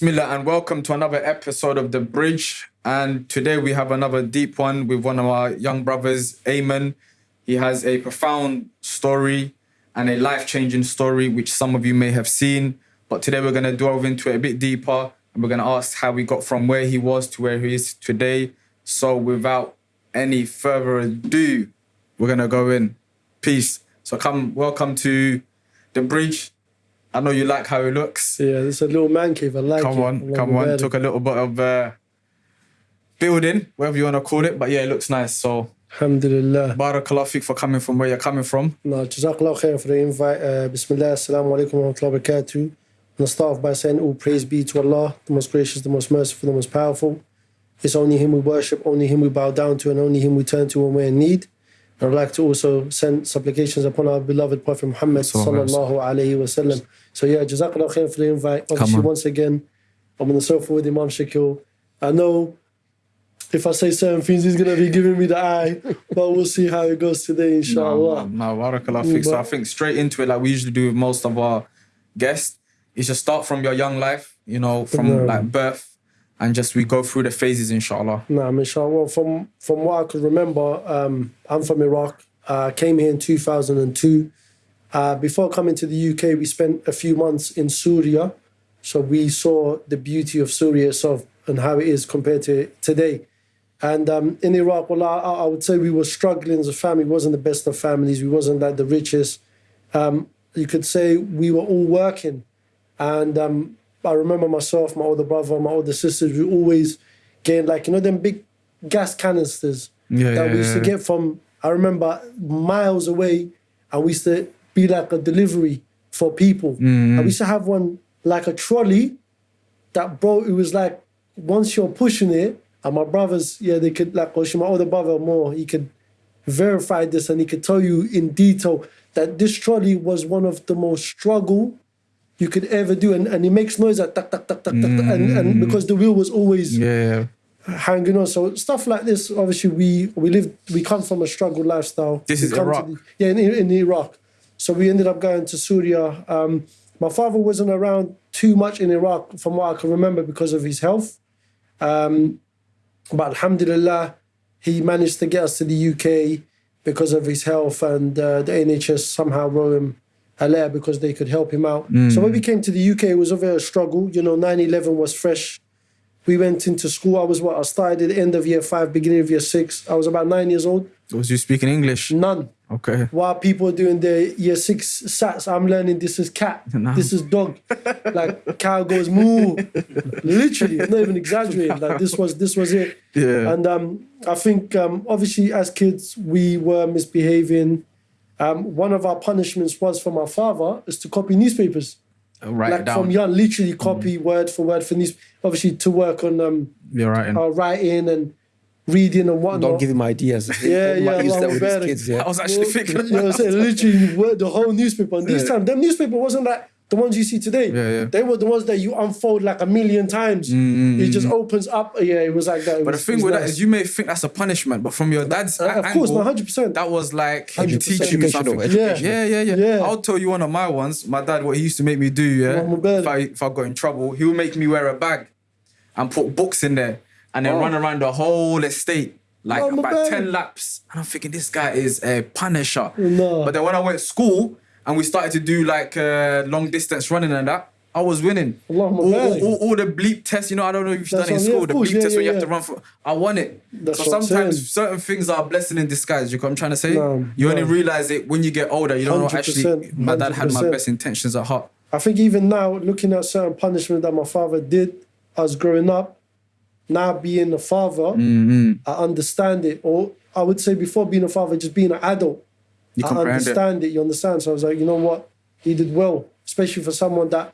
Bismillah and welcome to another episode of The Bridge. And today we have another deep one with one of our young brothers, Ayman. He has a profound story and a life changing story, which some of you may have seen. But today we're going to delve into it a bit deeper and we're going to ask how he got from where he was to where he is today. So without any further ado, we're going to go in. Peace. So come, welcome to The Bridge. I know you like how it looks. Yeah, it's a little man cave. I like Come it. on, I come on. Took a little bit of uh, building, whatever you want to call it. But yeah, it looks nice. So, Alhamdulillah. barakallah for coming from where you're coming from. No, Jazakallah khair for the invite. Uh, Bismillah, Assalamu alaikum wa rahmatullahi wa barakatuh. I'm going to start off by saying all praise be to Allah, the most gracious, the most merciful, the most powerful. It's only Him we worship, only Him we bow down to, and only Him we turn to when we're in need. And I'd like to also send supplications upon our beloved Prophet Muhammad Sallallahu alayhi wa sallam. So yeah, Jazakallah khair for the invite. Obviously, on. once again, I'm on the sofa with Imam Shakil. I know if I say certain things, he's going to be giving me the eye, but we'll see how it goes today, No, inshallah. no, no, barakallah fik. So I think straight into it, like we usually do with most of our guests, is just start from your young life, you know, from like birth, and just we go through the phases, inshallah. Nah, inshallah. Well, From from what I could remember, um, I'm from Iraq. I came here in 2002. Uh, before coming to the UK, we spent a few months in Syria. So we saw the beauty of Syria itself and how it is compared to today. And um, in Iraq, well, I, I would say we were struggling as a family. We wasn't the best of families. We wasn't like the richest. Um, you could say we were all working. And um, I remember myself, my older brother, my older sisters, we always getting like, you know, them big gas canisters Yeah, that yeah, we used to get from, I remember miles away, and we used to be like a delivery for people. Mm-hmm. And we used to have one like a trolley that, bro, it was like once you're pushing it, and my brothers, yeah, they could, like, or my older brother more, he could verify this and he could tell you in detail that this trolley was one of the most struggle you could ever do. And, and it makes noise like tak, tak, tak, tak, tak, and, and because the wheel was always Yeah, hanging on. So stuff like this, obviously, we we live, we come from a struggle lifestyle. This We is Iraq? the- yeah, in, in Iraq. So we ended up going to Syria. Um, my father wasn't around too much in Iraq, from what I can remember, because of his health. Um, but Alhamdulillah, he managed to get us to the UK because of his health, and uh, the NHS somehow wrote him a because they could help him out. So when we came to the UK, it was a very struggle. You know, 9 11 was fresh. We went into school. I was what? I started at the end of year five, beginning of year six. I was about nine years old. was you speaking English? None. Okay. While people are doing their year six sats, I'm learning this is cat, No. this is dog. like cow goes moo. Literally, not even exaggerating. Like this was this was it. Yeah. And um, I think um, obviously as kids we were misbehaving. Um, one of our punishments was from our father is to copy newspapers Write like down. from young, literally copy word for word for these. Obviously, to work on um, You're writing. our writing and reading and whatnot. Don't give him ideas. Yeah, He yeah, use that with his Akbar. kids. I was actually thinking. You know what I'm saying? Literally, word- the whole newspaper. And these Yeah. times, them newspaper wasn't like the ones you see today. Yeah, yeah. They were the ones that you unfold like a million times. Mm, mm, it mm, just opens up. Yeah, it was like that. It But the thing with that nice. is, you may think that's a punishment, but from your uh, dad's Uh, a- of course, angle, no, 100%. that was like him 100% teaching you something. education. Yeah, yeah, yeah, Yeah. I'll tell you one of my ones. My dad, what he used to make me do, yeah. My God. If I if I got in trouble, he would make me wear a bag and put books in there, and then Oh. run around the whole estate. Like Oh, about 10 laps. And I'm thinking, this guy is a punisher. No. But then when I went to school and we started to do like uh, long distance running and that, I was winning. All, all, all, all the bleep tests, you know, I don't know if you've That's done it in yeah, school, the bleep yeah, test where you have to run for. I won it. That's so sometimes certain things are a blessing in disguise. You know what I'm trying to say? No, you only realize it when you get older. You don't know actually. My dad had my 100%. best intentions at heart. I think even now, looking at certain punishment that my father did as growing up, now being a father, Mm-hmm. I understand it. Or I would say before being a father, just being an adult, You I comprehend it. understand it. You understand? So I was like, you know what? He did well, especially for someone that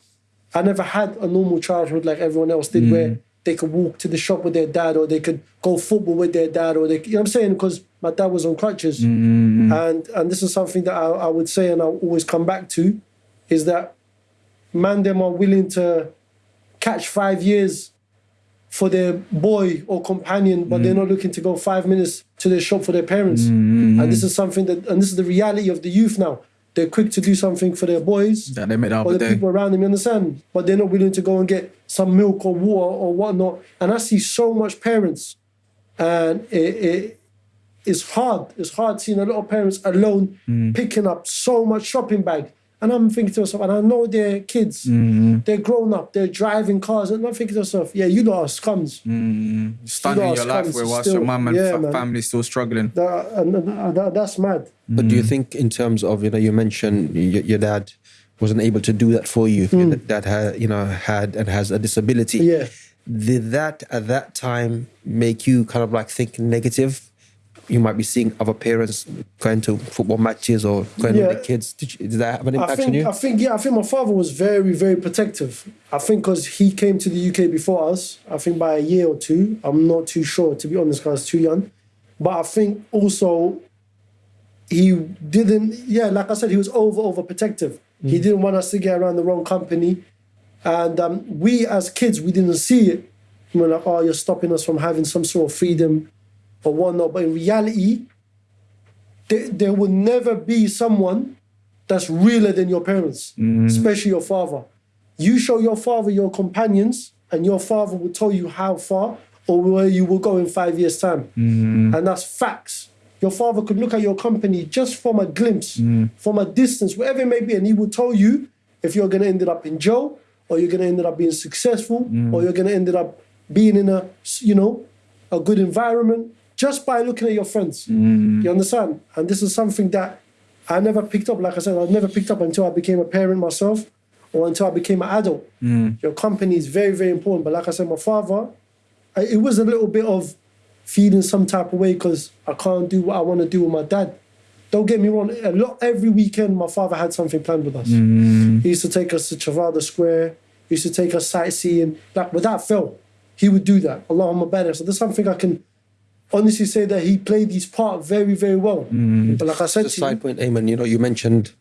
I never had a normal childhood like everyone else did, Mm. where they could walk to the shop with their dad, or they could go football with their dad, or they, you know what I'm saying? Because my dad was on crutches, Mm-hmm. and and this is something that I, I would say, and I'll always come back to, is that man them are willing to catch five years for their boy or companion, but they're not looking to go five minutes to their shop for their parents. Mm, mm, mm. And this is something that, and this is the reality of the youth now. they're quick to do something for their boys That they made the or the day. people around them, you understand? But they're not willing to go and get some milk or water or whatnot. And I see so much parents, and it, it it's hard. It's hard seeing a lot of parents alone Mm. picking up so much shopping bag. And I'm thinking to myself, and I know they're kids, Mm-hmm. they're grown up, they're driving cars, and I'm thinking to myself, yeah, you lot are scums. Starting You know, your life scums with is whilst your still- mum and yeah, fa- family still struggling. That, and, and that, that's mad. Mm-hmm. But do you think, in terms of you know, you mentioned your, your dad wasn't able to do that for you. Hmm. Your dad had you know had and has a disability. Yeah. Did that at that time make you kind of like think negative? You might be seeing other parents going to football matches or going Yeah. with the kids. Did, you, did that have an I impact think, on you? I think, yeah, I think my father was very, very protective. I think because he came to the UK before us, I think by a year or two. I'm not too sure, to be honest, because I was too young. But I think also he didn't, yeah, like I said, he was over, over protective. He didn't want us to get around the wrong company. And um, we as kids, we didn't see it. We were like, oh, you're stopping us from having some sort of freedom or whatnot. But in reality, there, there will never be someone that's realer than your parents, mm-hmm. especially your father. You show your father your companions, and your father will tell you how far or where you will go in five years' time. Mm-hmm. And that's facts. Your father could look at your company just from a glimpse, mm-hmm. from a distance, wherever it may be, and he will tell you if you're going to end up in jail, or you're going to end up being successful, or you're going to end up being in a, you know, a good environment just by looking at your friends. Mm. You understand? And this is something that I never picked up. Like I said, I never picked up until I became a parent myself or until I became an adult. Mm. Your company is very, very important. But like I said, my father, I- it was a little bit of feeling some type of way because I can't do what I want to do with my dad. Don't get me wrong. A lot every weekend, my father had something planned with us. Mm. He used to take us to Trafalgar Square. He used to take us sightseeing. Like without fail, he would do that. Allahumma barik. So there's something I can honestly say that he played his part very, very well. But like I said Just a to you, side point, Ayman, you know, you mentioned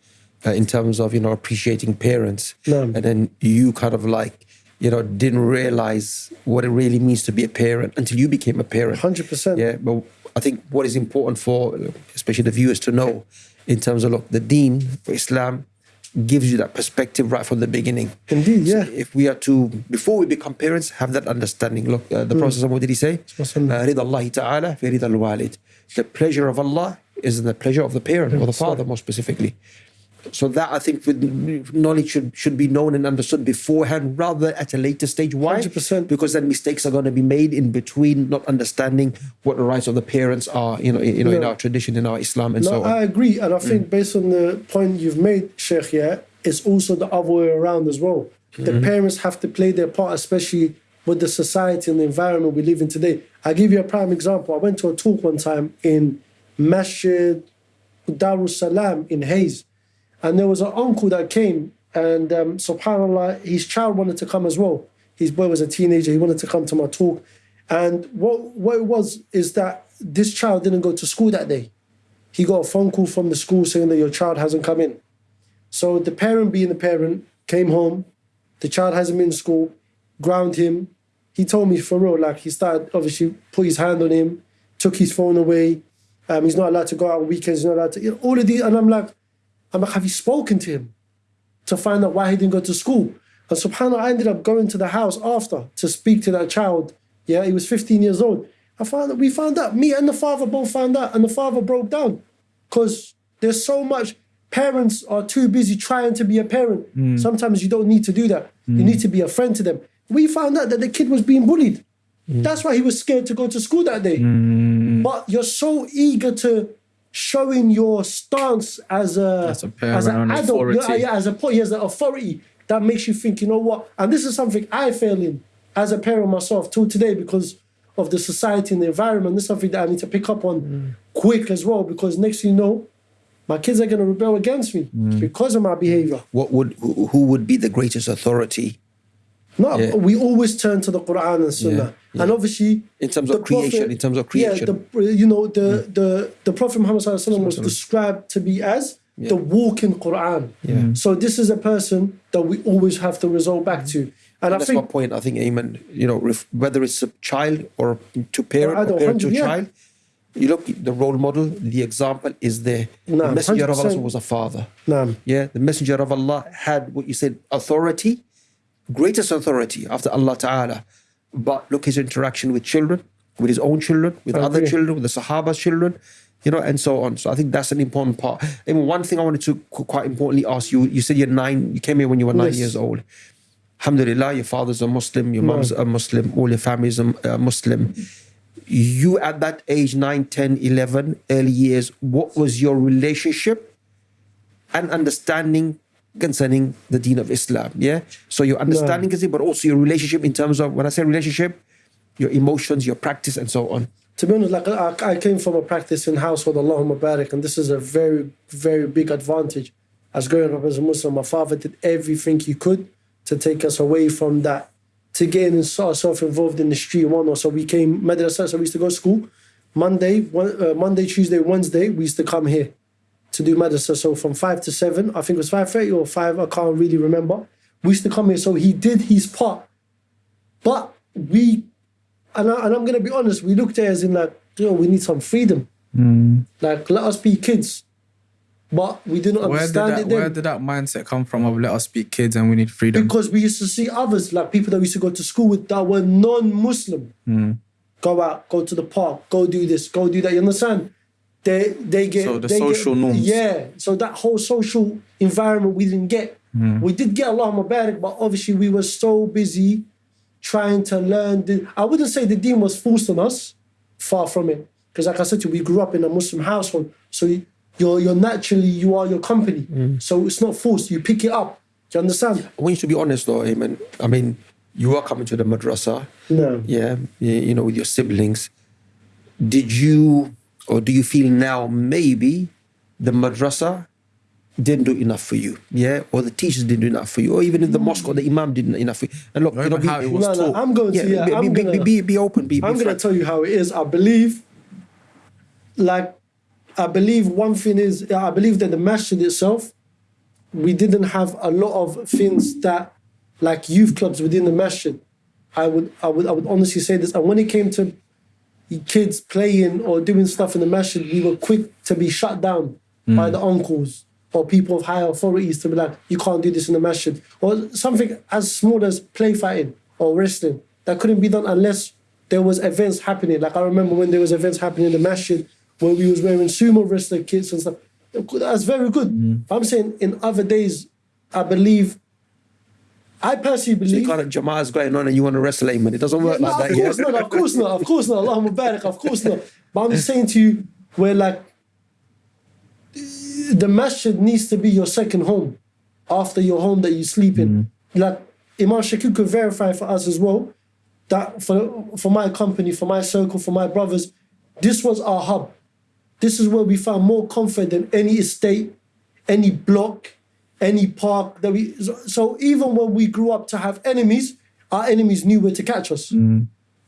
uh, in terms of, you know, appreciating parents. No. And then you kind of like, you know, didn't realize what it really means to be a parent until you became a parent. 100%. Yeah. But I think what is important for, especially the viewers to know in terms of, look, the deen for Islam gives you that perspective right from the beginning. Indeed, So yeah. if we are to, before we become parents, have that understanding. Look, uh, the Prophet, what did he say? Uh, Wasallam. رضا الله تعالى في رضا الوالد. The pleasure of Allah is in the pleasure of the parent or the father, more specifically. So that I think with knowledge should should be known and understood beforehand, rather at a later stage. Why? 100%. Because then mistakes are going to be made in between, not understanding what the rights of the parents are. You know, you know, in our tradition, in our Islam, and No, so on. I agree. And I think mm. based on the point you've made, Sheikh, yeah, it's also the other way around as well. The mm-hmm. parents have to play their part, especially with the society and the environment we live in today. I'll give you a prime example. I went to a talk one time in Masjid Darus Salam in Hayes. And there was an uncle that came, and um, subhanAllah, his child wanted to come as well. His boy was a teenager, he wanted to come to my talk. And what, what it was is that this child didn't go to school that day. He got a phone call from the school saying that your child hasn't come in. So the parent, being the parent, came home. The child hasn't been in school, ground him. He told me for real, like he started obviously put his hand on him, took his phone away. Um, he's not allowed to go out on weekends. He's not allowed to. You know, all of these, and I'm like, I'm like, have you spoken to him to find out why he didn't go to school? And subhanAllah, I ended up going to the house after to speak to that child. Yeah, he was 15 years old. I found that we found out, me and the father both found out, and the father broke down. Because there's so much, parents are too busy trying to be a parent. Hmm. Sometimes you don't need to do that. You hmm. need to be a friend to them. We found out that the kid was being bullied. Hmm. That's why he was scared to go to school that day. But you're so eager to showing your stance as a As a as an adult, yeah, authority. yeah, as a po- as an authority that makes you think, you know what? And this is something I fail in as a parent myself till today because of the society and the environment. This is something that I need to pick up on quick as well because next thing you know, my kids are going to rebel against me mm. because of my behavior. What would who who would be the greatest authority No, Yeah. we always turn to the Quran and Sunnah, yeah. and obviously In terms of the creation, in terms of creation. Yeah, the, you know the the the Prophet Muhammad Sallallahu Alaihi Wasallam was described to be as the walking Quran. Yeah. Mm-hmm. So this is a person that we always have to resort back to, and I That's think my point. I think, Ayman, you know, ref, whether it's a child or to parent or, adult, parent to yeah. child, You look, the role model, the example is there. No, the messenger of Allah was a father. Naam. Yeah, the messenger of Allah had what you said authority, greatest authority after Allah Ta'ala. But look his interaction with children, with his own children, with other children, with the Sahaba's children, you know, and so on. So I think that's an important part. And one thing I wanted to quite importantly ask you, you said you're nine, you came here when you were nine Yes. years old. Alhamdulillah, your father's a Muslim, your mum's a Muslim, all your family's a a Muslim. You at that age, 9, 10, 11, early years, what was your relationship and understanding concerning the deen of Islam. Yeah. So your understanding is it, but also your relationship in terms of when I say relationship, your emotions, your practice, and so on. To be honest, like I, I came from a practice in household, Allahumma barik, and this is a very, very big advantage. As growing up as a Muslim, my father did everything he could to take us away from that, to get ourselves involved in the street one or so. We came madrasa, so we used to go to school. Monday, one, uh, Monday, Tuesday, Wednesday, we used to come here to do madrasa. So from five to seven, I think it was five thirty or five, I can't really remember. We used to come here, so he did his part. But we and, I, and I'm gonna be honest, we looked at it as in like, you know, we need some freedom. Like, let us be kids. But we didn't Where did understand that it then Where did that mindset come from? Of let us be kids and we need freedom. because we used to see others, like people that we used to go to school with that were non-Muslim. Hmm. Go out, go to the park, go do this, go do that. You understand? They they get So the they social get, norms. Yeah. So that whole social environment we didn't get. Hmm. We did get a Allahumma barik, but obviously we were so busy trying to learn. The, I wouldn't say the deen was forced on us. Far from it. Because like I said to you, we grew up in a Muslim household. So you- you're, you're naturally, you are your company. Hmm. So it's not forced. You pick it up. Do you understand? I want you to be honest though, Ayman. I mean, you are coming to the madrasa, No. yeah, you know, with your siblings. Did you or do you feel now maybe the madrasa didn't do enough for you, yeah, or the teachers didn't do enough for you, or even in the hmm. mosque or the imam didn't enough for you? And look, you know, even how it was No, no, taught. I'm going to, yeah, be, I'm be, gonna, be, be, be open, be, be I'm going to tell you how it is. I believe, like, I believe one thing is, I believe that the masjid itself, we didn't have a lot of things that, like youth clubs within the masjid. I would, I would, I would honestly say this. And when it came to kids playing or doing stuff in the masjid, we were quick to be shut down by mm. the uncles or people of higher authorities to be like, you can't do this in the masjid. Or something as small as play fighting or wrestling that couldn't be done unless there was events happening. Like I remember when there was events happening in the masjid where we was wearing sumo wrestler kits and stuff. That's very good. Mm. I'm saying in other days, I believe, I personally So believe. you kind of Jama'ah is going on and you want to wrestle Ayman. It doesn't work No, like of that. course yeah? not, of course not, of course not. Allahumma barik, of course not. But I'm just saying to you, where like the masjid needs to be your second home after your home that you sleep in. Mm-hmm. Like Imam Shakir could verify for us as well that for for my company, for my circle, for my brothers, this was our hub. This is where we found more comfort than any estate, any block, any park that we. So, even when we grew up to have enemies, our enemies knew where to catch us mm-hmm.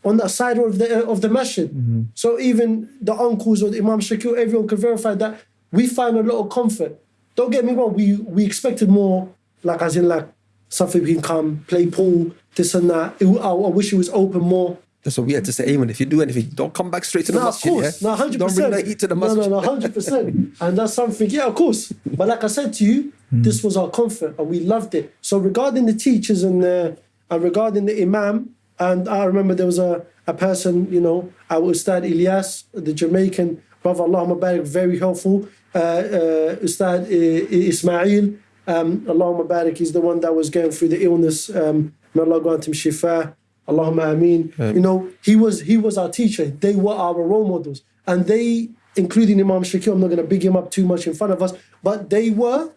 on that side of the uh, of the masjid. Mm-hmm. So even the uncles or the Imam Shakir, everyone could verify that we find a lot of comfort. Don't get me wrong, we we expected more, like as in like something we can come play pool, this and that. It, I, I wish it was open more. That's what we had to say, Ayman. If you do anything, don't come back straight to the No, of course, yeah? no, 100%. Don't bring that heat to the No, no, no, hundred percent. And that's something, yeah, of course. But like I said to you, this was our comfort, and we loved it. So regarding the teachers and uh, and regarding the imam, and I remember there was a a person, you know, our Ustad Ilyas, the Jamaican brother, Allahumma barik, very helpful. Uh, uh, Ustad Ismail, um, Allahumma barik, he's the one that was going through the illness. Um, may Allah grant him shifa. Allahumma ameen. You know, he was he was our teacher. They were our role models, and they, including Imam Shakir. I'm not going to big him up too much in front of us, but they were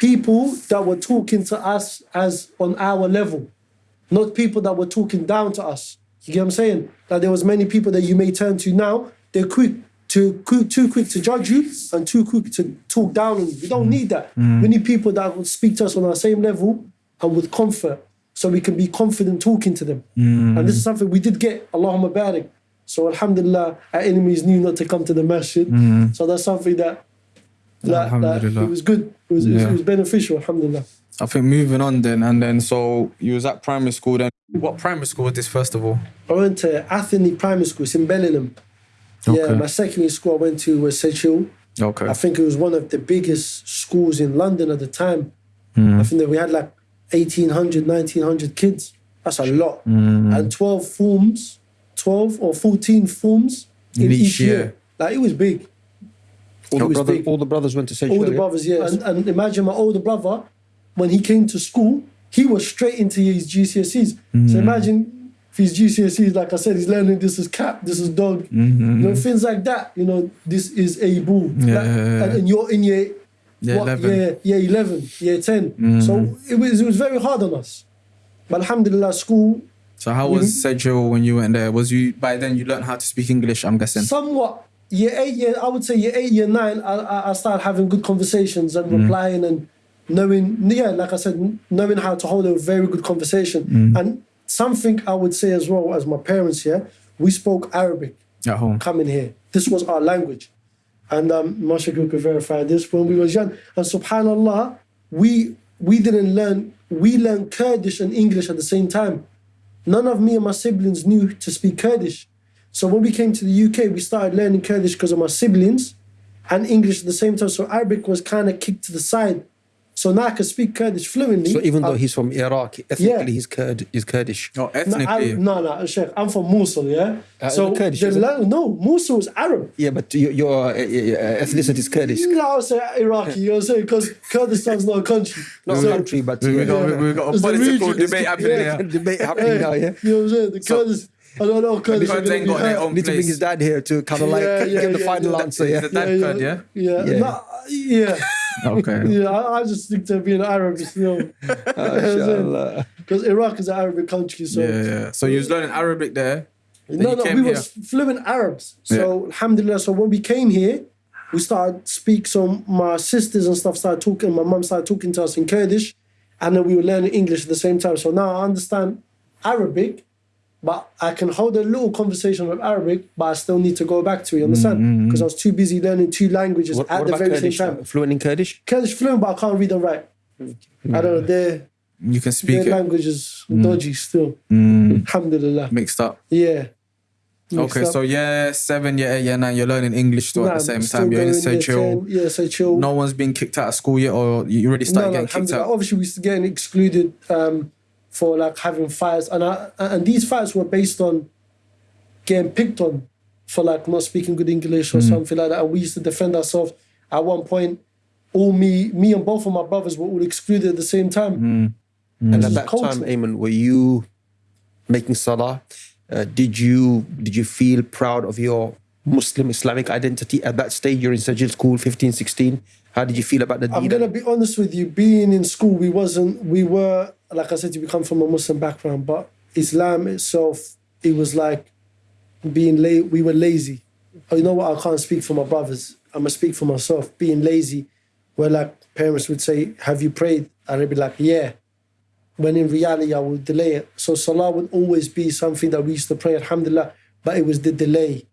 people that were talking to us as on our level, not people that were talking down to us. You get what I'm saying? That there was many people that you may turn to now. They're quick to too quick to judge you and too quick to talk down on you. We don't mm. need that. Mm. We need people that will speak to us on our same level and with comfort, so we can be confident talking to them. Mm. And this is something we did get. Allahumma barik. So Alhamdulillah, our enemies knew not to come to the masjid. So that's something that it was good. It was, Yeah. it was beneficial. Alhamdulillah. I think moving on then, and then so you was at primary school then. What primary school was this first of all? I went to Athelney Primary School. It's in Bellingham. Yeah, Okay. my secondary school I went to was Sedgehill. Okay. I think it was one of the biggest schools in London at the time. Mm. I think that we had like 1,800, 1,900 kids. That's a lot. Mm. And 12 forms, 12 or 14 forms in, In each each year. year. Like it was big. All, It the was brothers, big. all the brothers went to St. All the brothers, yeah. And, and imagine my older brother, when he came to school, he was straight into his GCSEs. Mm. So imagine if his GCSEs, like I said, he's learning this is cat, this is dog, Mm-hmm. you know, things like that. You know, this is a bull. Yeah. Like, and, and you're in your Yeah, what, 11. year, year 11, year 10. Mm. So it was, it was very hard on us. But alhamdulillah, school, So how was Mm-hmm. When you went there? Was you by then you learned how to speak English? I'm guessing. somewhat year eight, year I would say year eight, year nine, I, I, started having good conversations and replying and knowing, yeah, like I said, knowing how to hold a very good conversation. And something I would say as well as my parents here, we spoke Arabic At home. coming here. This was our language. And um, Masha could verify this when we was young. And subhanAllah, we we didn't learn, we learned Kurdish and English at the same time. None of me and my siblings knew to speak Kurdish. So when we came to the UK, we started learning Kurdish because of my siblings and English at the same time. So Arabic was kind of kicked to the side. So now I can speak Kurdish fluently. So even though I- he's from Iraq, ethnically Yeah. he's Kurd, he's Kurdish. No, ethnically. I, no, no, Sheikh, I'm from Mosul, yeah? Uh, so, Kurdish, the it? no, Mosul is Arab. Yeah, but your, your uh, uh, ethnicity is Kurdish. No, I would say Iraqi, you know what I'm saying? Because Kurdistan's not a country. Not a country, but we, we yeah. got we, we got a It's political debate happening Yeah. debate happening now, yeah. You know what I'm saying? The So- Kurdish, I don't know, Kurdish are Kurds gonna ain't be got their hurt. own Need to bring place. his dad here to kind of like Yeah, yeah, give the yeah, final yeah. answer, Is yeah. the dad yeah, Kurd, yeah? Yeah, Yeah. No, uh, yeah, Okay. yeah. I, I just think to being Arab still. Mashallah. Because Iraq is an Arabic country, so Yeah, yeah. So you was learning Arabic there. Then no, you no, came we here. was fluent Arabs. So alhamdulillah. So when we came here, we started speak. So my sisters and stuff started talking. My mum started talking to us in Kurdish, and then we were learning English at the same time. So now I understand Arabic, but I can hold a little conversation with Arabic, but I still need to go back to it. You understand? Mm, mm, mm. Because I was too busy learning two languages What, at what the very Kurdish? same time. Fluent in Kurdish? Kurdish fluent, but I can't read and write. I don't know. Their You can speak their it language is dodgy still. Mm, Alhamdulillah. mixed up. Yeah. Mixed Okay, up. so yeah, seven, yeah, eight, yeah, nine. You're learning English still Nah, at the same time. You're in going year Sedgehill. 10, Yeah, so chill. No one's been kicked out of school yet, or you already started no, getting kicked out. Obviously, we are getting excluded um, for like having fights, and I, and these fights were based on getting picked on for like not speaking good English or Mm. something like that. And we used to defend ourselves. At one point, all me, me and both of my brothers were all excluded at the same time. Mm. And at that culture. time, Ayman, were you making salah? Uh, did you did you feel proud of your Muslim Islamic identity at that stage? You're in Sedgehill school, 15, 16. How did you feel about the I'm gonna be honest with you. Being in school, we wasn't. We were like I said, we come from a Muslim background, but Islam itself, it was like being la- We were lazy. Oh, you know what? I can't speak for my brothers. I'm gonna speak for myself. Being lazy, where like parents would say, "Have you prayed?" and I'd be like, "Yeah." When in reality, I would delay it. So salah would always be something that we used to pray, alhamdulillah, but it was the delay.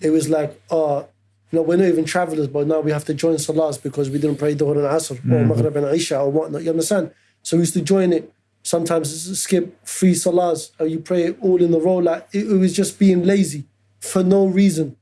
It was like, oh, know, we're not even travelers, but now we have to join salahs because we didn't pray Dhuhr and Asr or mm-hmm. Maghrib and Isha or whatnot. You understand? So we used to join it. Sometimes skip three salahs or you pray it all in a row. Like it, it was just being lazy for no reason.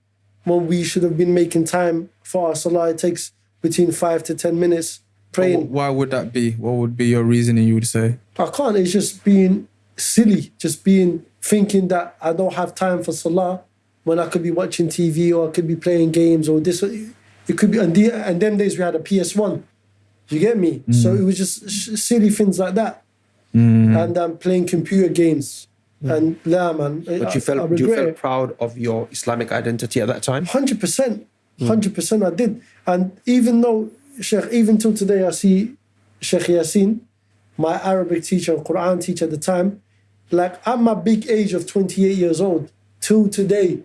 When we should have been making time for our salah, it takes between five to ten minutes praying. Why would that be? What would be your reasoning? You would say. I can't. It's just being silly, just being thinking that I don't have time for salah when I could be watching TV or I could be playing games or this. It could be. And, the, and them days we had a PS One. You get me? Mm. So it was just silly things like that, mm. and um, playing computer games. Mm. And yeah, man. but you felt you felt proud of your Islamic identity at that time. Hundred percent, hundred percent. I did, and even though Sheikh, even till today, I see Sheikh Yasin, my Arabic teacher Quran teacher at the time. Like at my big age of twenty eight years old, till today,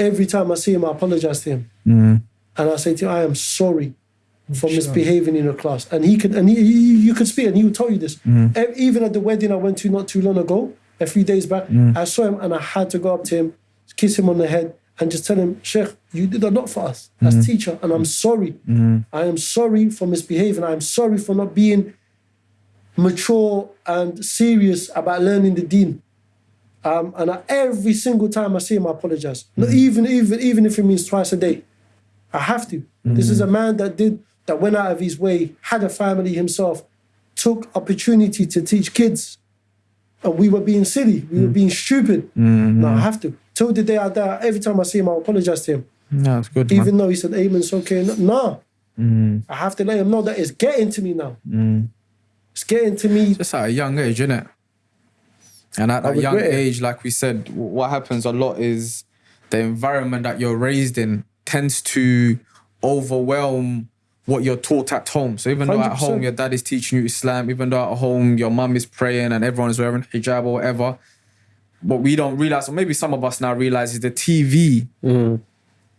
every time I see him, I apologize to him, mm. and I say to him, I am sorry for misbehaving in your class. And he could, and he, he- you could speak, and he would tell you this. Mm. E- Even at the wedding I went to not too long ago, a few days back, mm. I saw him and I had to go up to him, kiss him on the head, and just tell him, Sheikh, you did a lot for us as teacher, and I'm sorry. I am sorry for misbehaving. I'm sorry for not being mature and serious about learning the deen. Um, and I, every single time I see him, I apologize. Not mm. even, even, even if it means twice a day, I have to. This is a mm. man that did that went out of his way, had a family himself, took opportunity to teach kids, and we were being silly, we were mm. being stupid. Mm-hmm. No, I have to. Till the day I die, every time I see him, I apologize to him. No, it's good. Even though he said, Amen, it's okay. No, no. I have to let him know that it's getting to me now. It's getting to me. just at a young age, innit? And at that young it. age, like we said, what happens a lot is the environment that you're raised in tends to overwhelm what you're taught at home. So even though at home your dad is teaching you Islam, even though at home your mum is praying and everyone is wearing hijab or whatever, what we don't realize, or maybe some of us now realize, is the TV. Mm.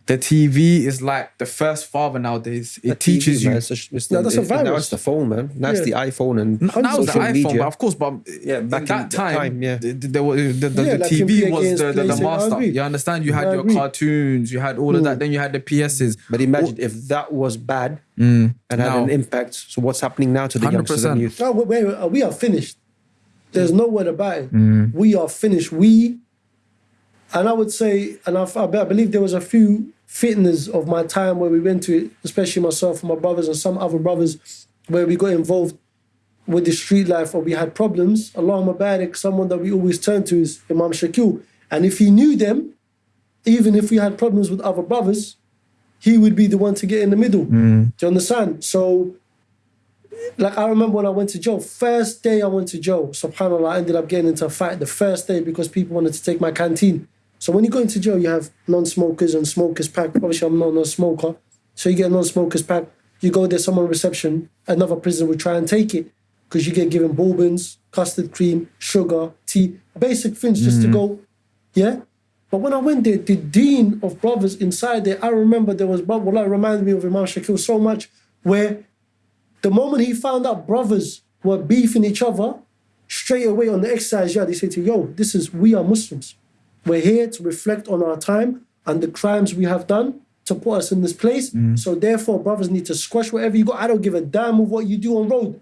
The TV is like the first father nowadays. It The teaches TV, you. man, it's a- it's No, the- that's a it's- Now it's the phone, man. Now it's the iPhone and N- Now it's the iPhone, media. but of course, but Yeah, back in that that time, time, yeah. the, the, the, the, the, Yeah, the like TV was the, the, the master. You understand? You had I your agree. cartoons, you had all of that. Then you had the PSs. But imagine if that was bad Mm. and had Now- an impact. So what's happening now to the youngsters 100%. and youth? No, wait, wait, we are finished. There's no word about it. Mm. We are finished. We, and I would say, and I, I believe there was a few fitness of my time where we went to, especially myself and my brothers and some other brothers, where we got involved with the street life or we had problems. Allahumma barik, someone that we always turn to is Imam Shakil. And if he knew them, even if we had problems with other brothers, he would be the one to get in the middle. Mm. Do you understand? So like I remember when I went to jail, first day I went to jail, subhanAllah, I ended up getting into a fight the first day because people wanted to take my canteen. So when you go into jail, you have non-smokers and smokers pack. Obviously, I'm not a smoker. So you get a non-smokers pack. You go there, someone reception, another prisoner will try and take it because you get given bourbons, custard cream, sugar, tea, basic things just to mm. go, yeah? But when I went there, the dean of brothers inside there, I remember there was, Wallah, it reminded me of Imam Shakil so much, where the moment he found out brothers were beefing each other, straight away on the exercise yard, he said to yo, this is, we are Muslims. We're here to reflect on our time and the crimes we have done to put us in this place. Mm. So therefore, brothers need to squash whatever you got. I don't give a damn of what you do on road.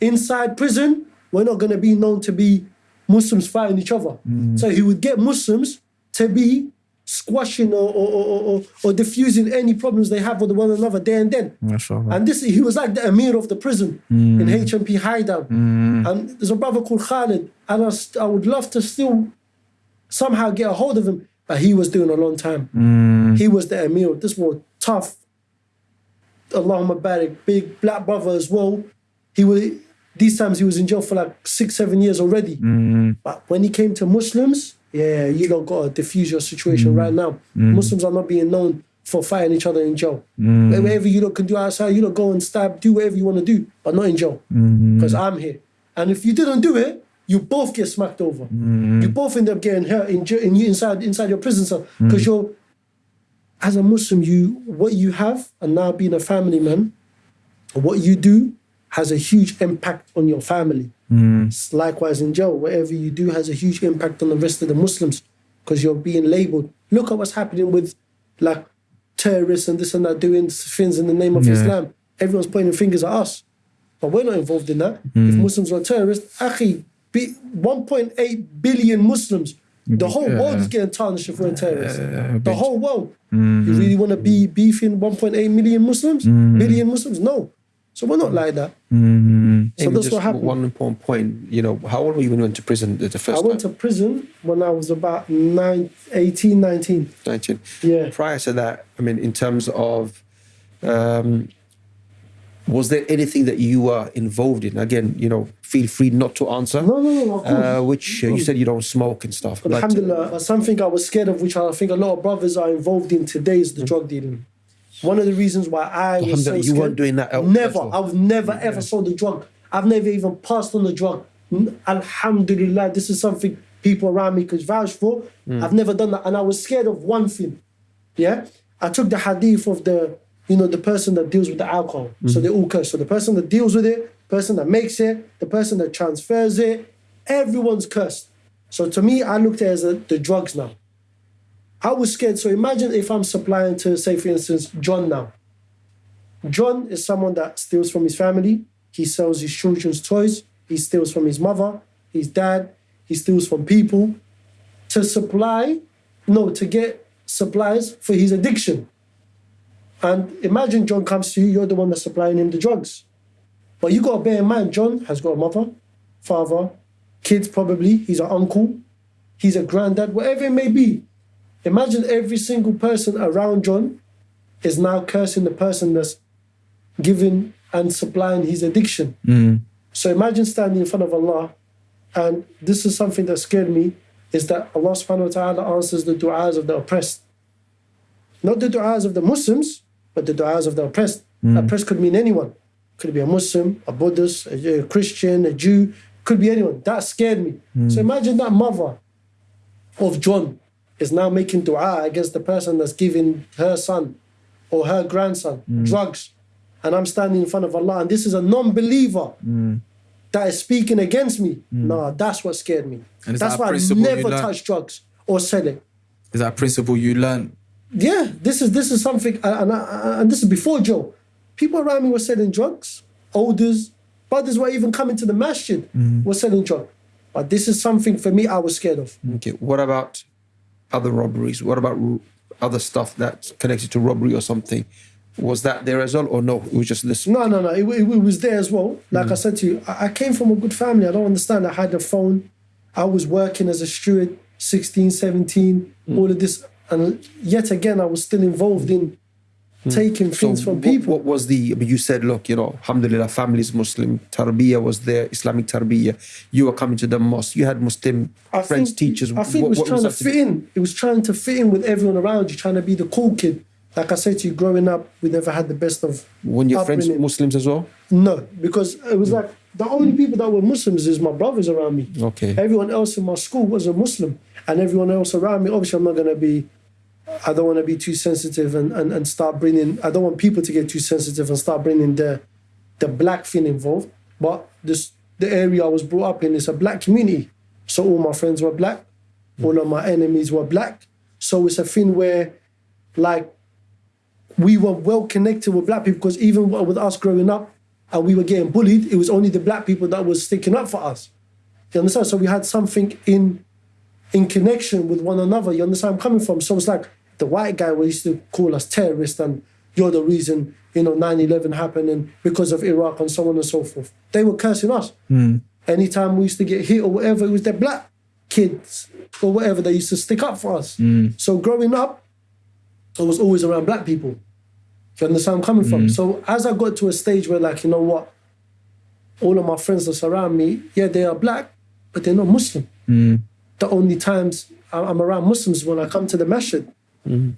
Inside prison, we're not going to be known to be Muslims fighting each other. Mm. So he would get Muslims to be squashing or, or, or, or, or diffusing any problems they have with one another there and then. And this he was like the emir of the prison mm. in HMP High Down. And there's a brother called Khalid, and I, I would love to still somehow get a hold of him, but he was doing a long time. Mm. He was the emir. This was tough. Allahumma barik, big black brother as well. He was these times he was in jail for like six, seven years already. Mm. But when he came to Muslims, yeah, you don't gotta diffuse your situation mm. right now. Muslims are not being known for fighting each other in jail. Whatever you lot can do outside, you lot go and stab, do whatever you want to do, but not in jail. Because I'm here. And if you didn't do it, you both get smacked over. Mm-hmm. You both end up getting hurt in, in you inside inside your prison cell. Mm-hmm. Because you're as a Muslim, you what you have, and now being a family man, what you do has a huge impact on your family. Mm-hmm. It's Likewise in jail, whatever you do has a huge impact on the rest of the Muslims because you're being labeled. Look at what's happening with like terrorists and this and that doing things in the name of Yeah. Islam. Everyone's pointing fingers at us, but we're not involved in that. If Muslims are terrorists, akhi, 1.8 billion Muslims. The whole world is getting tarnished if we're terrorists. the whole world. Mm-hmm. You really want to be beefing 1.8 million Muslims? Mm-hmm. Billion Muslims? No. So we're not like that. Mm-hmm. So Amy, that's just what happened. One important point. You know, how old were you when you went to prison the, the first I went time? to prison when I was about nine, 18, 19. 19. Yeah. Prior to that, I mean, in terms of, um, was there anything that you were involved in? Again, you know, feel free not to answer. No, no, no, of course. Uh, which uh, you said you don't smoke and stuff. But, Alhamdulillah, but something I was scared of, which I think a lot of brothers are involved in today, is the drug dealing. One of the reasons why I was so you weren't doing that Never. elsewhere. I've never ever sold the drug. I've never even passed on the drug. Alhamdulillah, this is something people around me could vouch for. Mm. I've never done that, and I was scared of one thing. Yeah, I took the hadith of the, you know, the person that deals with the alcohol. Mm. So they all curse. So the person that deals with it, person that makes it, the person that transfers it, everyone's cursed. So to me, I looked at it as a, the drugs now. I was scared. So imagine if I'm supplying to, say, for instance, John now. John is someone that steals from his family. He sells his children's toys. He steals from his mother, his dad. He steals from people. to supply, no, to get supplies for his addiction. And imagine John comes to you, you're the one that's supplying him the drugs. But you got to bear in mind, John has got a mother, father, kids probably, he's an uncle, he's a granddad, whatever it may be. Imagine every single person around John is now cursing the person that's giving and supplying his addiction. Mm. So imagine standing in front of Allah, and this is something that scared me, is that Allah subhanahu wa ta'ala answers the du'as of the oppressed. Not the du'as of the Muslims, but the du'as of the oppressed. Mm. Oppressed could mean anyone. Could be a Muslim, a Buddhist, a, a Christian, a Jew, could be anyone. That scared me. So hmm. imagine that mother of John is now making dua against the person that's giving her son or her grandson hmm. drugs. And I'm standing in front of Allah, and this is a non believer hmm. that is speaking against me. Nah, that's what scared me. And That's that why I never learned? touch drugs or sell it. Is that a principle you learn? Yeah, this is this is something, and, and, and this is before Joe. People around me were selling drugs. Elders, brothers were even coming to the masjid mm-hmm. were selling drugs. But this is something for me I was scared of. Mm-hmm. Okay. What about other robberies? What about other stuff that's connected to robbery or something? Was that there as well, or no? It was just this. No, no, no. It, it, it was there as well. Like mm-hmm. I said to you, I, I came from a good family. I don't understand. I had a phone. I was working as a steward, 16, 17, mm. all of this. And yet again, I was still involved in Hmm. taking things from what, people. what was the? You said, look, you know, Alhamdulillah, family's Muslim. Tarbiyah was there, Islamic Tarbiyah. You were coming to the mosque. You had Muslim I friends, think, teachers. I think What- it was trying to fit do? in. It was trying to fit in with everyone around you, trying to be the cool kid. Like I said to you, growing up, we never had the best of. When your friends upbringing. Muslims as well. No, because it was hmm. like the only people that were Muslims is my brothers around me. Okay. Everyone else in my school was a Muslim, and everyone else around me. Obviously, I'm not gonna be. I don't want to be too sensitive and, and, and start bringing. I don't want people to get too sensitive and start bringing the the black thing involved. But this the area I was brought up in is a black community, so all my friends were black, all of my enemies were black. So it's a thing where, like, we were well connected with black people because even with us growing up and we were getting bullied, it was only the black people that was sticking up for us. You understand? So we had something in in connection with one another. You understand I'm coming from? So it's like the white guy we used to call us terrorists and you're the reason, you know, 9-11 happened and because of Iraq and so on and so forth. They were cursing us. Hmm. Anytime we used to get hit or whatever, it was their black kids or whatever they used to stick up for us. Hmm. So growing up, I was always around black people. You understand where I'm coming from? Hmm. So as I got to a stage where, like, you know what, all of my friends that surround me, yeah, they are black, but they're not Muslim. The only times I'm around Muslims when I come to the masjid.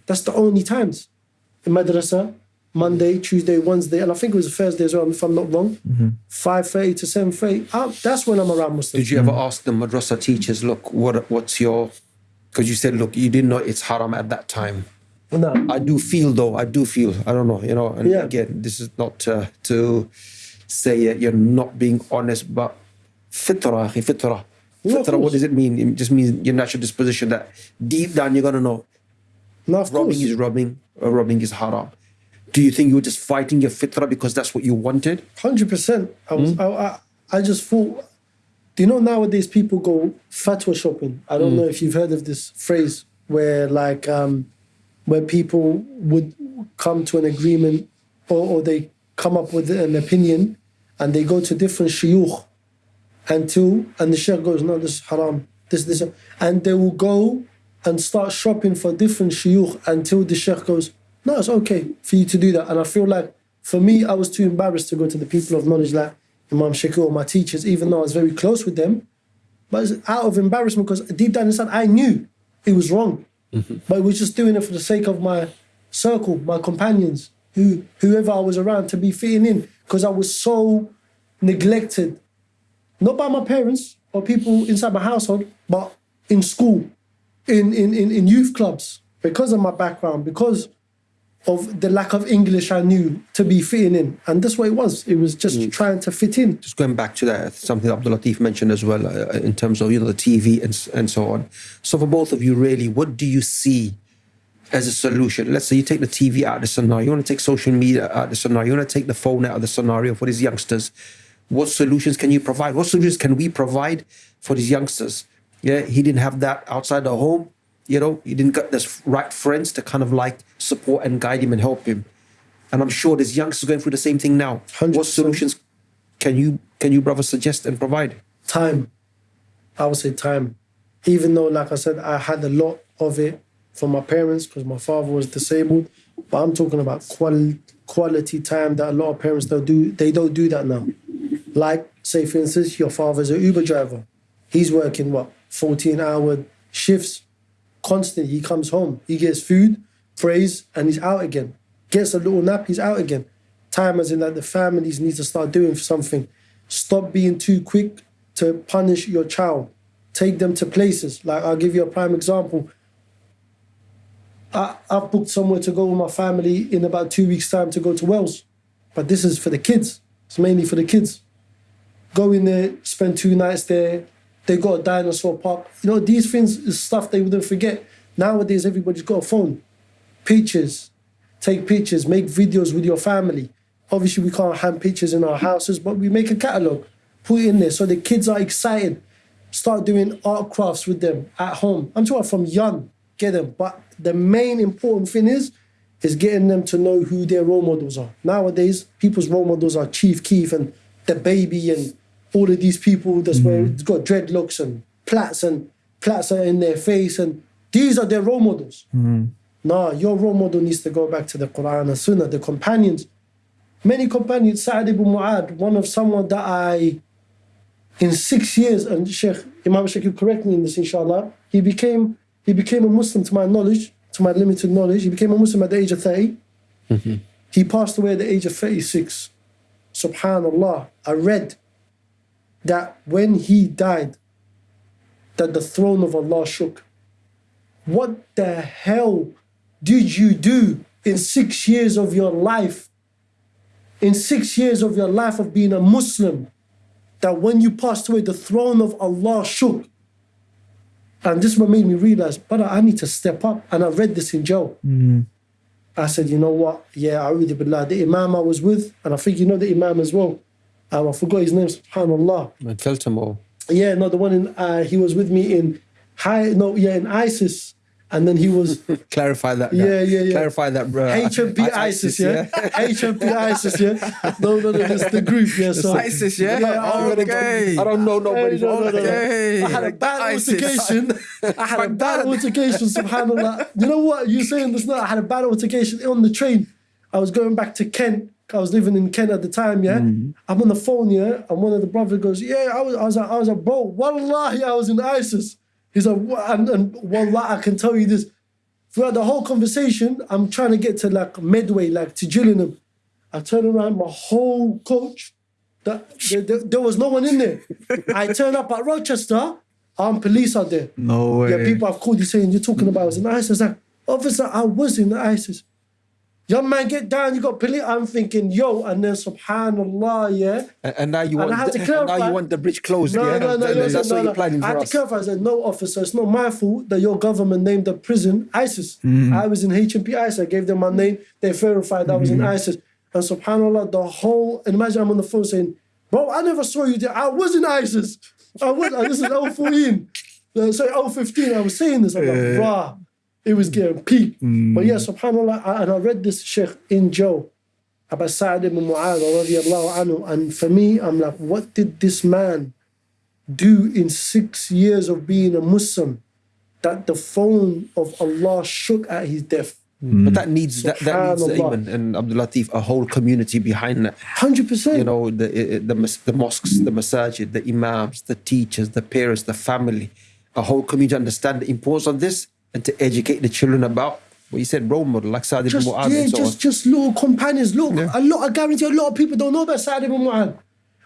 That's the only times. In madrasa, Monday, Tuesday, Wednesday, and I think it was Thursday as well, if I'm not wrong. 5.30 to 7.30. Ah, That's when I'm around Muslims. Did you ever ask the madrasa teachers, look, what what's your? Because you said, look, you didn't know it's haram at that time. No. I do feel though. I do feel. I don't know. You know. And Yeah. again, this is not uh, to say uh, you're not being honest, but fitra, akhi, fitra. Yeah, Fitra. What does it mean? It just means your natural disposition that deep down you're gonna know No, of robbing course. is robbing, or robbing is haram. Do you think you were just fighting your fitra because that's what you wanted? Hundred percent. I was. Hmm? I, I. I just thought. Do you know nowadays people go fatwa shopping? I don't know if you've heard of this phrase where like um, where people would come to an agreement or, or they come up with an opinion and they go to different shuyukh until and the sheikh goes no this is haram this this and they will go and start shopping for different shuyukh until the sheikh goes no it's okay for you to do that. And I feel like for me I was too embarrassed to go to the people of knowledge like Imam Shakir or my teachers even though I was very close with them. But it's out of embarrassment because deep down inside I knew it was wrong. Mm-hmm. But I was just doing it for the sake of my circle my companions who whoever I was around to be fitting in. Because I was so neglected not by my parents or people inside my household, but in school, in, in, in, in youth clubs, because of my background, because of the lack of English I knew to be fitting in. And that's what it was. It was just trying to fit in. just going back to that, something Abdul Latif mentioned as well uh, in terms of you know the TV and and so on. So for both of you, really, what do you see as a solution? Let's say you take the TV out of the scenario, you want to take social media out of the scenario, you want to take the phone out of the scenario for these youngsters. What solutions can you provide? What solutions can we provide for these youngsters Yeah, he didn't have that outside the home. You know, he didn't get the right friends to kind of like support and guide him and help him. And I'm sure there's youngsters going through the same thing now. 100%. What solutions can you can you brother suggest and provide? time. I would say time. Even though, like I said, I had a lot of it from my parents because my father was disabled. But I'm talking about quality quality time that a lot of parents don't do. They don't do that now. Like, say for instance, your father's an Uber driver. He's working what 14 hour shifts constantly. He comes home, he gets food, prays, and he's out again. Gets a little nap, he's out again. Time as in that the families need to start doing something. Stop being too quick to punish your child. Take them to places. Like I'll give you a prime example. I, I've booked somewhere to go with my family in about two weeks' time to go to Wales. But this is for the kids. It's mainly for the kids. Go in there, spend two nights there. They got a dinosaur park. You know, these things is stuff they wouldn't forget. Nowadays, everybody's got a phone. Pictures. Take pictures. Make videos with your family. Obviously, we can't hand pictures in our houses, but we make a catalogue. Put it in there so the kids are excited. Start doing art crafts with them at home. I'm talking from young. Get them. But the main important thing is, is getting them to know who their role models are. Nowadays, people's role models are Chief Keef and the baby and all of these people that's where mm-hmm. it's got dreadlocks and plaits and plaits are in their face and these are their role models. Mm-hmm. Nah, your role model needs to go back to the Quran and Sunnah, the companions. Many companions, Sa'ad ibn Mu'ad, one of someone that I, in six years, and Sheikh Imam Sheikh, you correct me in this, inshallah, he became he became a Muslim to my knowledge, to my limited knowledge. He became a Muslim at the age of 30. Mm-hmm. He passed away at the age of 36. Subhanallah. I read that when he died, that the throne of Allah shook. What the hell did you do in six years of your life? In six years of your life of being a Muslim, that when you passed away, the throne of Allah shook. And this is what made me realize, brother, I need to step up. And I read this in jail. Hmm. I said, you know what? Yeah, A'udhu Billah. The Imam I was with, and I think you know the Imam as well. Um, I forgot his name, subhanAllah. And Feltham Yeah, no, the one in, uh, he was with me in high, no, yeah, in ISIS. And then he was clarify that. Yeah, yeah, yeah. Clarify that, bro. HMP ISIS, yeah? HMP ISIS, yeah? No, no, no, it's the group, yeah. So, ISIS, yeah? I- I- Okay. I don't know nobody. Hey, no, no, no, no. Okay. I had a bad ISIS. altercation. I had a bad altercation, subhanAllah. You know what? You're saying this now. I had a bad altercation on the train. I was going back to Kent. I was living in Kent at the time, yeah. Mm. I'm on the phone, yeah, and one of the brothers goes, "Yeah, I was, I was, like, I was like, bro, wallahi, I was in ISIS." He's like, "What?" and, and wallahi, I can tell you this. Throughout the whole conversation, I'm trying to get to like Medway, like to Gillingham. I turn around, my whole coach, that there was no one in there. I turn up at Rochester, armed police are there. No way. Yeah, people have called you saying you're talking about I was in ISIS. Like, officer, I was in ISIS. Young man, get down. You got police. I'm thinking, yo, and then Subhanallah, yeah. And, and now you And want I had to clarify- now you want the bridge closed. No, yeah? no, no, no, That's no, what no. you're planning I had to clarify. I said, no, officer, it's not my fault that your government named the prison ISIS. Mm-hmm. I was in HMP ISIS. I gave them my name. They verified I was in Mm-hmm. ISIS. And subhanAllah, the whole, imagine I'm on the phone saying, bro, I never saw you there. I was in ISIS. I was, this is 014. Uh, sorry, 015. I was saying this. I'm like, rah. It was getting peak. Mm. But yeah, subhanAllah, I, and I read this Sheikh in Joe about Sa'ad ibn Mu'adh radiallahu anhu. And for me, I'm like, what did this man do in six years of being a Muslim that the phone of Allah shook at his death? Mm. But that needs that, that needs Subhanallah. Ayman and Abdul Latif a whole community behind that. 100%. You know the i- i- the the mosques, the masajid, the imams, the teachers, the parents, the family, a whole community understand the importance of this and to educate the children about what you said role model like Sa'd ibn Mu'adh yeah, so just, on. just little companions. Look, a lot, I guarantee a lot of people don't know about Sa'ad ibn Mu'adh.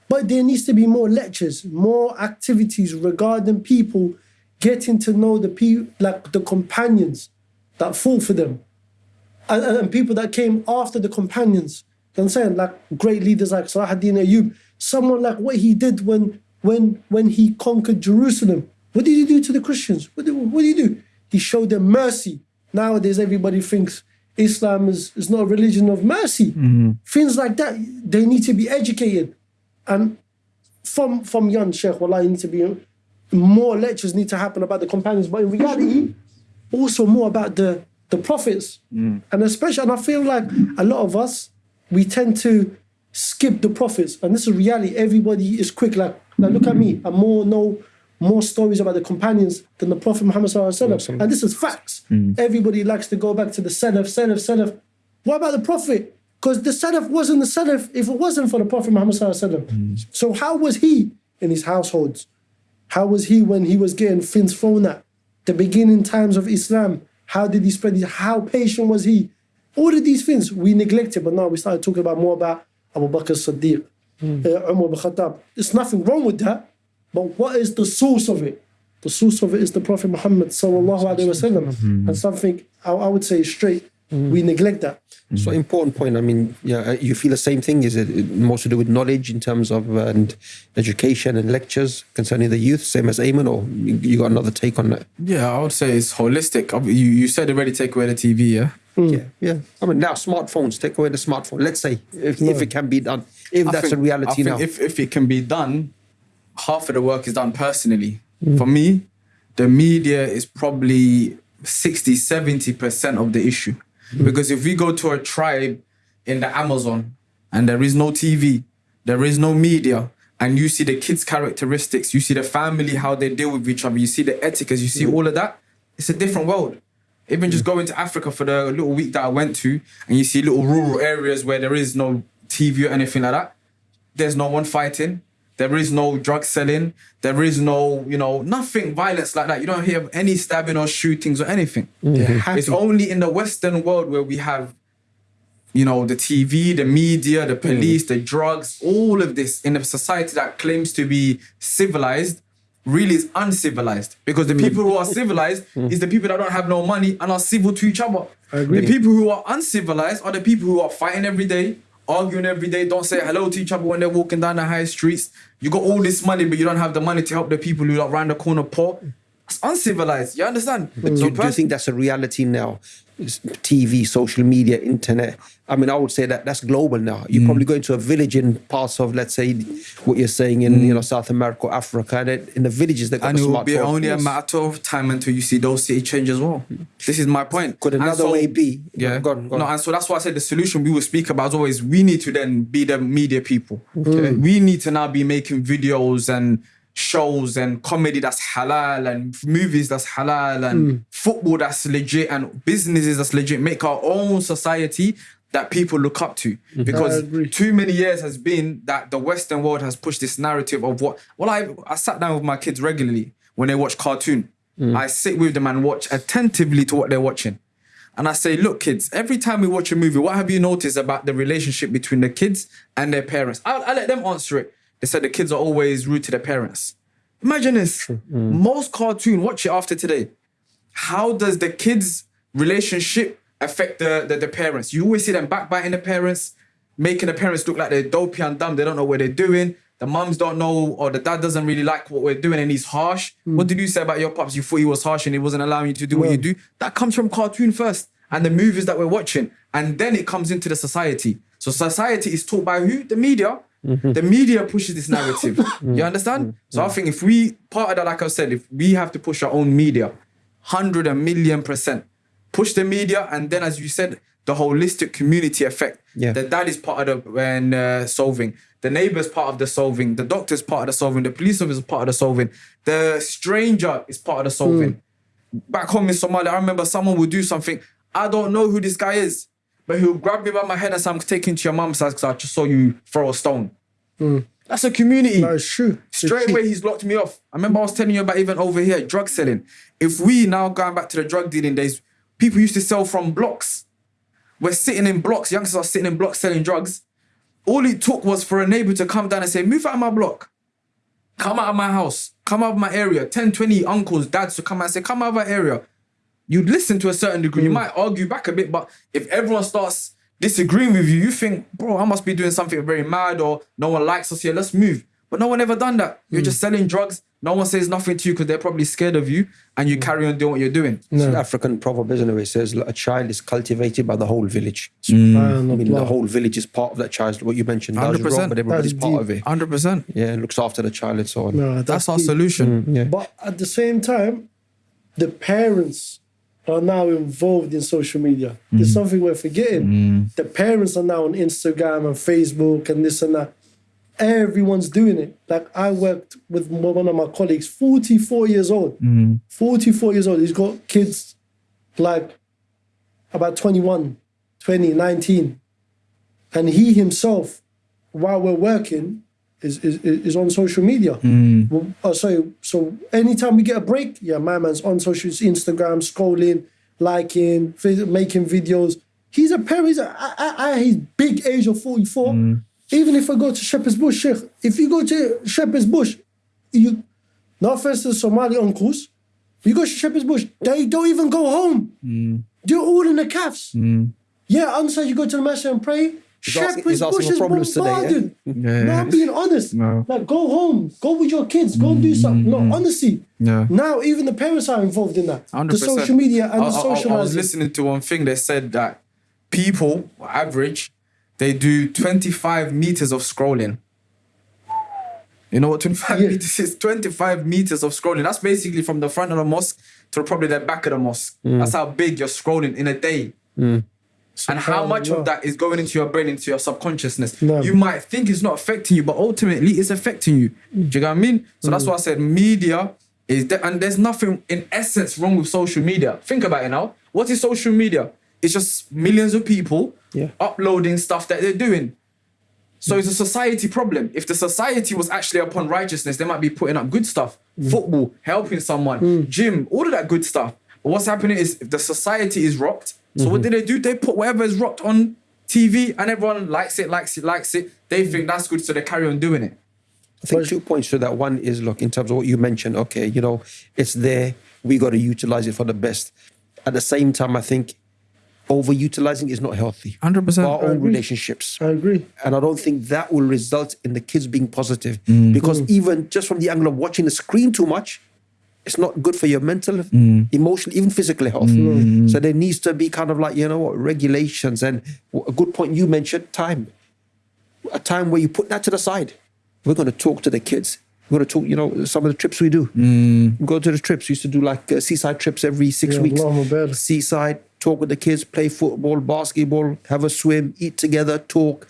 But there needs to be more lectures, more activities regarding people getting to know the people, like the companions that fall for them. And, and, people that came after the companions. You know I'm saying? Like great leaders like Salahuddin Ayyub. Someone like what he did when when when he conquered Jerusalem. What did he do to the Christians? What did, what did he do? He showed them mercy. Nowadays, everybody thinks Islam is, is not a religion of mercy. Mm-hmm. Things like that, they need to be educated. And from from young, Sheikh, Wallah, you need to be more lectures need to happen about the companions, but in reality, also more about the the prophets, mm. and especially, and I feel like a lot of us we tend to skip the prophets, and this is reality. Everybody is quick, like like look at me, I'm more know more stories about the companions than the Prophet Muhammad sallallahu alaihi wasallam, and this is facts. Hmm. Everybody likes to go back to the Salaf, Salaf, Salaf. What about the Prophet? Because the Salaf wasn't the Salaf if it wasn't for the Prophet Muhammad sallallahu alaihi wasallam. Hmm. So how was he in his households? How was he when he was getting things thrown at? The beginning times of Islam. How did he spread it? How patient was he? All of these things we neglected, but now we started talking about more about Abu Bakr Siddiq, hmm. uh, Umar Khattab. There's nothing wrong with that, but what is the source of it? The source of it is the Prophet Muhammad sallallahu alaihi wasallam, and something I, I would say straight. We neglect that. So important point. I mean, yeah, uh, you feel the same thing. Is it more to do with knowledge in terms of uh, and education and lectures concerning the youth, same as Ayman, or you you got another take on that? Yeah, I would say it's holistic. You you said already take away the TV, yeah. Yeah, yeah. I mean, now smartphones take away the smartphone. Let's say if, if it can be done, if I that's think- a reality I think now. If if it can be done, half of the work is done personally. Mm. For me, the media is probably 60, 70% of the issue. Mm. Because if we go to a tribe in the Amazon and there is no TV, there is no media, and you see the kids' characteristics, you see the family, how they deal with each other, you see the etiquettes, you see mm. all of that, it's a different world. Even just going to Africa for the little week that I went to, and you see little rural areas where there is no TV or anything like that, there's no one fighting. There is no drug selling. There is no, you know, nothing violence like that. You don't hear any stabbing or shootings or anything. It's only in the Western world where we have, you know, the TV, the media, the police, the drugs, all of this in a society that claims to be civilized really is uncivilized because the people who are civilized is the people that don't have no money and are civil to each other. agree. The people who are uncivilized are the people who are fighting every day, arguing every day, don't say hello to each other when they're walking down the high streets. You got all this money, but you don't have the money to help the people who are around the corner poor. That's uncivilized. You understand? Do, do you think that's a reality now? It's TV, social media, internet. I mean, I would say that that's global now. You mm. probably go into a village in parts of, let's say, what you're saying in you mm. know South America, or Africa, and it- in the villages they got and the it will be smartphone. only a matter of time until you see those city change as well. This is my point. Could another so- way be? Yeah. Go on, go on. No, and so that's why I said the solution we will speak about is always we need to then be the media people. Okay? We need to now be making videos and shows and comedy that's halal and movies that's halal and hmm. football that's legit and businesses that's legit. Make our own society that people look up to. Mm-hmm. Because too many years has been that the Western world has pushed this narrative of what. Well, I I sat down with my kids regularly when they watch cartoon. Mm. I sit with them and watch attentively to what they're watching. And I say, look, kids, every time we watch a movie, what have you noticed about the relationship between the kids and their parents? I, I let them answer it. They said the kids are always rude to their parents. Imagine this. Mm. Most cartoon, watch it after today. How does the kids' relationship affect the, the, the parents? You always see them backbiting the parents, making the parents look like they're dopey and dumb. They don't know what they're doing. The mums don't know, or the dad doesn't really like what we're doing and he's harsh. Mm. What did you say about your pops? You thought he was harsh and he wasn't allowing you to do what you do. That comes from cartoon first and the movies that we're watching. And then it comes into the society. So society is taught by who? The media. Mm-hmm. The media pushes this narrative. Mm-hmm. you understand? Mm-hmm. So I think if we, part of that, like I said, if we have to push our own media, hundred and million percent. Push the media, and then, as you said, the holistic community effect. Yeah. That that is part of the when uh, solving. The neighbor's part of the solving. The doctor's part of the solving. The police officer is part of the solving. The stranger is part of the solving. Mm. Back home in Somalia, I remember someone would do something. I don't know who this guy is, but he'll grab me by my head and say, "I'm taking to your mum's house because I just saw you throw a stone." Hmm. That's a community. No, it's true. Straight away, he's locked me off. I remember I was telling you about even over here, drug selling. If we now going back to the drug dealing days, people used to sell from blocks. We're sitting in blocks, youngsters are sitting in blocks selling drugs. All it took was for a neighbor to come down and say, Move out of my block. Come out of my house. Come out of my area. 10, 20 uncles, dads to come out and say, Come out of our area. You'd listen to a certain degree. You might argue back a bit, but if everyone starts disagreeing with you, you think, bro, I must be doing something very mad or no one likes us here. Let's move. But But no one ever done that. You're Hmm. just selling drugs. No one says nothing to you because they're probably scared of you, and you carry on doing what you're doing. It's an African proverb, isn't it? where It says a child is cultivated by the whole village. Mm. I mean, the whole village is part of that child. What you mentioned, that 100%. wrong, but everybody's That's part deep. of it. Hundred percent. Yeah, looks after the child and so on. No, That's our deep. solution. Yeah. But at the same time, the parents are now involved in social media. There's mm. something we're forgetting. Mm. The parents are now on Instagram and Facebook and this and that. Everyone's doing it. Like I worked with one of my colleagues, 44 years old. Mm. 44 years old. He's got kids like about 21, 20, 19. And he himself, while we're working, is, is, is on social media. Mm. Well, uh, so, so anytime we get a break, yeah, my man's on social Instagram, scrolling, liking, making videos. He's a parent. He's a, I, I, his big age of 44. Mm. Even if I go to Shepherd's Bush, Sheikh, if you go to Shepherd's Bush, you, no offense to the Somali uncles, you go to Shepherd's Bush, they don't even go home. Mm. They're all in the calves. Yeah, outside you go to the masjid and pray. He's asking- Shepherd's he's asking Bush for is problems today, yeah? bombarded. Yeah. No, I'm being honest. No. Like, go home, go with your kids, go and do mm-hmm. something. No, mm-hmm. honestly. Yeah. Now, even the parents are involved in that. 100%. The social media and I, the I- I- I was listening to one thing. They said that people, average, they do 25 meters of scrolling. You know what 25 Yeah. meters is? 25 meters of scrolling. That's basically from the front of the mosque to probably the back of the mosque. Mm. That's how big you're scrolling in a day. Mm. And how much of that is going into your brain, into your subconsciousness? No. You might think it's not affecting you, but ultimately it's affecting you. Do you get what I mean? So that's mm. why I said media is there, and there's nothing in essence wrong with social media. Think about it now. What is social media? It's just millions of people Yeah. uploading stuff that they're doing. So it's a society problem. If the society was actually upon righteousness, they might be putting up good stuff. Mm. Football, helping someone, mm. gym, all of that good stuff. But what's happening is if the society is rocked. So what do they do? They put whatever is rocked on TV and everyone likes it, likes it, likes it. They think that's good, so they carry on doing it. I think two points to that. One is look in terms of what you mentioned. Okay, you know, it's there. We got to utilize it for the best. At the same time, I think overutilizing is not healthy. 100%. For our own agree. relationships. I agree. And I don't think that will result in the kids being positive. Mm. Because even just from the angle of watching the screen too much, it's not good for your mental, Mm. emotional, even physical health. So there needs to be kind of like, you know what, regulations. And a good point you mentioned, time. A time where you put that to the side. We're going to talk to the kids. We're going to talk, you know, some of the trips we do. Mm. We go to the trips. We used to do like uh, seaside trips every six Yeah, weeks. Seaside, talk with the kids, play football, basketball, have a swim, eat together, talk.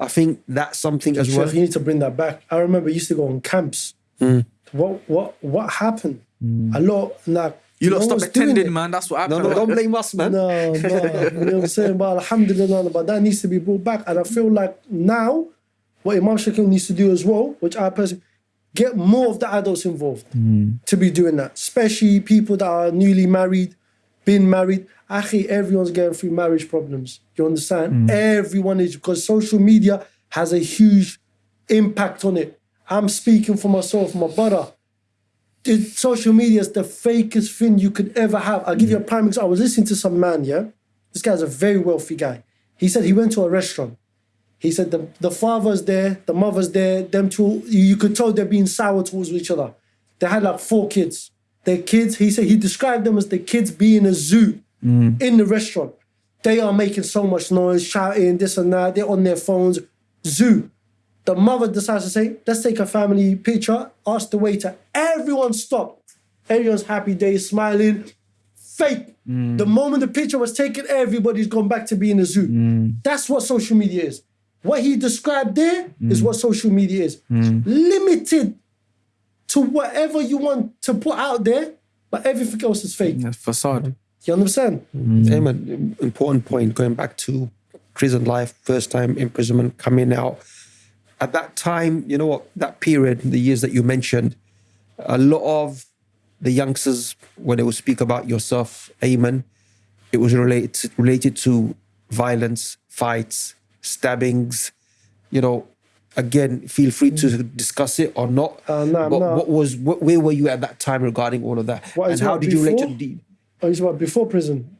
I think that's something as well. You need to bring that back. I remember you used to go on camps. Mm. What what what happened? Mm. A lot like You no lot stop one's doing attending, it. man. That's what No, happened. no, don't blame us, man. No, no, you know what I'm saying? But alhamdulillah, but that needs to be brought back. And I feel like now, what Imam Shakil needs to do as well, which I personally get more of the adults involved mm. to be doing that, especially people that are newly married, been married. Actually, everyone's going through marriage problems. You understand? Mm. Everyone is because social media has a huge impact on it. I'm speaking for myself, my brother social media is the fakest thing you could ever have. I'll give you a prime example. I was listening to some man, yeah? This guy's a very wealthy guy. He said he went to a restaurant. He said the, the father's there, the mother's there, them two, you, you could tell they're being sour towards each other. They had like four kids. Their kids, he said he described them as the kids being a zoo mm. in the restaurant. They are making so much noise, shouting, this and that. They're on their phones. Zoo. The mother decides to say, let's take a family picture. Ask the waiter. Everyone stopped. Everyone's happy day, smiling. Fake. Mm. The moment the picture was taken, everybody's gone back to being a zoo. Mm. That's what social media is. What he described there mm. is what social media is. Limited to whatever you want to put out there, but everything else is fake. Yeah, facade. You understand? Amen. Important point. Going back to prison life, first time imprisonment, coming out. At that time, you know what? That period, the years that you mentioned, a lot of the youngsters, when they would speak about yourself, Ayman, it was related related to violence, fights, stabbings. You know, again, feel free to discuss it or not. Uh, no, but no. what was what, where were you at that time regarding all of that? What and how did you relate to before? the deed? Oh, about before prison?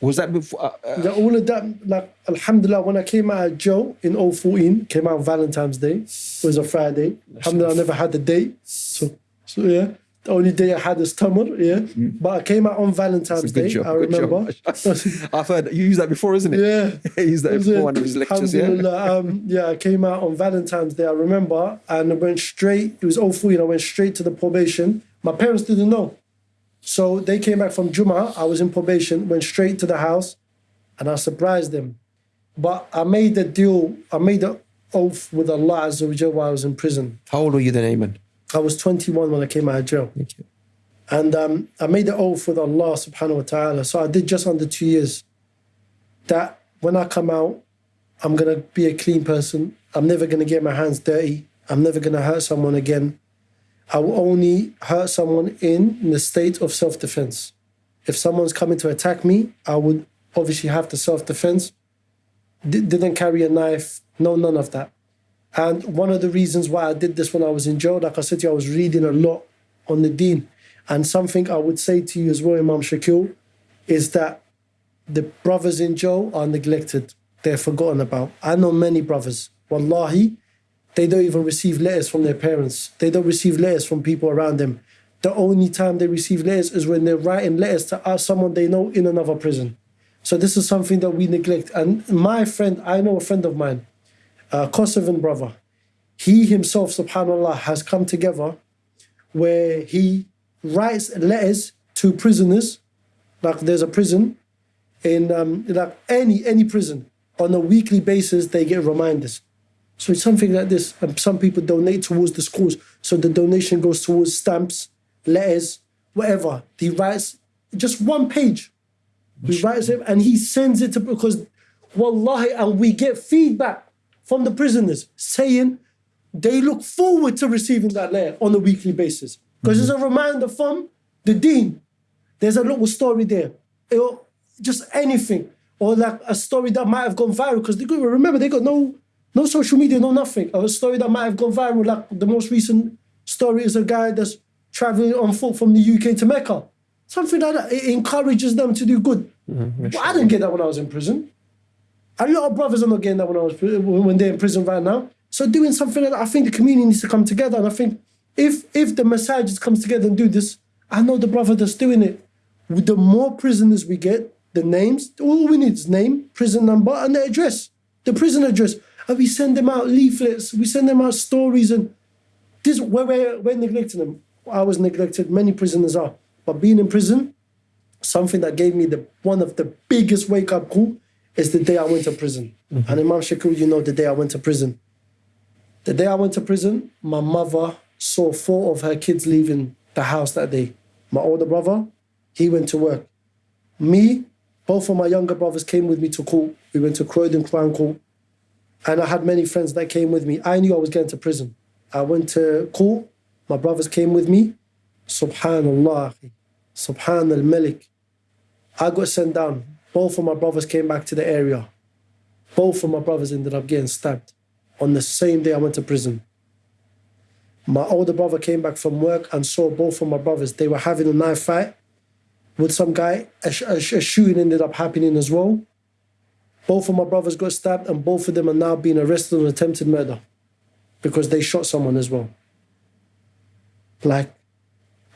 Was that before? Uh, uh, Yeah, all of that, like, Alhamdulillah, when I came out of jail in 014, came out on Valentine's Day. It was a Friday. Alhamdulillah, I never had a date. So, so yeah. The only day I had is Tamar, yeah. But I came out on Valentine's it's a good Day, job. I remember. I've heard you used that before, isn't it? yeah. he used that It was before a- one of his lectures. Yeah. Um, yeah, I came out on Valentine's Day, I remember, and I went straight, it was 014, I went straight to the probation. My parents didn't know. So they came back from Juma, I was in probation, went straight to the house, and I surprised them. But I made a deal, I made an oath with Allah Azza while I was in prison. How old were you then, Ayman? I was 21 when I came out of jail. Thank you. And um, I made an oath with Allah subhanahu wa ta'ala. So I did just under two years. That when I come out, I'm going to be a clean person. I'm never going to get my hands dirty. I'm never going to hurt someone again. I will only hurt someone in, the state of self defense. If someone's coming to attack me, I would obviously have the self defense. D- didn't carry a knife, no, none of that. And one of the reasons why I did this when I was in jail, like I said to you, I was reading a lot on the deen. And something I would say to you as well, Imam Shakil, is that the brothers in jail are neglected. They're forgotten about. I know many brothers. Wallahi, they don't even receive letters from their parents. They don't receive letters from people around them. The only time they receive letters is when they're writing letters to someone they know in another prison. So this is something that we neglect. And my friend, I know a friend of mine, a Kosovan brother, he himself, subhanAllah, has come together where he writes letters to prisoners, like there's a prison in um, like any any prison on a weekly basis they get reminders. So it's something like this. And some people donate towards the schools, so the donation goes towards stamps, letters, whatever. He writes just one page. He writes it and he sends it to because, wallahi, and we get feedback from the prisoners saying they look forward to receiving that letter on a weekly basis because it's a mm-hmm. reminder from the deen. There's a little story there, or just anything, or like a story that might have gone viral because they remember they got no no social media, no nothing. A story that might have gone viral, like the most recent story is a guy that's traveling on foot from the UK to Mecca. Something like that. It encourages them to do good. Mm-hmm, well, I didn't get that when I was in prison. A lot of brothers are not getting that when I was when they're in prison right now. So doing something like that, I think the community needs to come together. And I think if if the masajid comes together and do this, I know the brother that's doing it. With the more prisoners we get, the names, all we need is name, prison number, and the address, the prison address. And we send them out leaflets, we send them out stories, and this we're, we're, we're neglecting them. I was neglected, many prisoners are. But being in prison, something that gave me the one of the biggest wake up call is the day I went to prison. Mm-hmm. And Imam Shakur, you know the day I went to prison. The day I went to prison, my mother saw four of her kids leaving the house that day. My older brother, he went to work. Me, both of my younger brothers came with me to court. We went to Croydon Crown Court. And I had many friends that came with me. I knew I was going to prison. I went to court. My brothers came with me. Subhanallah. Subhan al Malik. I got sent down. Both of my brothers came back to the area. Both of my brothers ended up getting stabbed on the same day I went to prison. My older brother came back from work and saw both of my brothers. They were having a knife fight with some guy. A, sh- a sh- a shooting ended up happening as well. Both of my brothers got stabbed, and both of them are now being arrested on attempted murder because they shot someone as well. Like,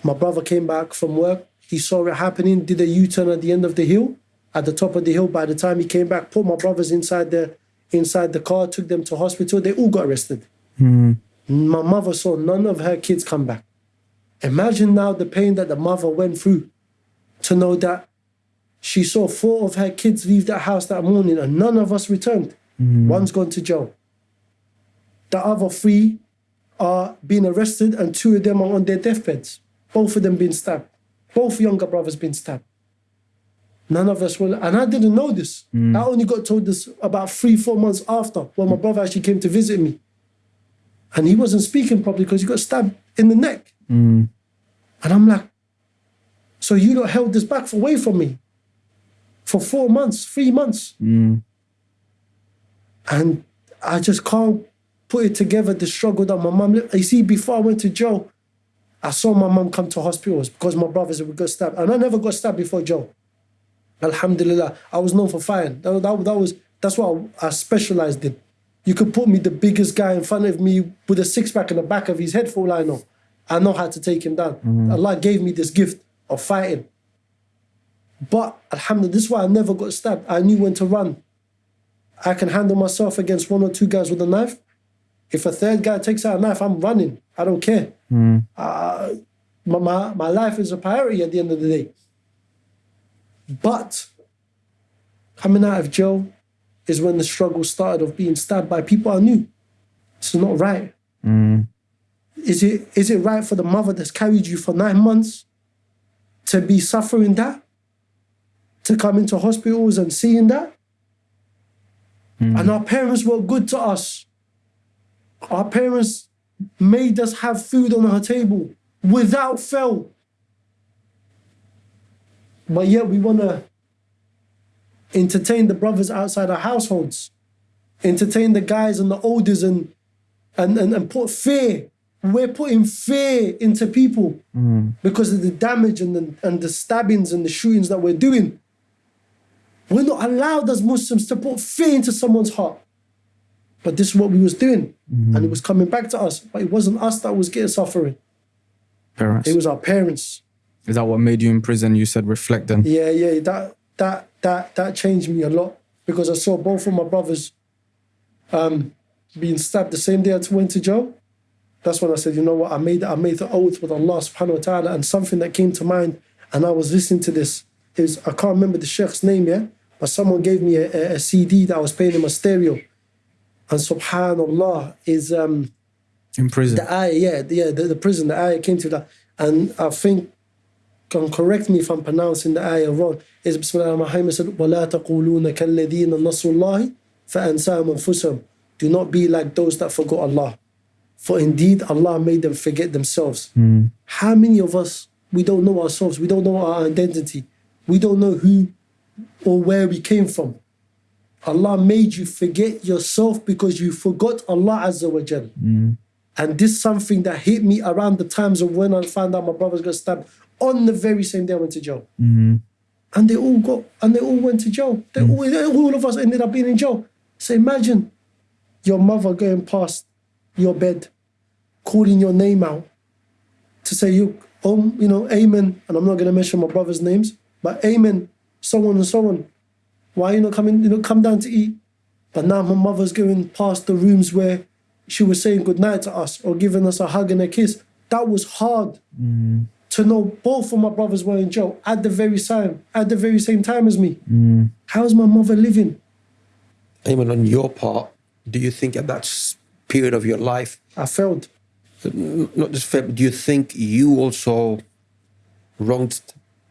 my brother came back from work. He saw it happening, did a U turn at the end of the hill, at the top of the hill. By the time he came back, put my brothers inside the inside the car, took them to hospital. They all got arrested. Hmm. My mother saw none of her kids come back. Imagine now the pain that the mother went through to know that she saw four of her kids leave that house that morning and none of us returned. Mm. One's gone to jail. The other three are being arrested and two of them are on their deathbeds. Both of them being stabbed. Both younger brothers being stabbed. None of us were, and I didn't know this. Mm. I only got told this about three, four months after when my brother actually came to visit me. And he wasn't speaking properly because he got stabbed in the neck. Mm. And I'm like, so you lot held this back away from me for four months, three months. Mm. And I just can't put it together, the struggle that my mum, you see, before I went to jail, I saw my mum come to hospitals because my brothers would get stabbed. And I never got stabbed before jail. Alhamdulillah. I was known for fighting. That, that, that was that's what I, I specialized in. You could put me the biggest guy in front of me with a six pack in the back of his head for all I know. I know how to take him down. Mm. Allah gave me this gift of fighting. But Alhamdulillah, this is why I never got stabbed. I knew when to run. I can handle myself against one or two guys with a knife. If a third guy takes out a knife, I'm running. I don't care. Uh, my, my, my life is a priority at the end of the day. But coming out of jail is when the struggle started of being stabbed by people I knew. This is not right. Is it is it right for the mother that's carried you for nine months to be suffering that? To come into hospitals and seeing that? Hmm. And our parents were good to us. Our parents made us have food on our table without fail. But yet we want to entertain the brothers outside our households, entertain the guys and the elders and, and, and, and put fear. We're putting fear into people hmm. because of the damage and the, and the stabbings and the shootings that we're doing. We're not allowed as Muslims to put fear into someone's heart. But this is what we was doing. And it was coming back to us. But it wasn't us that was getting suffering. Parents. It was our parents. Is that what made you in prison? You said reflect then. Yeah, yeah, that that that that changed me a lot because I saw both of my brothers um, being stabbed the same day I went to jail. That's when I said, you know what, I made I made the oath with Allah subhanahu wa ta'ala and something that came to mind and I was listening to this. Was, I can't remember the sheikh's name, yeah, but someone gave me a, a, a CD that I was playing in my stereo. And subhanallah is um In prison. the ayah, yeah, the, yeah, the, the prison, the ayah came to that. And I think, can correct me if I'm pronouncing the ayah wrong, is Bismillah ar-Rahman said, وَلَا تَقُولُونَ كَالَّذِينَ نَصُوا اللَّهِ فَأَنْسَاهُمْ أَنفُسَهُم Do not be like those that forgot Allah. For indeed Allah made them forget themselves. How many of us, we don't know ourselves, we don't know our identity, we don't know who or where we came from. Allah made you forget yourself because you forgot Allah Azza wa Jal. Mm. And this is something that hit me around the times of when I found out my brothers got stabbed on the very same day I went to jail. Mm-hmm. And they all got and they all went to jail. They mm. all, they- all of us ended up being in jail. So imagine your mother going past your bed, calling your name out to say you um, you know, Ayman, and I'm not gonna mention my brother's names, but Ayman, so on and so on. Why you not coming, you know, come down to eat? But now my mother's going past the rooms where she was saying goodnight to us or giving us a hug and a kiss. That was hard mm. to know both of my brothers were in jail at the very time, at the very same time as me. Mm. How's my mother living? Ayman, on your part, do you think at that period of your life, I failed. not just fair, but do you think you also wronged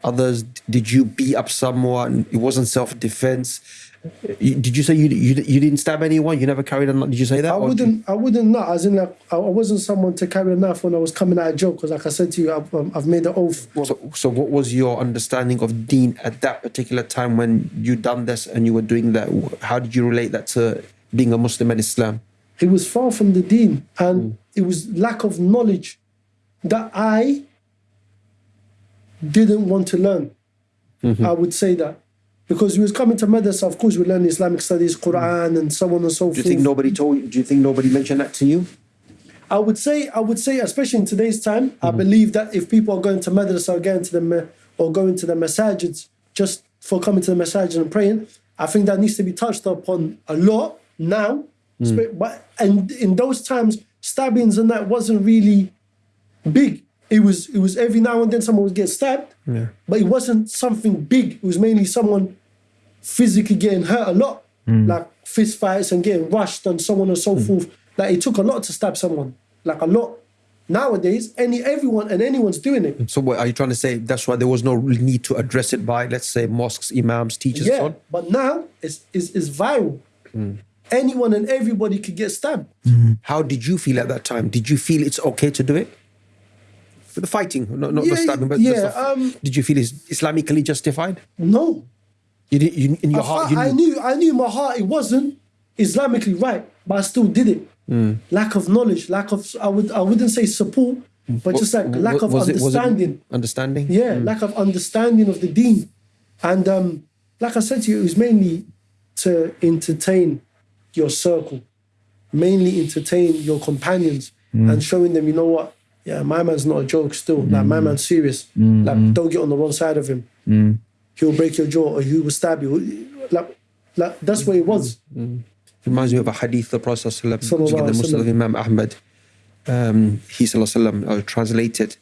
others? Did you beat up someone? It wasn't self-defense. Did you say you, you you didn't stab anyone? You never carried a knife? Did you say that? I wouldn't. I wouldn't not. As in, like, I wasn't someone to carry a knife when I was coming out of jail. Because, like I said to you, I've, um, I've made an oath. So, so what was your understanding of Deen at that particular time when you done this and you were doing that? How did you relate that to being a Muslim and Islam? It was far from the Deen, and it was lack of knowledge that I didn't want to learn. Mm-hmm. I would say that because we was coming to madrasa, of course, we learn Islamic studies, Quran, and so on and so forth. Do you think nobody told you? Do you think nobody mentioned that to you? I would say, I would say, especially in today's time, I mm-hmm. believe that if people are going to madrasa or going to the or going to the masajids just for coming to the masajid and praying, I think that needs to be touched upon a lot now. Mm. Spe- But and in those times, stabbings and that wasn't really big. It was it was every now and then someone would get stabbed, but it wasn't something big. It was mainly someone physically getting hurt a lot, mm. like fist fights and getting rushed and so on and so mm. forth. Like it took a lot to stab someone, like a lot. Nowadays, any everyone and anyone's doing it. So what are you trying to say? That's why there was no need to address it by, let's say, mosques, imams, teachers, and so Yeah, on. but now it's it's, it's viral. Mm. Anyone and everybody could get stabbed. Mm-hmm. How did you feel at that time? Did you feel it's okay to do it? For the fighting, not, not the stabbing, but the yeah, stuff. um, did you feel it's Islamically justified? No, You did, you, in your I, heart, you I knew I knew in my heart it wasn't Islamically right, but I still did it. Lack of knowledge, lack of I would I wouldn't say support, but just like lack of was it- it understanding. understanding. Yeah, lack of understanding of the deen. And um, like I said to you, it was mainly to entertain your circle, mainly entertain your companions and showing them, you know what? Yeah, my man's not a joke still. Like, my man's serious. Like, don't get on the wrong side of him. He'll break your jaw or he will stab you. Like, like that's what it was. reminds me of a hadith the Prophet ﷺ, which is in the Sallallahu Musnad of Imam Ahmad. Um, he sallallahu uh, translated,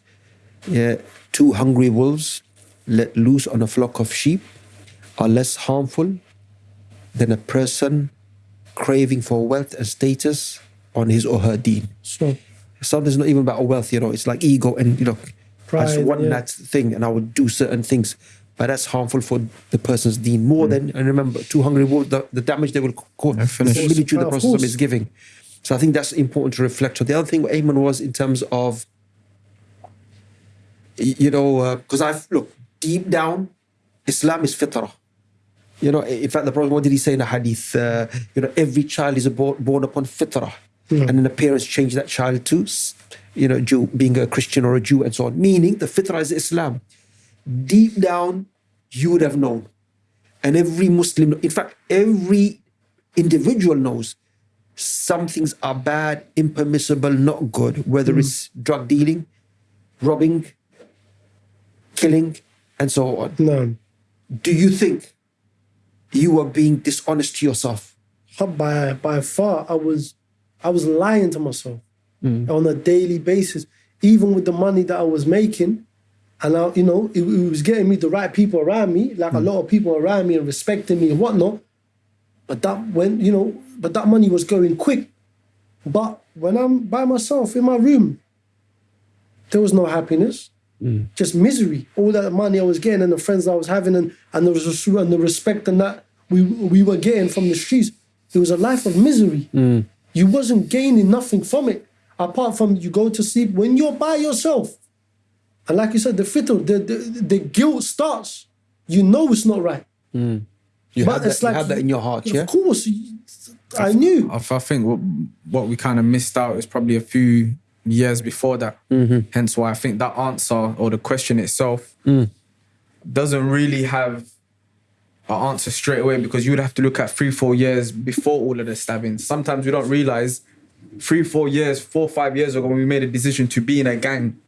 yeah, two hungry wolves let loose on a flock of sheep are less harmful than a person craving for wealth and status on his or her deen. So, Sometimes it's not even about wealth, you know, it's like ego and, you know, I just want yeah. that thing and I would do certain things. But that's harmful for the person's deen more Mm. than, and remember, two hungry wolves, the, the damage they will cause, the finish. similitude the Of Prophet is giving. So I think that's important to reflect on. The other thing Ayman was in terms of, you know, because I've, look, deep down, Islam is fitrah. You know, in fact, the Prophet, what did he say in a hadith? Uh, you know, every child is born, born upon fitrah. Hmm. And then the parents change that child to, you know, Jew, being a Christian or a Jew and so on. Meaning the fitrah is Islam. Deep down, you would have known. And every Muslim, in fact, every individual knows some things are bad, impermissible, not good, whether hmm. it's drug dealing, robbing, killing, and so on. no. Do you think you are being dishonest to yourself? by by far I was I was lying to myself mm. on a daily basis, even with the money that I was making, and I, you know it, it was getting me the right people around me, like a mm. lot of people around me and respecting me and whatnot. But that when you know, but that money was going quick. But when I'm by myself in my room, there was no happiness, mm. just misery. All that money I was getting and the friends I was having and and the and the respect and that we we were getting from the streets. It was a life of misery. You wasn't gaining nothing from it apart from you go to sleep when you're by yourself. And like you said, the fitrah, the, the the guilt starts. You know it's not right. Hmm. You But had that, it's you like had that in your heart, yeah? Of yeah? course, you- I knew. I, I think what, what we kind of missed out is probably a few years before that. Mm-hmm. Hence why I think that answer or the question itself mm. doesn't really have an answer straight away because you would have to look at three, four years before all of the stabbings. Sometimes we don't realize three, four years, four, five years ago when we made a decision to be in a gang,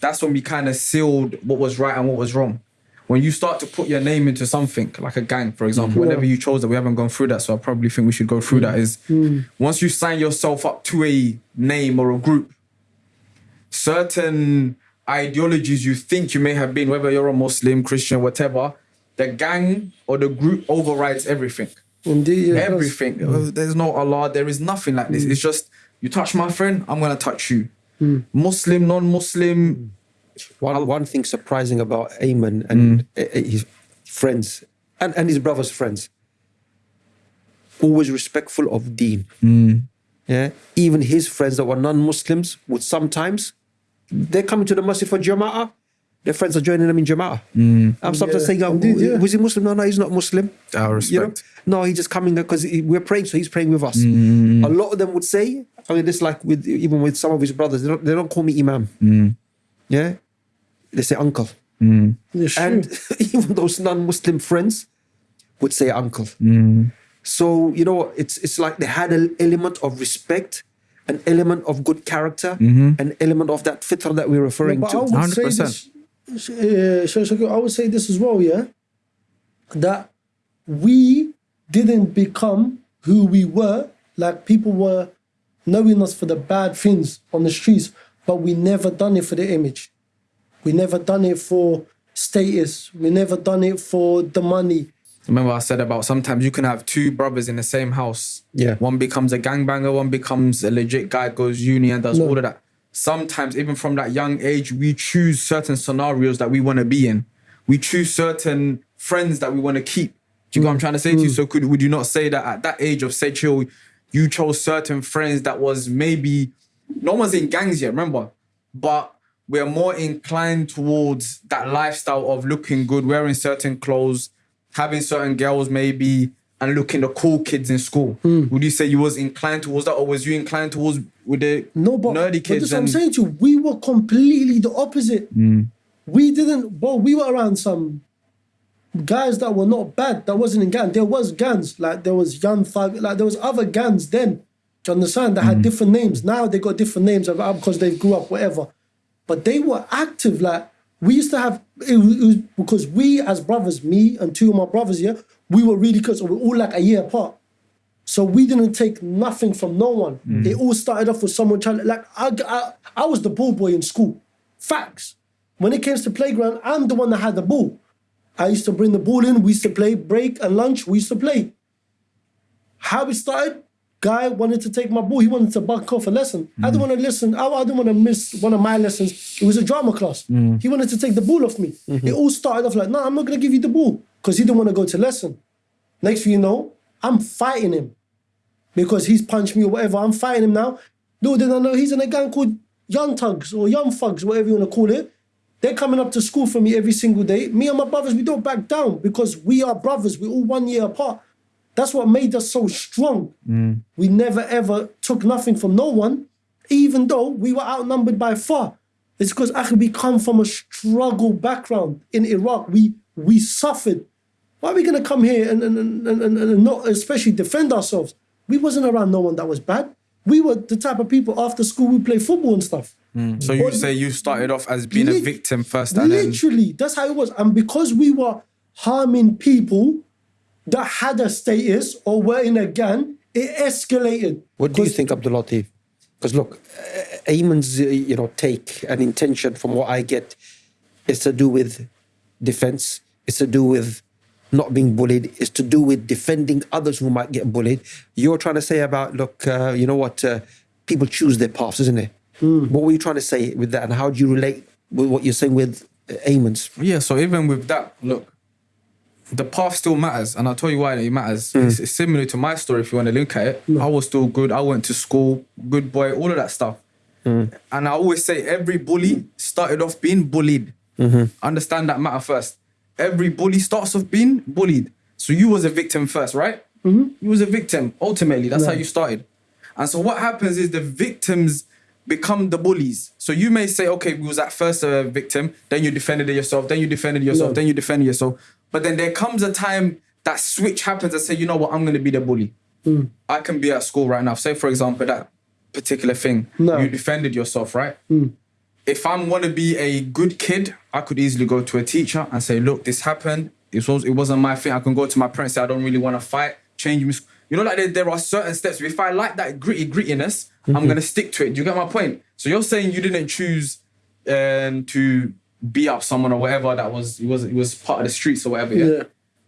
that's when we kind of sealed what was right and what was wrong. When you start to put your name into something like a gang, for example, whenever you chose that, we haven't gone through that, so I probably think we should go through that. Is mm. once you sign yourself up to a name or a group, certain ideologies you think you may have been, whether you're a Muslim, Christian, whatever, the gang or the group overrides everything. Indeed, yeah. Everything. Uh, There's no Allah. There is nothing like this. It's just you touch my friend, I'm gonna touch you. Muslim, non-Muslim. One, one thing surprising about Ayman and uh, uh, his friends and, and his brother's friends, always respectful of deen. Yeah, even his friends that were non-Muslims would sometimes they're coming to the masjid for jama'ah. Their friends are joining them in jama'ah. I'm sometimes Yeah, saying, oh, indeed, yeah. "Was he Muslim? No, no, he's not Muslim." Our You know? No, he's just coming because we're praying, so he's praying with us. A lot of them would say, I mean, it's like with even with some of his brothers, they don't, they don't call me Imam. Yeah, they say uncle. It's. And even those non-Muslim friends would say uncle. So you know, it's it's like they had an element of respect, an element of good character, an element of that fitra that we're referring but I to. would say 100%. this, Sheikh Shakir, I would say this as well, yeah, that we didn't become who we were. Like people were knowing us for the bad things on the streets, but we never done it for the image. We never done it for status. We never done it for the money. Remember I said about sometimes you can have two brothers in the same house. Yeah. One becomes a gangbanger, one becomes a legit guy, goes uni and does No. all of that. Sometimes, even from that young age, we choose certain scenarios that we want to be in. We choose certain friends that we want to keep. Do you know what I'm trying to say to you? Mm. So could would you not say that at that age of say chill, you chose certain friends that was maybe no one's in gangs yet, remember? But we're more inclined towards that lifestyle of looking good, wearing certain clothes, having certain girls maybe, and looking the cool kids in school. Hmm. Would you say you was inclined towards that, or was you inclined towards with the No, but, nerdy but kids? this what I'm saying to you. We were completely the opposite. Hmm. We didn't. Well, we were around some guys that were not bad, that wasn't in gang. There was gangs, like there was Young Thug, like there was other gangs then. Do you understand? That had hmm. different names. Now they got different names of- ah, because they grew up, whatever. But they were active. Like we used to have, it was, it was because we as brothers, me and two of my brothers, yeah, we were really close. We were all like a year apart. So we didn't take nothing from no one. Mm. It all started off with someone trying. to, Like I, I, I was the ball boy in school. Facts. When it came to playground, I'm the one that had the ball. I used to bring the ball in. We used to play break and lunch. We used to play. How it started? Guy wanted to take my ball. He wanted to buck off a lesson. I didn't mm. want to listen. I, I didn't want to miss one of my lessons. It was a drama class. Mm. He wanted to take the ball off me. Mm-hmm. It all started off like, no, I'm not gonna give you the ball because he didn't want to go to lesson. Next thing you know, I'm fighting him because he's punched me or whatever. I'm fighting him now. Little did I know he's in a gang called Young Tugs or Young Thugs, whatever you want to call it. They're coming up to school for me every single day. Me and my brothers, we don't back down because we are brothers. We're all one year apart. That's what made us so strong. Mm. We never ever took nothing from no one, even though we were outnumbered by far. It's because actually we come from a struggle background in Iraq. We we suffered. Why are we gonna come here and, and, and, and, and not especially defend ourselves? We wasn't around no one that was bad. We were the type of people after school we play football and stuff. Mm. So you But- say you started off as being a victim first, and then Literally, that's how it was. And because we were harming people that had a status or were in a gang, it escalated. What do you think, Abdul Latif? Because look, uh, Ayman's uh, you know take and intention, from what I get, is to do with defense. It's to do with not being bullied. It's to do with defending others who might get bullied. You're trying to say about look, uh, you know what? Uh, people choose their paths, isn't it? What were you trying to say with that, and how do you relate with what you're saying with uh, Ayman's? Yeah, so even with that, look, the path still matters, and I'll tell you why it matters. Hmm. It's, it's similar to my story if you want to look at it. I was still good. I went to school, good boy, all of that stuff. Hmm. And I always say every bully started off being bullied. Mm-hmm. Understand that matter first. Every bully starts off being bullied. So you was a victim first, right? Mm-hmm. You was a victim. Ultimately, that's how you started. And so what happens is the victims become the bullies. So you may say, okay, we was at first a victim, then you defended yourself, then you defended yourself, No. then you defended yourself. But then there comes a time that switch happens and say, you know what, I'm gonna be the bully. Hmm. I can be at school right now. Say for example that particular thing. No. You defended yourself, right? Hmm. If I'm want to be a good kid, I could easily go to a teacher and say, look, this happened. It was it wasn't my thing. I can go to my parents. Say I don't really want to fight. Change me. You know, like there, there are certain steps. If I like that gritty grittiness, Mm-hmm. I'm gonna stick to it. Do you get my point? So you're saying you didn't choose um, to beat up someone or whatever that was it was it was part of the streets or whatever. Yeah. Yeah.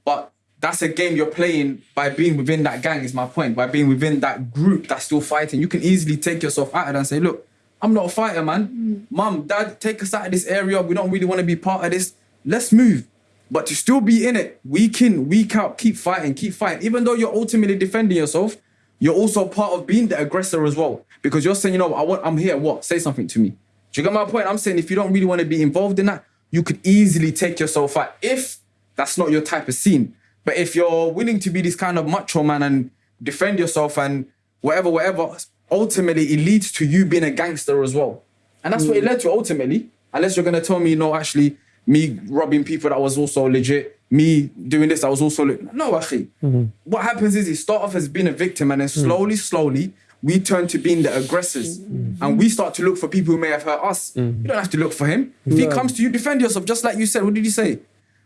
But that's a game you're playing by being within that gang. Is my point. By being within that group that's still fighting, you can easily take yourself out of it and say, look, I'm not a fighter, man. Mum, dad, take us out of this area. We don't really want to be part of this. Let's move. But to still be in it, week in, week out, keep fighting, keep fighting. Even though you're ultimately defending yourself, you're also part of being the aggressor as well. Because you're saying, you know, I want, I'm here. What? Say something to me. Do you get my point? I'm saying if you don't really want to be involved in that, you could easily take yourself out if that's not your type of scene. But if you're willing to be this kind of macho man and defend yourself and whatever, whatever, ultimately it leads to you being a gangster as well. And that's what it mm. led to ultimately. Unless you're gonna tell me, no, actually, me robbing people that was also legit, me doing this that was also no, actually. Mm-hmm. What happens is you start off as being a victim, and then mm. slowly, slowly, we turn to being the aggressors, mm-hmm. and we start to look for people who may have hurt us. Mm-hmm. You don't have to look for him. If he comes to you, defend yourself, just like you said. What did you say?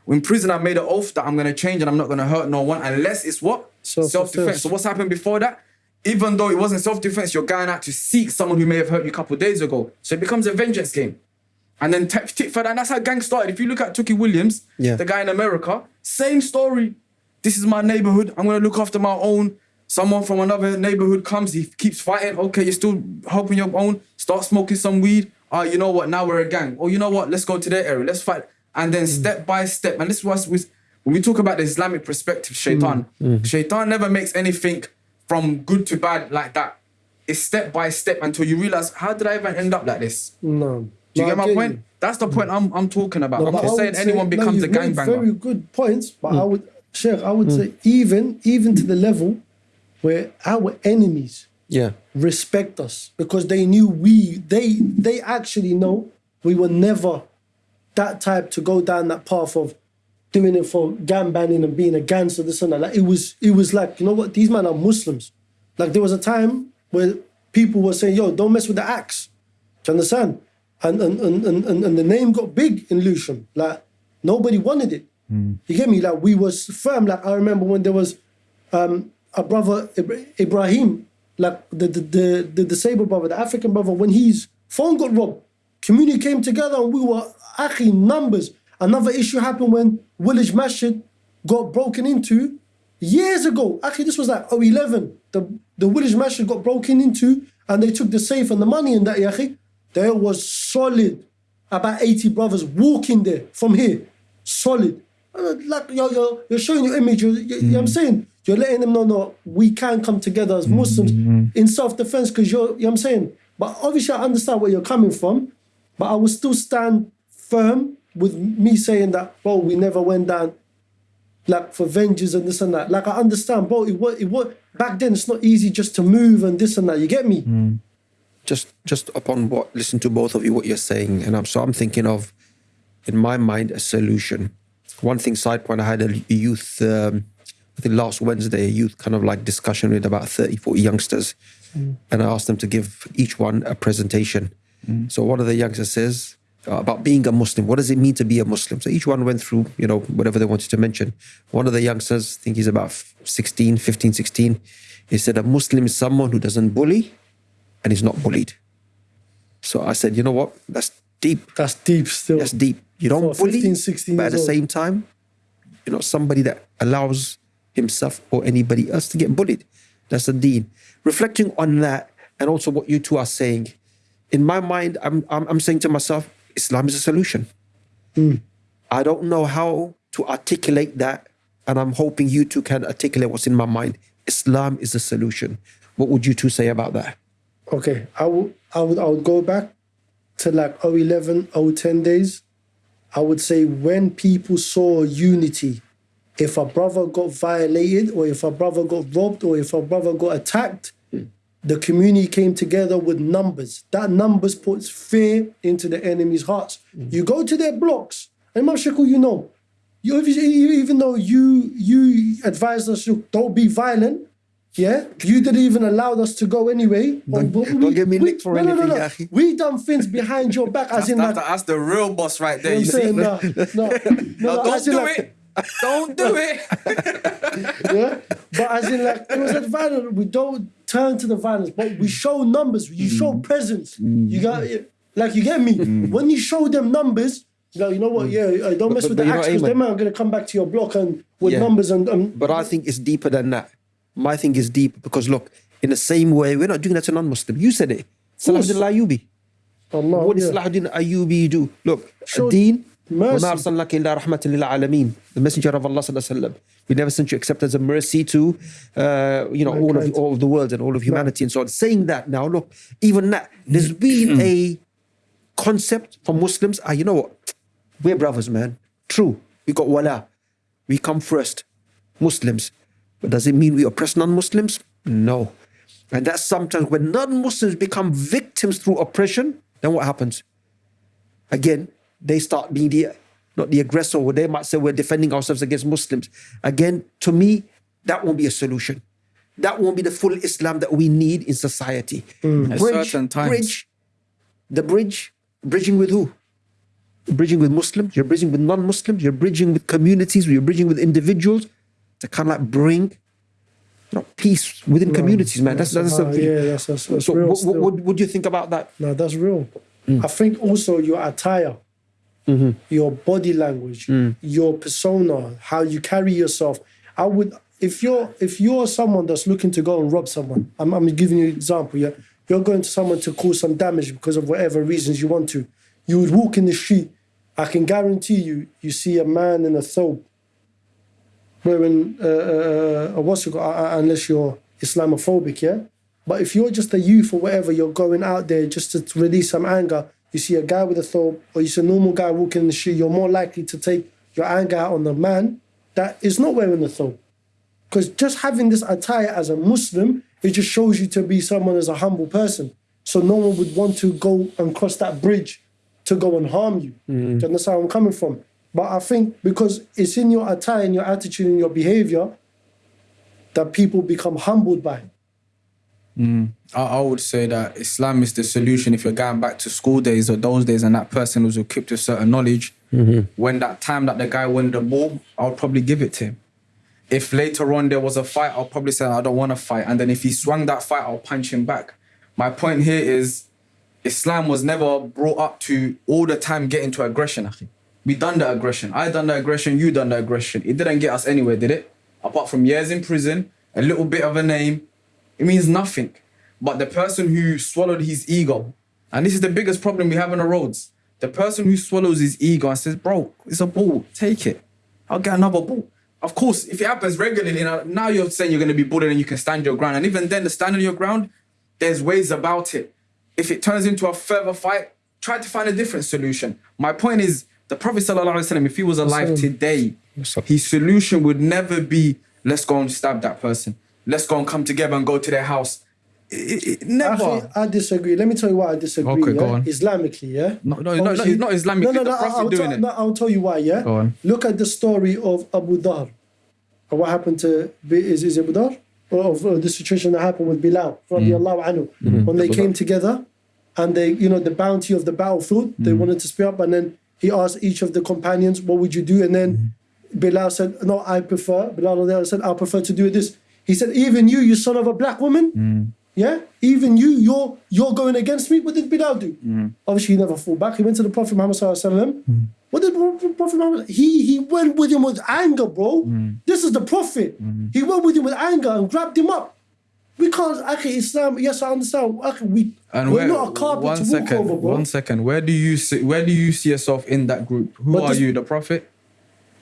In prison, I made an oath that I'm gonna change and I'm not gonna hurt no one unless it's what Self-defense. self-defense. So what's happened before that? Even though it wasn't self-defense, you're going out to seek someone who may have hurt you a couple of days ago. So it becomes a vengeance game. And then tit tit for that, and that's how gang started. If you look at Tookie Williams, Yeah. the guy in America, same story. This is my neighborhood. I'm gonna look after my own. Someone from another neighborhood comes, he keeps fighting. Okay, you're still helping your own. Start smoking some weed. Oh, you know what? Now we're a gang. Oh, you know what? Let's go to their area. Let's fight. And then mm. step by step. And this was with when we talk about the Islamic perspective, mm. Shaitan. Mm. Shaitan never makes anything from good to bad like that. It's step by step until you realize, how did I even end up like this? No. Do you No, get my point? you. That's the point I'm I'm talking about. No, I'm not saying would say- anyone no, becomes a gangbanger. Very good points, but Hmm. I would, Sheikh, I would say even even to the level where our enemies Yeah. respect us because they knew we they they actually know we were never that type to go down that path of doing it for gang banning and being a gangster, this and that. Like it was, it was like, you know what? These men are Muslims. Like there was a time where people were saying, "Yo, don't mess with the axe." Do you understand? And and and and, and, and the name got big in Lewisham. Like nobody wanted it. You get me? Like we was firm. Like I remember when there was um, a brother Ibrahim, like the the, the the disabled brother, the African brother, when his phone got robbed, community came together and we were actually numbers. Another issue happened when Village Masjid got broken into years ago. Actually, this was like 011. The the Village Masjid got broken into and they took the safe and the money in that. Yahi. There was solid about 80 brothers walking there from here. Solid. Uh, Like you're, you're, you're showing your image. You're, you you know what I'm saying? You're letting them know, no, we can come together as Muslims in self defense because you're, you know what I'm saying? But obviously, I understand where you're coming from. But I will still stand firm with me saying that, bro, we never went down like for vengeance and this and that. Like I understand, bro. It was, it was back then. It's not easy just to move and this and that. You get me? just just upon what listen to both of you what you're saying and I'm, so i'm thinking of in my mind a solution one thing side point i had a youth um, i think last wednesday a youth kind of like discussion with about 30 40 youngsters and i asked them to give each one a presentation so one of the youngsters says uh, about being a muslim what does it mean to be a muslim so each one went through you know whatever they wanted to mention one of the youngsters i think he's about 16 15 16 he said a muslim is someone who doesn't bully and he's not bullied. So I said, you know what? That's deep. That's deep still. That's deep. You don't For bully, 15, 16 but at the old. same time, you're not somebody that allows himself or anybody else to get bullied. That's the deed. Reflecting on that, and also what you two are saying, in my mind, I'm I'm, I'm saying to myself, Islam is a solution. Hmm. I don't know how to articulate that, and I'm hoping you two can articulate what's in my mind. Islam is a solution. What would you two say about that? Okay, I would I would I would go back to like 011, 010 days. I would say when people saw unity, if a brother got violated or if a brother got robbed or if a brother got attacked, hmm. the community came together with numbers. That numbers puts fear into the enemy's hearts. Hmm. You go to their blocks, and Mashakul, you know, you even though you you advised us to don't be violent, yeah, you didn't even allow us to go anyway. Don't- oh, But don't get me licked for no, no, no, no. Yahi. We done things behind your back, as in like. the, that's the real boss right there. You You know what see? No, no, no, No, no, don't do like- it. Don't do it. yeah. But as in like it was like violent. We don't turn to the violence, but we show numbers. You show Mm. presence. You got it. like you get me. When you show them numbers, you know, you know what? Yeah, uh, don't mess Mm. But- with but the you know, axe because Ayman- them are gonna come back to your block and with Yeah. numbers and, and But I think it's deeper than that. My thing is deep because look, in the same way, we're not doing that to non-Muslim. You said it. Salahuddin al-Ayyubi. Allah, What did yeah. Salahuddin Ayyubi do? Look, Show Deen, mercy. وَمَا أَرْسَلْنَاكَ إِلَّا رَحْمَةً لِلْعَالَمِينَ The Messenger of Allah sallallahu alaihi wasallam. We never sent you except as a mercy to, uh, you know, all of Mankind. all of the world and all of humanity and so on. Saying that now, look, even that, there's been a concept for Muslims. Ah, you know what? We're brothers, man. True, we got wala. We come first, Muslims. But does it mean we oppress non-Muslims? No. And that's sometimes when non-Muslims become victims through oppression, then what happens? Again, they start being the not the aggressor, or they might say we're defending ourselves against Muslims. Again, to me, that won't be a solution. That won't be the full Islam that we need in society. Certain times. bridge, the bridge, bridging with who? Bridging with Muslims, you're bridging with non-Muslims, you're bridging with communities, you're bridging with individuals to kind of like bring you know, peace within communities, man. That's that's, Ah, something. yeah, that's that's, that's so what, what, what do you think about that? No, that's real. Mm. I think also your attire, Mm-hmm. your body language, Mm. your persona, how you carry yourself. I would, if you're if you're someone that's looking to go and rob someone, I'm, I'm giving you an example. Yeah, you're going to someone to cause some damage because of whatever reasons you want to. You would walk in the street. I can guarantee you, you see a man in a thobe wearing uh, uh, uh, what's it called, uh, unless you're Islamophobic, yeah. But if you're just a youth or whatever, you're going out there just to release some anger. You see a guy with a thobe, or you see a normal guy walking in the street, you're more likely to take your anger out on the man that is not wearing the thobe. Because just having this attire as a Muslim, it just shows you to be someone as a humble person. So no one would want to go and cross that bridge to go and harm you. Do you mm. understand where I'm coming from? But I think because it's in your attire and your attitude and your behavior that people become humbled by. Mm. I, I would say that Islam is the solution if you're going back to school days or those days and that person was equipped with certain knowledge. Mm-hmm. When that time that the guy won the ball, I would probably give it to him. If later on there was a fight, I'll probably say I don't want to fight. And then if he swung that fight, I'll punch him back. My point here is Islam was never brought up to all the time get into aggression. We done the aggression. I done the aggression, you done the aggression. It didn't get us anywhere, did it? Apart from years in prison, a little bit of a name, it means nothing. But the person who swallowed his ego, and this is the biggest problem we have on the roads. The person who swallows his ego and says, Bro, it's a ball, take it. I'll get another ball. Of course, if it happens regularly, now, you're saying you're going to be bullied and you can stand your ground. And even then, the standing your ground, there's ways about it. If it turns into a further fight, try to find a different solution. My point is, the Prophet, ﷺ, if he was alive today, his solution would never be, let's go and stab that person. Let's go and come together and go to their house. It- it- it- never. Actually, I disagree. Let me tell you why I disagree. Okay, go yeah? on. Islamically, yeah. No, no, no, no, not Islamically, No, no, the no. Prophet I'll, doing tell, it. no, I'll tell you why. Yeah. Go on. Look at the story of Abu Dhar. And what happened to is is Abu Dhar? Of uh, the situation that happened with Bilal, Mm. radiallahu anhu, when they came together, and they, you know, the bounty of the battlefield, they Mm. wanted to split up, and then he asked each of the companions, "What would you do?" And then Mm-hmm. Bilal said, "No, I prefer." Bilal radiallahu anhu said, "I prefer to do this." He said, "Even you, you son of a black woman." Mm. Yeah, even you, you're you're going against me. What did Bilal do? Mm. Obviously, he never fought back. He went to the Prophet Muhammad sallallahu alaihi wasallam. What did Pro- Prophet Muhammad? He he went with him with anger, bro. Mm. This is the Prophet. He went with him with anger and grabbed him up. We can't. Actually, Islam. Yes, I understand. Akhi, we And we're where, not a carpet one to walk second, over, bro. one second. Where do you see, where do you see yourself in that group? Who But are this- you, the Prophet?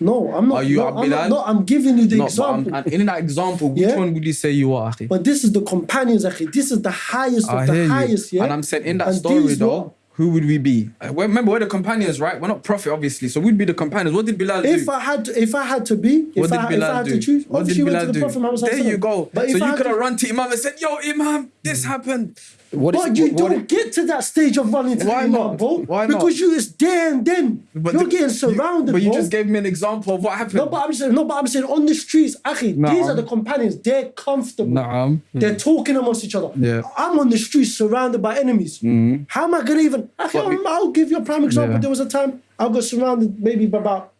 No, I'm not. Are you no, I'm not, no, I'm giving you the No, but I'm- example. in that example, which Yeah. one would you say you are? Akhi? But this is the companions, akhi. This is the highest I of the you. highest, yeah. And I'm saying in that And story though, who would we be? Uh, Remember, we're the companions, right? We're not Prophet, obviously. So we'd be the companions. What did Bilal do? If I had to, if I had to be, if, what did I, if Bilal I had do? to choose, what did Bilal to the do? Prophet There you go. But so you could have run to Imam and said, "Yo, Imam, this happened." What is- But you what- what don't get to that stage of running to Why the not? bro. Why not? Because you is there and then. But You're the- getting you- surrounded, but you bro. just gave me an example of what happened. no, but I'm saying, no, but I'm saying on the streets, Akhi, Nah. these are the companions. They're comfortable. Naam. They're hmm. talking amongst each other. Yeah. I'm on the streets surrounded by enemies. Hmm. How am I gonna even? Akhi, I'm- I'll give you a prime example. Yeah. There was a time I got surrounded maybe by about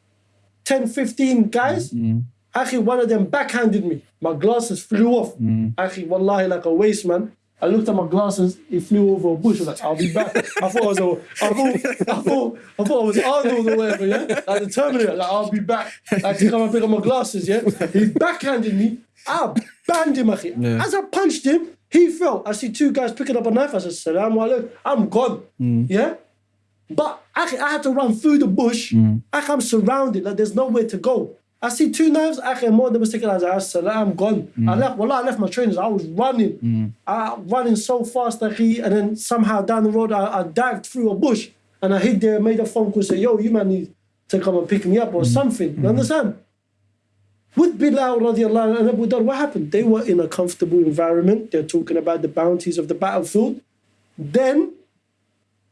10, 15 guys. Hmm. Akhi, one of them backhanded me. My glasses flew off. Akhi, wallahi, like a waste, man. I looked at my glasses, it flew over a bush. I was like, I'll be back. I thought I was, a, I thought, I thought, I thought I was Arnold or whatever, yeah? Like the Terminator, like, I'll be back. Like, to come and pick up my glasses, yeah? He backhanded me. I banned him. Yeah. As I punched him, he fell. I see two guys picking up a knife. I said, Salaam alaikum. I'm gone. Mm. Yeah? But akhi, I had to run through the bush. Mm. Akhi, I'm surrounded. Like there's nowhere to go. I see two knives. Akhi, more than mistaken. I was like, I'm gone. Mm. I left. Well, I left my trainers. I was running. Mm. I running so fast, that he, and then somehow down the road, I, I dived through a bush and I hid there, made a phone call, say, "Yo, you man need to come and pick me up or mm. something." You understand? With Bilal radiallahu and Abu Dhar, what happened? They were in a comfortable environment. They're talking about the bounties of the battlefield. Then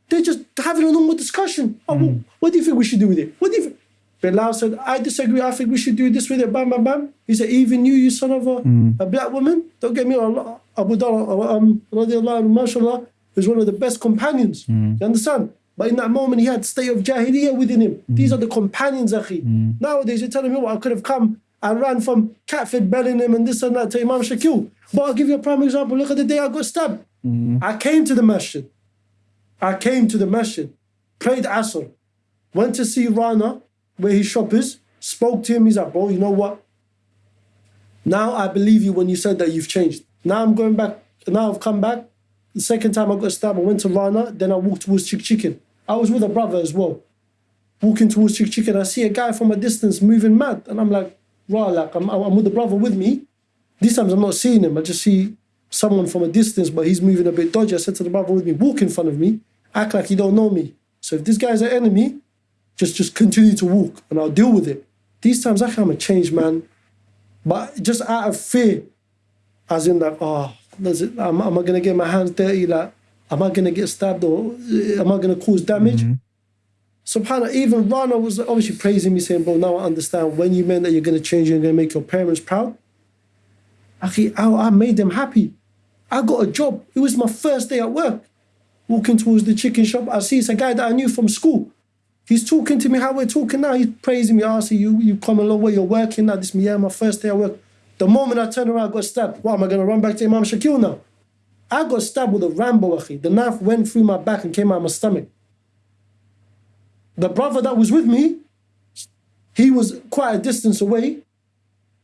they're just having a normal discussion. Oh, well, what do you think we should do with it? What do you think? Bilal said, I disagree. I think we should do this with it. Bam, bam, bam. He said, even you, you son of a, mm. a black woman, don't get me wrong. Abu Dhar, um, radiallahu mashallah, is one of the best companions. Mm. You understand? But in that moment, he had state of jahiliyyah within him. Mm. These are the companions, akhi. Nowadays, you're telling me what I could have come and ran from Catford, Bellingham, and this and that to Imam Shakil. But I'll give you a prime example. Look at the day I got stabbed. I came to the masjid. I came to the masjid, prayed Asr, went to see Rana, where his shop is, spoke to him. He's like, bro, you know what? Now I believe you when you said that you've changed. Now I'm going back. Now I've come back. The second time I got stabbed, I went to Rana, then I walked towards Chick Chicken. I was with a brother as well. Walking towards Chick Chicken, I see a guy from a distance moving mad. And I'm like, rah, like, I'm, I'm with the brother with me. These times I'm not seeing him. I just see someone from a distance, but he's moving a bit dodgy. I said to the brother with me, walk in front of me, act like you don't know me. So if this guy's an enemy, just just continue to walk and I'll deal with it. These times I I'm a changed man. But just out of fear, as in like, oh, does it, am, am I gonna get my hands dirty? Like, am I gonna get stabbed or uh, am I gonna cause damage? Subhanallah, even Rana was obviously praising me, saying, Bro, now I understand when you meant that you're going to change, you're going to make your parents proud. Akhi, I, I made them happy. I got a job. It was my first day at work. Walking towards the chicken shop, I see it's a guy that I knew from school. He's talking to me how we're talking now. He's praising me. I see you, you come a long way. You're working now. This me, yeah, my first day at work. The moment I turn around, I got stabbed. What am I going to run back to Imam Shakil now? I got stabbed with a Rambo, akhi. The knife went through my back and came out my stomach. The brother that was with me, he was quite a distance away.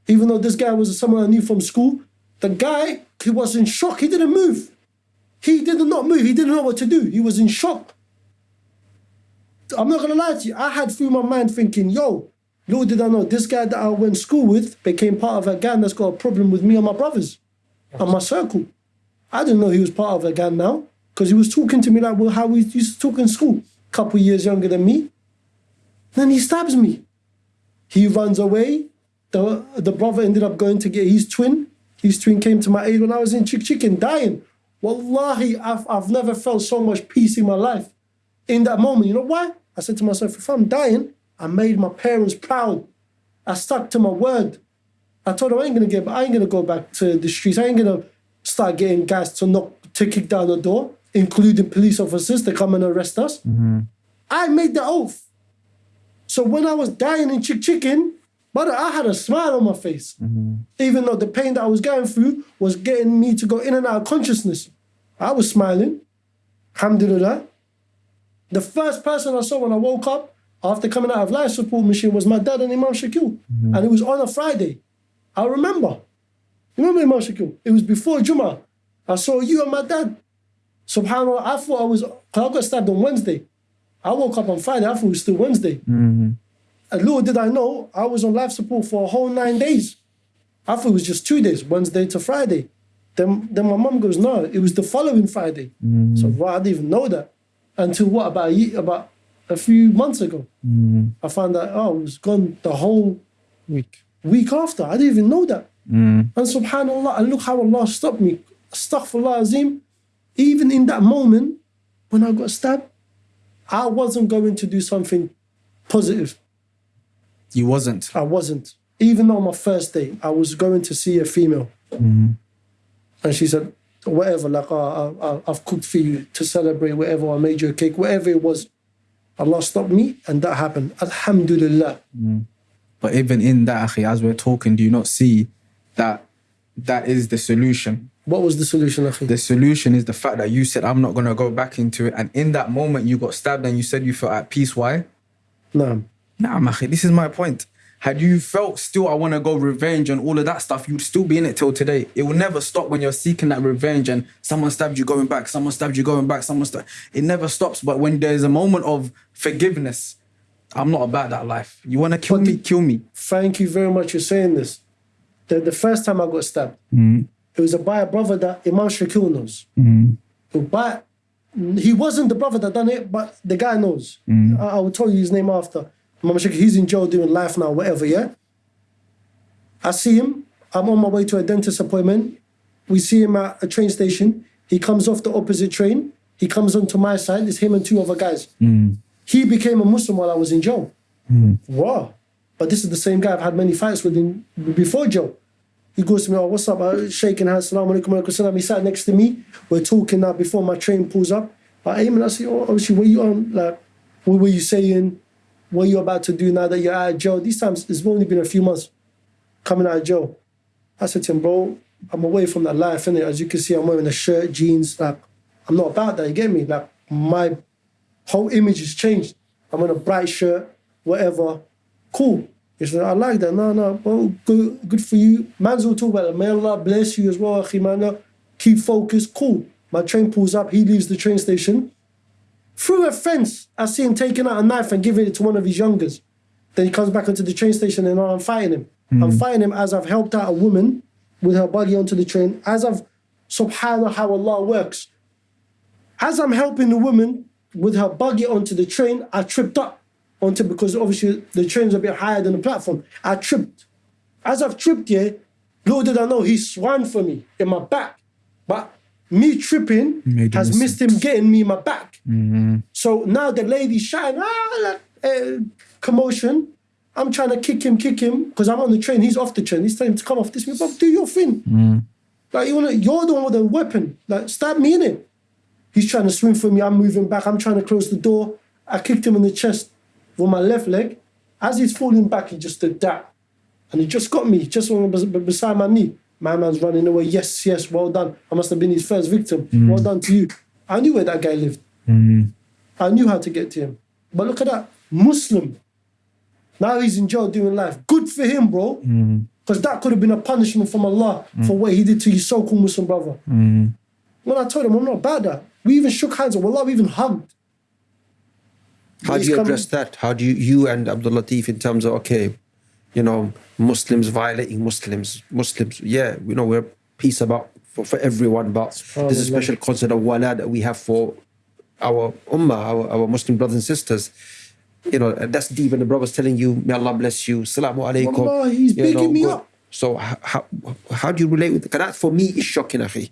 Even though this guy was someone I knew from school, the guy, he was in shock. He didn't move. He did not move. He didn't know what to do. He was in shock. I'm not gonna lie to you. I had through my mind thinking, yo, little did I know, this guy that I went to school with became part of a gang that's got a problem with me and my brothers and my circle. I didn't know he was part of a gang now because he was talking to me like well, how we used to talk in school. Couple years younger than me. Then he stabs me. He runs away. The, the brother ended up going to get his twin. His twin came to my aid when I was in Chick Chicken dying. Wallahi, I've, I've never felt so much peace in my life. In that moment, you know why? I said to myself, if I'm dying, I made my parents proud. I stuck to my word. I told them I ain't gonna get, I ain't gonna go back to the streets. I ain't gonna start getting guys to knock, to kick down the door, including police officers to come and arrest us. Mm-hmm. I made the oath. So when I was dying in Chick Chicken, brother, I had a smile on my face. Mm-hmm. Even though the pain that I was going through was getting me to go in and out of consciousness. I was smiling. Alhamdulillah. The first person I saw when I woke up after coming out of life support machine was my dad and Imam Shakil. Mm-hmm. And it was on a Friday. I remember. You remember Imam Shakil? It was before Juma. I saw you and my dad. Subhanallah, I thought I was, I got stabbed on Wednesday. I woke up on Friday, I thought it was still Wednesday. Mm-hmm. And little did I know, I was on life support for a whole nine days. I thought it was just two days, Wednesday to Friday. Then, then my mom goes, no, it was the following Friday. Mm-hmm. So well, I didn't even know that until what about a year, about a few months ago. Mm. I found that oh, it was gone the whole Week. week after. I didn't even know that. Mm. And subhanallah, and look how Allah stopped me. Astaghfirullah Azim. Even in that moment when I got stabbed, I wasn't going to do something positive. You wasn't. I wasn't. Even on my first day, I was going to see a female. Mm. And she said, whatever, like, I, I've cooked for you to celebrate, whatever, I made you a cake, whatever it was. Allah stopped me, and that happened. Alhamdulillah. Mm. But even in that, akhi, as we're talking, do you not see that that is the solution? What was the solution, Akhi? The solution is the fact that you said, I'm not going to go back into it. And in that moment, you got stabbed and you said you felt at peace. Why? No. Nah, akhi, this is my point. Had you felt still, I want to go revenge and all of that stuff, you'd still be in it till today. It will never stop when you're seeking that revenge and someone stabbed you going back, someone stabbed you going back, someone stabbed. It never stops. But when there's a moment of forgiveness, I'm not about that life. You want to kill But me, the- kill me. Thank you very much for saying this. The, the first time I got stabbed, mm-hmm. it was by a brother that Imam Shakil knows. Mm-hmm. Who by, he wasn't the brother that done it, but the guy knows. Mm-hmm. I, I will tell you his name after. Imam Shakil, he's in jail doing life now, whatever, yeah? I see him. I'm on my way to a dentist appointment. We see him at a train station. He comes off the opposite train. He comes onto my side. It's him and two other guys. He became a Muslim while I was in jail. Wow. But this is the same guy I've had many fights with in, before jail. He goes to me, oh, what's up? Uh, shaking hands, salam alaikum, alaikum salam. He sat next to me. We're talking now before my train pulls up. I aim and I say, oh, obviously, where you on? Like, what were you saying? What you about to do now that you're out of jail? These times, it's only been a few months coming out of jail. I said to him, bro, I'm away from that life, innit? As you can see, I'm wearing a shirt, jeans. Like, I'm not about that, you get me? Like, my whole image has changed. I'm in a bright shirt, whatever. Cool. He said, I like that. No, no, bro, good, good for you. Man's will talk about it. May Allah bless you as well, akhi, man. Keep focused. Cool. My train pulls up. He leaves the train station. Through a fence, I see him taking out a knife and giving it to one of his youngers. Then he comes back into the train station and I'm fighting him. I'm hmm. fighting him as I've helped out a woman with her buggy onto the train, as I've, subhanallah, how Allah works. As I'm helping the woman with her buggy onto the train, I tripped up onto because obviously the train's a bit higher than the platform. I tripped. As I've tripped here, little did I know he swung for me in my back. But me tripping Made has missed him getting me my back. So now the lady's shouting, ah, uh, commotion. I'm trying to kick him, kick him, because I'm on the train. He's off the train. He's telling him to come off this. Bro, do your thing. Like you wanna, you're the one with the weapon. Like stab me in it. He's trying to swing for me. I'm moving back. I'm trying to close the door. I kicked him in the chest with my left leg. As he's falling back, he just did that. And he just got me, just beside my knee. My man's running away. Yes, yes, well done. I must have been his first victim. Well mm. done to you. I knew where that guy lived. Mm. I knew how to get to him. But look at that. Muslim. Now he's in jail doing life. Good for him, bro. Mm. Because that could have been a punishment from Allah for what he did to his so-called Muslim brother. When I told him I'm not bad at, we even shook hands. Wallah, we even hugged. How do you come- address that? How do you, you and Abdul Latif, in terms of, okay, you know, Muslims violating Muslims, Muslims, yeah, you know, we're peace about for, for everyone, but there's a special concept of wala that we have for our ummah, our, our Muslim brothers and sisters. You know, and that's deep, and the brother's telling you, may Allah bless you, salamu alaikum. Wallah, he's you bigging me good. up. So how, how, how do you relate with that for me is shocking, akhi.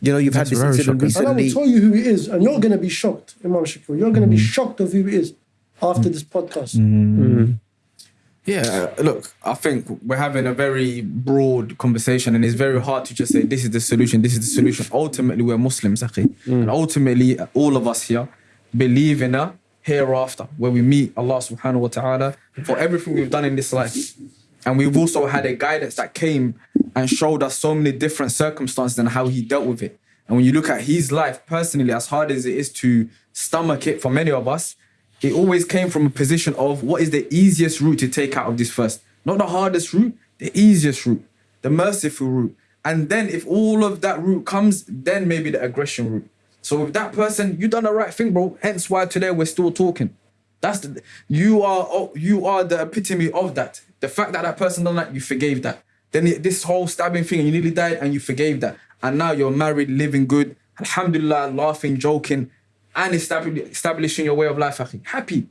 You know, you've That's had this very incident shocking. And I will tell you who he is, and you're going to be shocked, Imam Shakur. You're going to be mm-hmm. shocked of who he is after mm-hmm. this podcast. Mm-hmm. Yeah, uh, look, I think we're having a very broad conversation, and it's very hard to just say this is the solution, this is the solution. Ultimately, we're Muslims, akhi. and ultimately, all of us here believe in a hereafter where we meet Allah subhanahu wa ta'ala for everything we've done in this life. And we've also had a guidance that came and showed us so many different circumstances and how he dealt with it. And when you look at his life personally, as hard as it is to stomach it for many of us, it always came from a position of what is the easiest route to take out of this first. Not the hardest route, the easiest route, the merciful route. And then if all of that route comes, then maybe the aggression route. So with that person, you done the right thing, bro. Hence why today we're still talking. That's the you are oh, you are the epitome of that. The fact that that person done that, you forgave that. Then this whole stabbing thing, you nearly died, and you forgave that. And now you're married, living good, alhamdulillah, laughing, joking, and establishing your way of life. Happy.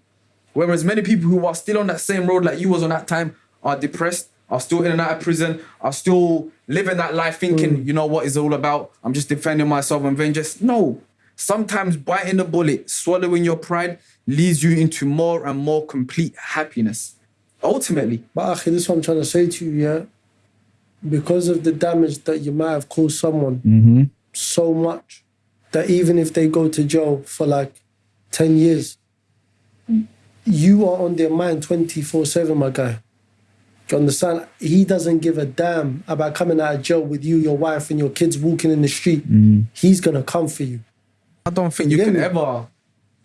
Whereas many people who are still on that same road like you was on that time are depressed, are still in and out of prison, are still living that life thinking, mm. you know what it's all about. I'm just defending myself and vengeance. No. Sometimes biting the bullet, swallowing your pride leads you into more and more complete happiness. Ultimately. But Akhi, this is what I'm trying to say to you, yeah. Because of the damage that you might have caused someone mm-hmm. so much that even if they go to jail for like 10 years, you are on their mind 24 7, my guy. Do you understand? He doesn't give a damn about coming out of jail with you, your wife, and your kids walking in the street. Mm. He's gonna come for you. I don't think you You can me? ever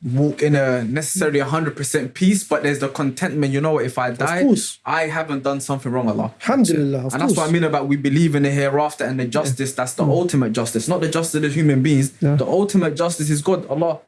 walk in a necessarily 100% peace, but there's the contentment. You know what? If I die. I haven't done something wrong, Allah. Alhamdulillah, of and that's what I mean about we believe in the hereafter and the justice. That's the mm. ultimate justice, not the justice of human beings. Yeah. The ultimate justice is God, Allah.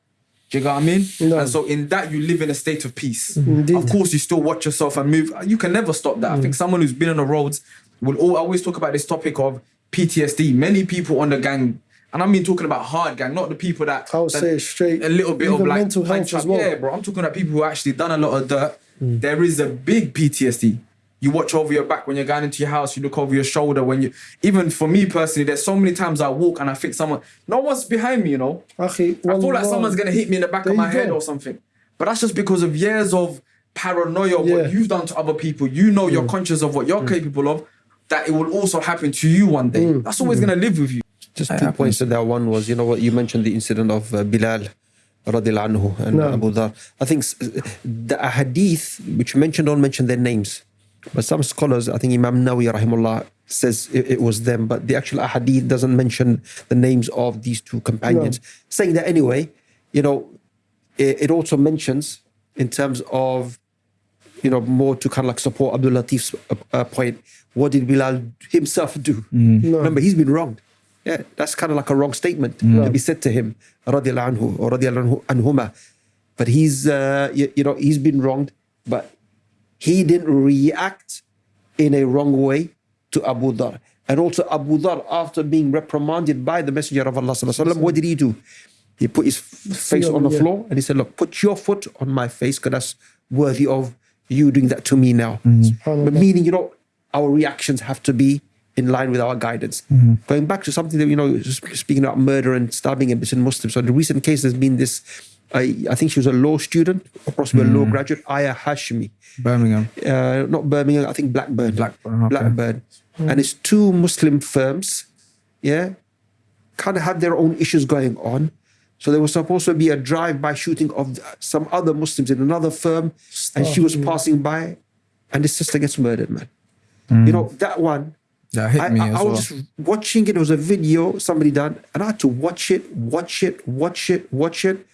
Do you get what I mean? No. And so in that you live in a state of peace. Mm-hmm. Indeed. Of course, you still watch yourself and move. You can never stop that. I think mm. someone who's been on the roads will al- always talk about this topic of PTSD. Many people on the gang, and I mean talking about hard gang, not the people that I would that- say straight. a little bit of like mental health as well. Yeah, bro. I'm talking about people who actually done a lot of dirt. Mm. There is a big PTSD. You watch over your back when you're going into your house. You look over your shoulder when you. Even for me personally, there's so many times I walk and I think someone, no one's behind me. You know, Akhi, I feel like wallah. someone's gonna hit me in the back of my head go. or something. But that's just because of years of paranoia of Yeah. what you've done to other people. You know Mm. you're conscious of what you're capable of. That it will also happen to you one day. Mm. That's always gonna live with you. Just two happens. points to that. One was, you know what, you mentioned the incident of uh, Bilal radiallahu anhu and No. Abu Dhar. I think the hadith which you mentioned don't mention their names. But some scholars, I think Imam Nawawi rahimullah says it, it was them, but the actual hadith doesn't mention the names of these two companions. Saying that anyway, you know, it, it also mentions in terms of you know, more to kind of like support Abdul Latif's uh, uh, point. What did Bilal himself do? Remember, he's been wronged. Yeah, that's kind of like a wrong statement to be said to him, radiallahu anhu or radiallahu anhuma. But he's, uh, you, you know, he's been wronged, but he didn't react in a wrong way to Abu Dhar. And also Abu Dhar, after being reprimanded by the Messenger of Allah, sallallahu alaihi what did he do? He put his face on the floor and he said, Look, put your foot on my face because that's worthy of you doing that to me now. But meaning, you know, our reactions have to be in line with our guidance. Mm-hmm. Going back to something that, you know, speaking about murder and stabbing and between Muslims. So the recent case has been this, I, I think she was a law student, or possibly a law mm-hmm. graduate, Aya Hachem. Birmingham. Uh, not Birmingham, I think Blackburn. Blackburn, okay. Blackburn. Mm-hmm. And it's two Muslim firms, yeah, kind of had their own issues going on. So there was supposed to be a drive-by shooting of some other Muslims in another firm, and she was passing by, and his sister gets murdered, man. Mm. You know that one. That hit I, me I, as I well. was just watching it. It was a video somebody done, and I had to watch it, watch it, watch it, watch it,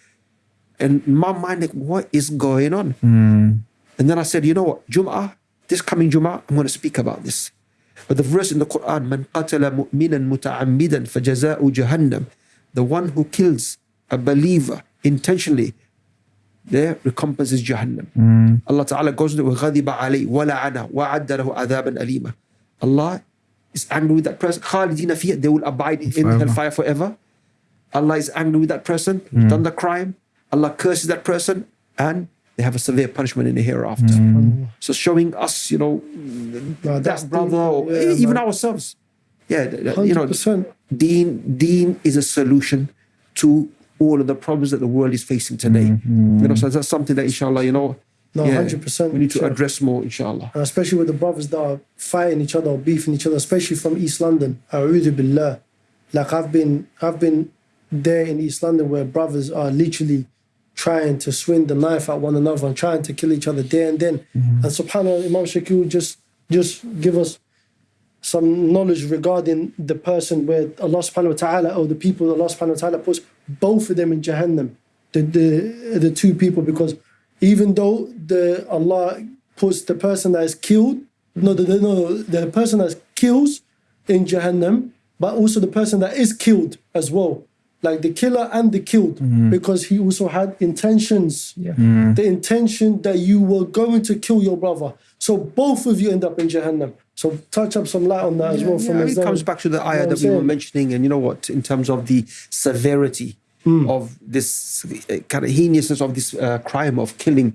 and my mind like, what is going on? And then I said, you know what, Jum'ah, this coming Jum'ah, I'm going to speak about this. But the verse in the Quran, man qatala mu'minan muta'ammidan fajaza'u jahannam, the one who kills a believer intentionally, their recompense is Jahannam. Allah Ta'ala goes to وَغَضِبَ عَلَيْهِ وَلَعَنَهُ وَعَدَّ لَهُ عَذَابًا أَلِيمًا Allah is angry with that person, khalidina they will abide in forever. hellfire forever. Allah is angry with that person, mm. done the crime. Allah curses that person and they have a severe punishment in the hereafter. Mm. So showing us, you know, no, that brother or yeah, even man. ourselves. Yeah, 100%. you know, deen, deen is a solution to all of the problems that the world is facing today. Mm-hmm. You know, so that's something that inshallah, you know, no, 100%, we need to sure. address more, inshallah. And especially with the brothers that are fighting each other or beefing each other, especially from East London. Billah. Like I've been I've been there in East London where brothers are literally trying to swing the knife at one another and trying to kill each other there and then. Mm-hmm. And subhanAllah, Imam Shakir just just give us some knowledge regarding the person where Allah subhanahu wa ta'ala or the people that Allah subhanahu wa ta'ala puts both of them in Jahannam. The the the two people because even though the Allah puts the person that is killed, no the, the no the person that kills in Jahannam, but also the person that is killed as well. Like the killer and the killed, mm-hmm. because he also had intentions. Mm-hmm. The intention that you were going to kill your brother. So both of you end up in Jahannam. So touch up some light on that as well. Yeah, from it comes back to the You know ayah that we were mentioning, and you know what, in terms of the severity of this uh, kind of heinousness of this uh, crime of killing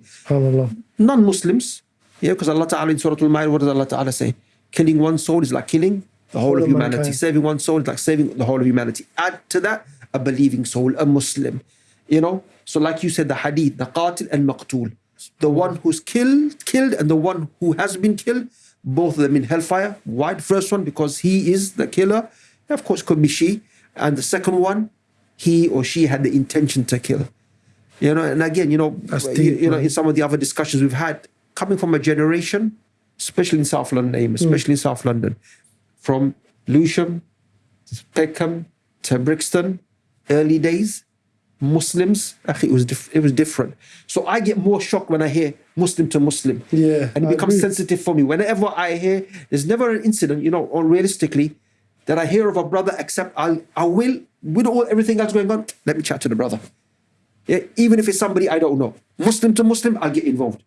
non-Muslims. Yeah, because Allah Ta'ala in Surah Al-Ma'idah, what does Allah Ta'ala say? Killing one soul is like killing the whole of humanity. mankind. Saving one soul is like saving the whole of humanity. Add to that a believing soul, a Muslim. You know, so like you said, the hadith, the qatil and maqtul, the one who's killed, killed, and the one who has been killed, both of them in hellfire. Why? The first one because he is the killer. Of course, could be she, and the second one, he or she had the intention to kill. You know, and again, you know, you, you know, in some of the other discussions we've had, coming from a generation, especially in South London, aim, mm. especially in South London, from Lewisham, to Peckham to Brixton, early days, Muslims, it was it was different. So I get more shocked when I hear Muslim to Muslim. Yeah, and it I becomes agree. sensitive for me. Whenever I hear, there's never an incident, you know, or realistically, that I hear of a brother, except I'll, I will, with all everything else going on, let me chat to the brother. Yeah, even if it's somebody I don't know, Muslim to Muslim, I'll get involved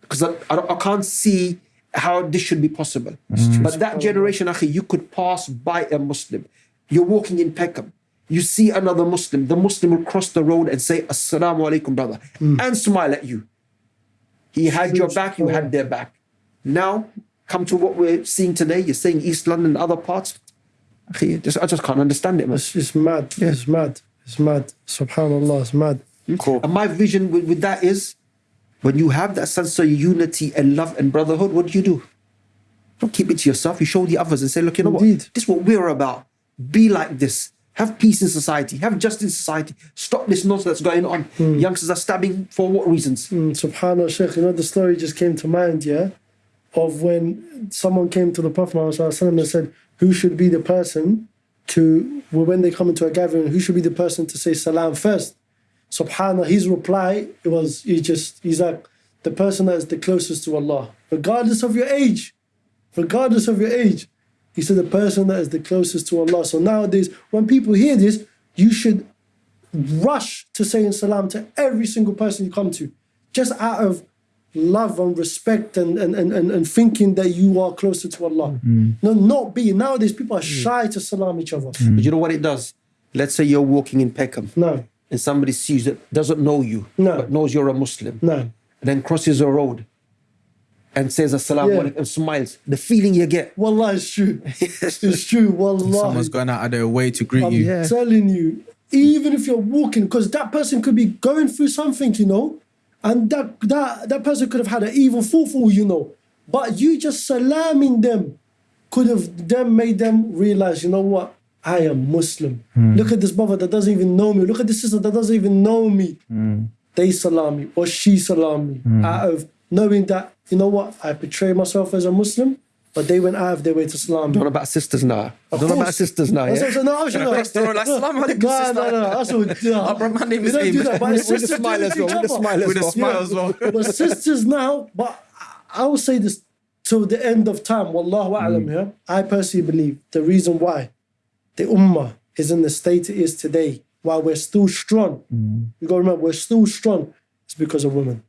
because I, I, I can't see how this should be possible. But that generation, akhi, you could pass by a Muslim. You're walking in Peckham. You see another Muslim. The Muslim will cross the road and say, Assalamu alaikum, brother, and smile at you. He had your back, you had their back. Now, come to what we're seeing today. You're saying East London and other parts. Akhi, just, I just can't understand it, man. It's, it's mad. It's mad. It's mad. Subhanallah, it's mad. Cool. And my vision with, with that is when you have that sense of unity and love and brotherhood, what do you do? Don't keep it to yourself. You show the others and say, look, you know Indeed. what? This is what we're about. Be like this. Have peace in society. Have justice in society. Stop this nonsense that's going on. Youngsters are stabbing for what reasons? Mm, Subhanallah, Sheikh, you know, the story just came to mind, yeah, of when someone came to the Prophet Muhammad Sallallahu and said, Who should be the person to, when they come into a gathering, who should be the person to say salam first? Subhanallah, his reply it was, he just, he's like, the person that is the closest to Allah, regardless of your age, regardless of your age. He said, the person that is the closest to Allah. So nowadays, when people hear this, you should rush to saying salam to every single person you come to, just out of love and respect and, and, and, and, and thinking that you are closer to Allah. Mm. No, not being. Nowadays, people are mm. shy to salam each other. Mm. But you know what it does? Let's say you're walking in Peckham No, and somebody sees that doesn't know you, No. but knows you're a Muslim, no. and then crosses a road and says assalamu Yeah. alaikum and smiles, the feeling you get. Wallah, it's true. it's true. Wallah. Someone's going out of their way to greet I'm you. Yeah. telling you, even if you're walking, because that person could be going through something, you know, and that that that person could have had an evil thought for all you know, but you just salaming them could have then made them realize, you know what, I am Muslim. Hmm. Look at this brother that doesn't even know me. Look at this sister that doesn't even know me. Hmm. They salam me or she salam me. Hmm. Out of knowing that, you know what, I portray myself as a Muslim, but they went out of their way to salam me. Don't know about sisters now. Of Don't know about sisters now. That's Yeah? what I'm. No, actually, no. Like, "Salam alaikum, No, sister." no, no. That's what, yeah. Oh, bro, my name We is don't do that, but With the sisters smile as well, with each the other. smile as With a well. smile as well. But sisters now, but I will say this till the end of time. Wallahu mm. a'lam, yeah. I personally believe the reason why the ummah is in the state it is today, while we're still strong, mm. you gotta remember we're still strong, it's because of women.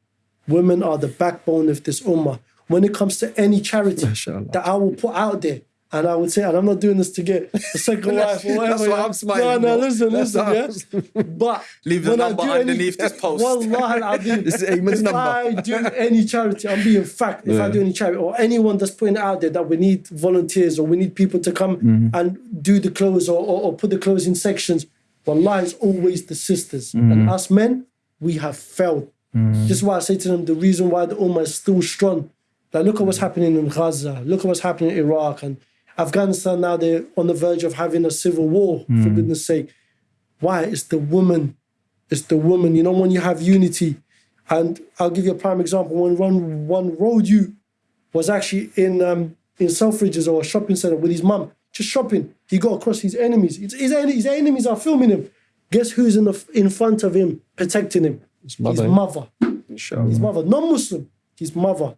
Women are the backbone of this ummah. When it comes to any charity Mashallah. that I will put out there, and I would say, and I'm not doing this to get a second wife or whatever. That's why yeah. I'm smiling No, no, listen, That's listen, yeah. But Leave the number do any- underneath this post. Wallah al-Azim, This is Ayman's if number. I do any charity, I'm being fact. If I do any charity, or anyone that's putting it out there that we need volunteers or we need people to come Mm-hmm. and do the clothes or, or, or put the clothes in sections, Wallah, it's always the sisters. Mm-hmm. And us men, we have failed. This is why I say to them the reason why the Ummah is still strong. Like, look at what's happening in Gaza, look at what's happening in Iraq and Afghanistan. Now they're on the verge of having a civil war, for Mm. goodness sake. Why? It's the woman. It's the woman. You know, when you have unity, and I'll give you a prime example. When one one road you was actually in um, in Selfridges or a shopping center with his mum, just shopping. He got across his enemies. His, his, his enemies are filming him. Guess who's in the in front of him, protecting him? His mother. His mother. Inshallah. His mother, non-Muslim. His mother.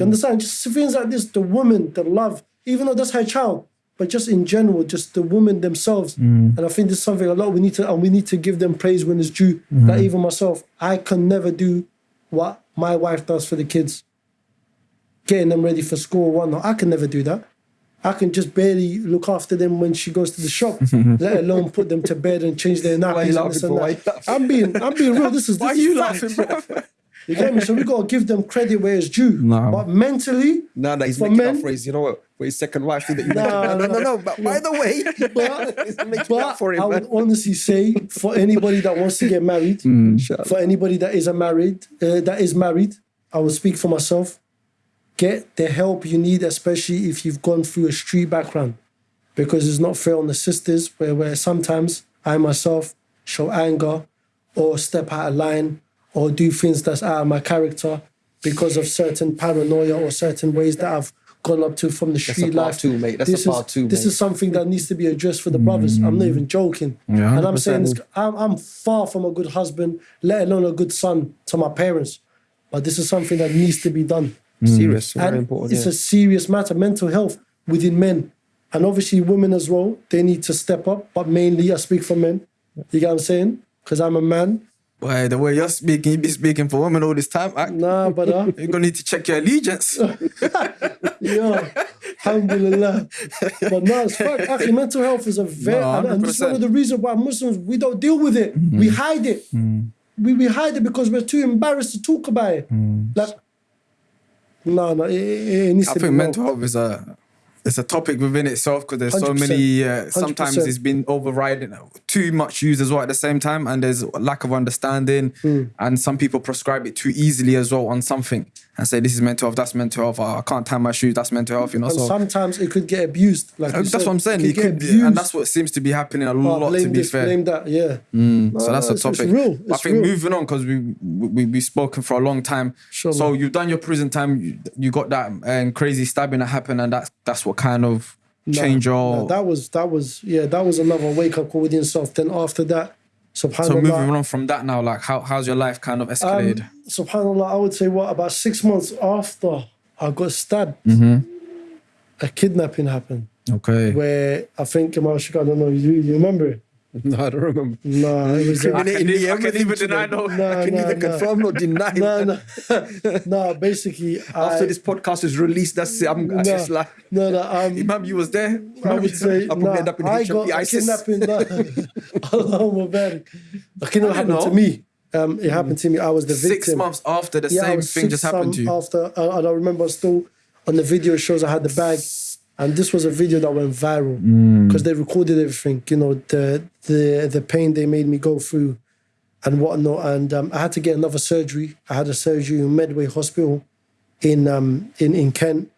You understand? Just things like this. The woman, the love, even though that's her child, but just in general, just the women themselves. Mm. And I think this is something a lot we need to, and we need to give them praise when it's due. Mm-hmm. Like even myself, I can never do what my wife does for the kids, getting them ready for school or whatnot. I can never do that. I can just barely look after them when she goes to the shop, let alone put them to bed and change their nappies. Why you and this and that. I'm being, I'm being real. This is Why are you laughing, bro? You get me? So we gotta give them credit where it's due. No. But mentally, No, no, he's making men- up for his, you know what, for his second wife. That you No, no, no, no, no. no. But by the way, but, he's up but for him. I would honestly say for anybody that wants to get married, Inshallah. for anybody that is a married, uh, that is married, I will speak for myself. Get the help you need, especially if you've gone through a street background, because it's not fair on the sisters. Where where sometimes I myself show anger, or step out of line, or do things that's out of my character because of certain paranoia or certain ways that I've gone up to from the a street part life. two, mate. That's a this part is, two, This is something that needs to be addressed for the brothers. I'm not mm. even joking. Yeah, and I'm saying this, I'm, I'm far from a good husband, let alone a good son to my parents. But this is something that needs to be done. Mm, serious, very and important. it's yeah. a serious matter. Mental health within men, and obviously women as well. They need to step up, but mainly I speak for men. You get what I'm saying? Because I'm a man. Boy, the way you're speaking, you be speaking for women all this time. Nah, but uh, You're gonna need to check your allegiance. yeah, alhamdulillah. But no, it's fact. Actually, mental health is a very, No, and, this is one of the reasons why Muslims we don't deal with it. Mm-hmm. We hide it. We, we hide it because we're too embarrassed to talk about it. Like, no, no, it, it, needs Mm. I to think mental health is a it's a topic within itself because there's so 100%. many. Uh, sometimes 100%. it's been overriding too much used as well at the same time, and there's a lack of understanding, Hmm. and some people prescribe it too easily as well on something and say this is mental health, that's mental health. Oh, I can't tie my shoes, that's mental health. You know, And so sometimes it could get abused. Like that's said. what I'm saying. It It get could, abused. and that's what seems to be happening a lot. blame To be this, fair, blame that. Yeah. so that's a it's- it's topic. real, I think real. moving on because we, we we spoken for a long time. Sure, so man. you've done your prison time. You, you got that um, crazy stabbing that happened, and that's that's what kind of changed your. No, that was that was yeah that was another wake up call within self. Then after that, subhanallah. so moving on from that now, like how how's your life kind of um, escalated? subhanallah, I would say what about six months after I got stabbed, Mm-hmm. a kidnapping happened okay. where I think Kamal Shika, I don't know, you, you remember it? No, I don't remember. No, it was. I can, in the I can even deny no, no. I can no, neither no. confirm nor deny. no, no, no. Basically, After I, this podcast is released, that's it. I'm no, just like, no, no. Um, Imam, you was there. I would say I'll probably end up in I got ISIS. kidnapping. Allahumma barik. Kidnapping I happened to me. Um, it happened to me. I was the victim. Six months after the Yeah, I same thing just happened to you. After, uh, and I remember still on the video shows I had the bag, and this was a video that went viral because they recorded everything. You know the the the pain they made me go through, and whatnot. And um, I had to get another surgery. I had a surgery in Medway Hospital, in um in in Kent,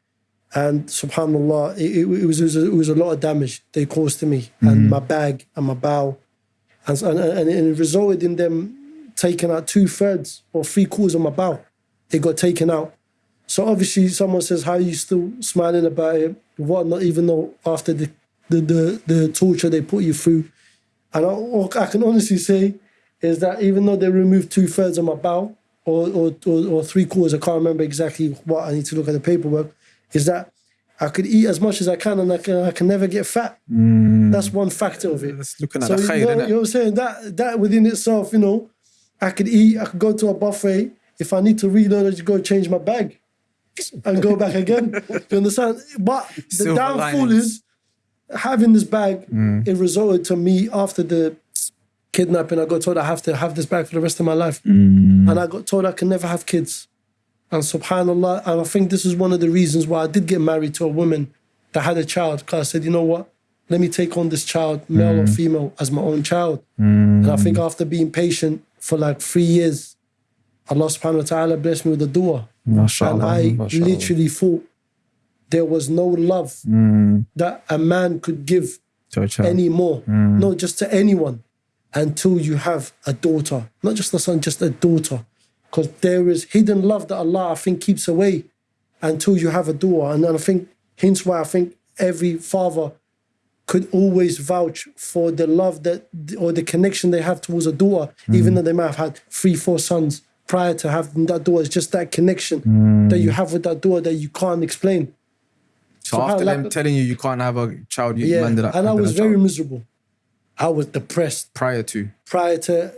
and Subhanallah, it, it, was it was, a, it was a lot of damage they caused to me and my bag and my bowel, and and, and it resulted in them taking out two thirds or three quarters of my bowel. It got taken out. So obviously, someone says, "How are you still smiling about it? Whatnot?" Even though after the the the, the torture they put you through, and I, all I can honestly say is that even though they removed two thirds of my bowel or or, or or three quarters, I can't remember exactly what. I need to look at the paperwork. Is that I could eat as much as I can and I can I can never get fat. Mm. That's one factor of it. That's looking at So the you know, you know what I'm saying? That that within itself, you know, I could eat, I could go to a buffet. If I need to reload, I just go change my bag and go back again. you understand? But the Silver downfall linings. is having this bag, Mm. it resulted to me after the kidnapping, I got told I have to have this bag for the rest of my life. Mm. And I got told I can never have kids. And subhanAllah, and I think this is one of the reasons why I did get married to a woman that had a child. Because I said, you know what? Let me take on this child, male Mm. or female, as my own child. And I think after being patient for like three years, Allah subhanahu wa ta'ala blessed me with a dua. And I mashallah. literally thought there was no love hmm. that a man could give To a child. anymore. Hmm. No, just to anyone until you have a daughter. Not just a son, just a daughter. Because there is hidden love that Allah, I think, keeps away until you have a daughter. And I think, hence why I think every father could always vouch for the love that or the connection they have towards a daughter, hmm. even though they might have had three, four sons prior to having that door. It's just that connection that you have with that door that you can't explain. so after subhanallah, them telling you you can't have a child, you Yeah, landed up and I was a child very miserable. I was depressed prior to. prior to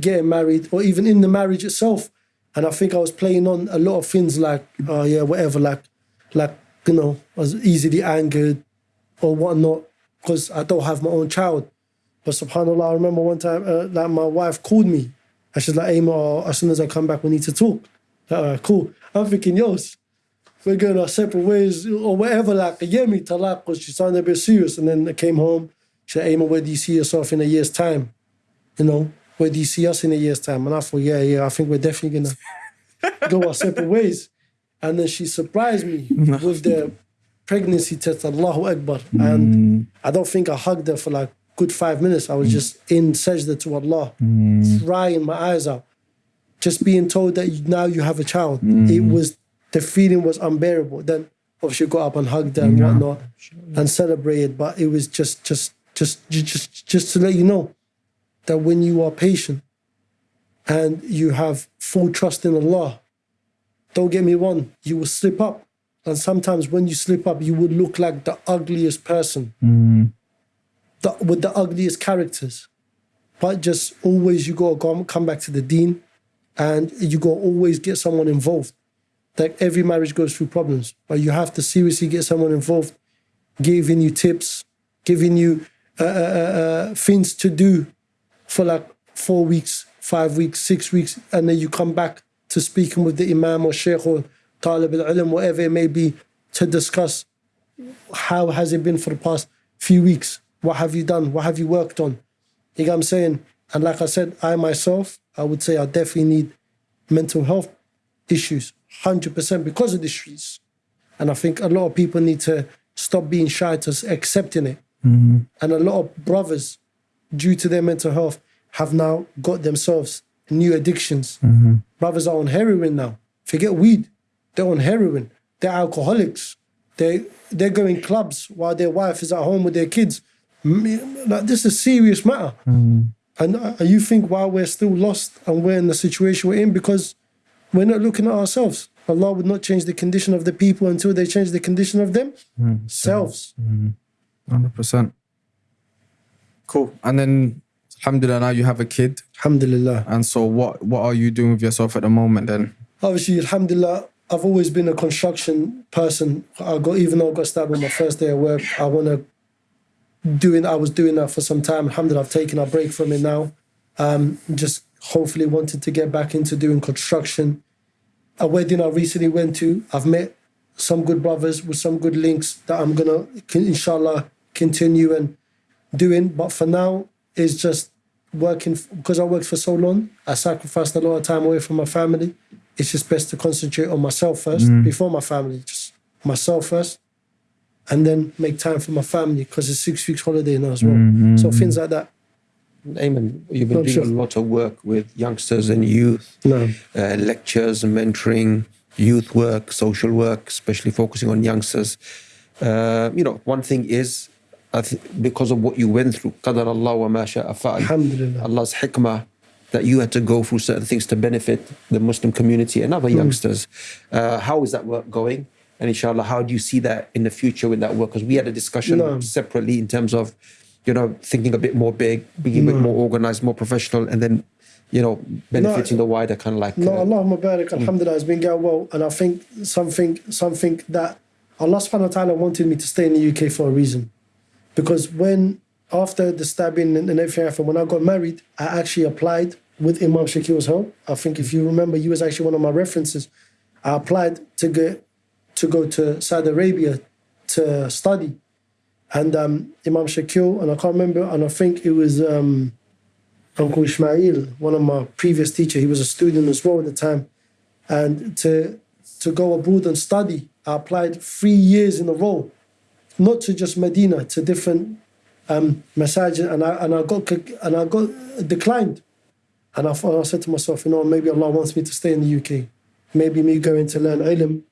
getting married or even in the marriage itself. And I think I was playing on a lot of things like, oh yeah, whatever, like, like you know, I was easily angered or whatnot because I don't have my own child. But Subhanallah, I remember one time, uh, like my wife called me, and she's like, "Hey, Ma, as soon as I come back, we need to talk." Like, All right, cool. I'm thinking, yo, we're going our separate ways or whatever. Like, yeah, me talaq, because she sounded a bit serious. And then I came home. She said, Ayman, where do you see yourself in a year's time? You know, where do you see us in a year's time? And I thought, yeah, yeah, I think we're definitely gonna go our separate ways. And then she surprised me with the pregnancy test, Allahu Akbar. And mm. I don't think I hugged her for like good five minutes. I was mm. just in sajda to Allah, mm. crying my eyes out. Just being told that you, now you have a child. Mm. It was the feeling was unbearable. Then obviously got up and hugged her and whatnot and celebrated. But it was just just just ju- just just to let you know that when you are patient and you have full trust in Allah, don't get me wrong, you will slip up. And sometimes when you slip up, you would look like the ugliest person, the, with the ugliest characters. But just always you gotta go, come back to the deen and you gotta always get someone involved. Like every marriage goes through problems, but you have to seriously get someone involved, giving you tips, giving you uh, uh, uh, uh, things to do for like four weeks, five weeks, six weeks, and then you come back to speaking with the imam or sheikh or talib al-ilm, whatever it may be, to discuss how has it been for the past few weeks? What have you done? What have you worked on? You know what I'm saying? And like I said, I myself, I would say I definitely need mental health issues, 100% because of the streets. And I think a lot of people need to stop being shy to accepting it. Mm-hmm. And a lot of brothers, due to their mental health, have now got themselves new addictions. Mm-hmm. Brothers are on heroin now. Forget weed. They're on heroin. They're alcoholics. They they're going clubs while their wife is at home with their kids. M- Like this is a serious matter. Mm. And uh, you think while we're still lost and we're in the situation we're in because we're not looking at ourselves. Allah would not change the condition of the people until they change the condition of themselves. Mm. Mm-hmm. Hundred percent. Cool. And then, alhamdulillah, now you have a kid. Alhamdulillah. And so, what what are you doing with yourself at the moment? Then, obviously, alhamdulillah, I've always been a construction person. I got even though I got stabbed on my first day of work, I wanna doing I was doing that for some time. Alhamdulillah, I've taken a break from it now. Um, just hopefully wanted to get back into doing construction. A wedding I recently went to, I've met some good brothers with some good links that I'm gonna, inshallah, continue and doing. But for now, it's just working because I worked for so long. I sacrificed a lot of time away from my family. It's just best to concentrate on myself first before my family. Just myself first, and then make time for my family because it's six weeks holiday now as well. So things like that. Amen. You've been Oh, doing sure. a lot of work with youngsters and youth, No. uh, lectures, mentoring, youth work, social work, especially focusing on youngsters. Uh, you know, one thing is, I th- because of what you went through, qadar Allah wa ma sha'a fa'al. Alhamdulillah. Allah's hikmah that you had to go through certain things to benefit the Muslim community and other Hmm. youngsters. Uh, how is that work going? And inshallah, how do you see that in the future with that work? Because we had a discussion No. separately in terms of, you know, thinking a bit more big, being a bit more organized, more professional, and then, you know, benefiting the wider kind of like. No, uh, Allahumma barik, alhamdulillah, it's been going well. And I think something something that Allah subhanahu wa ta'ala wanted me to stay in the UK for a reason. Because when, after the stabbing and, everything happened, when I got married, I actually applied with Imam Shakil's help. I think if you remember, he was actually one of my references. I applied to get to go to Saudi Arabia to study. And um, Imam Shakil, and I can't remember, and I think it was um, Uncle Ismail, one of my previous teacher, he was a student as well at the time. And to to go abroad and study, I applied three years in a row, not to just Medina, to different um, masajid, and I and I got and I got declined. And I I said to myself, you know, maybe Allah wants me to stay in the UK. Maybe me going to learn ilm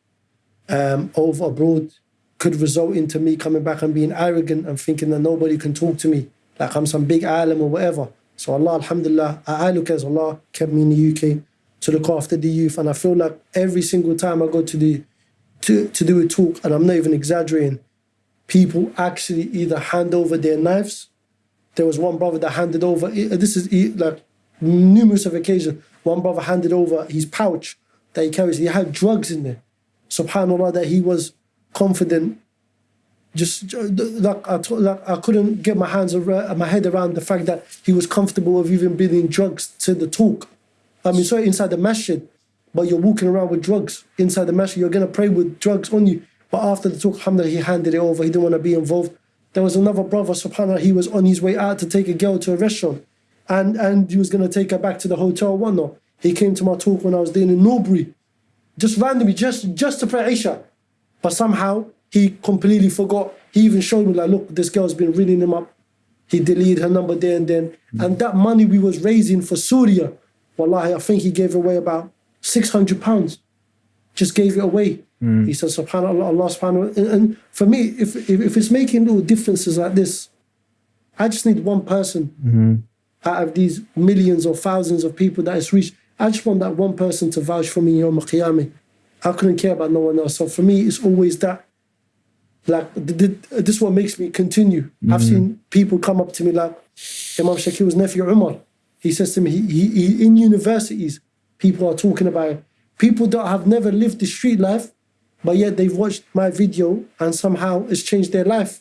um, over abroad could result into me coming back and being arrogant and thinking that nobody can talk to me, like I'm some big alim or whatever. So Allah, alhamdulillah, I look as Allah kept me in the UK to look after the youth. And I feel like every single time I go to the to, to do a talk, and I'm not even exaggerating, people actually either hand over their knives. There was one brother that handed over, this is like numerous of occasions, one brother handed over his pouch that he carries. He had drugs in there. Subhanallah, that he was confident. Just like I, like I couldn't get my hands around, my head around the fact that he was comfortable of even bringing drugs to the talk. I mean, sorry, inside the masjid, but you're walking around with drugs inside the masjid. You're gonna pray with drugs on you. But after the talk, alhamdulillah, he handed it over. He didn't want to be involved. There was another brother, subhanAllah, he was on his way out to take a girl to a restaurant. And and he was gonna take her back to the hotel one. He came to my talk when I was doing in Norbury, just randomly, just just to pray Isha. But somehow he completely forgot. He even showed me like, look, this girl's been ringing him up. He deleted her number there and then. Mm. And that money we was raising for Syria, wallahi, I think he gave away about 600 pounds. Just gave it away. Mm. He said, subhanAllah, Allah subhanahu and, and for me, if, if, if it's making little differences like this, I just need one person mm-hmm. out of these millions or thousands of people that it's reached. I just want that one person to vouch for me on Qiyamah. I couldn't care about no one else. So for me, it's always that. Like th- th- this is what makes me continue. I've seen people come up to me like Imam Shakir's nephew Umar. He says to me, he, he, he, in universities, people are talking about it. people that have never lived the street life, but yet they've watched my video and somehow it's changed their life.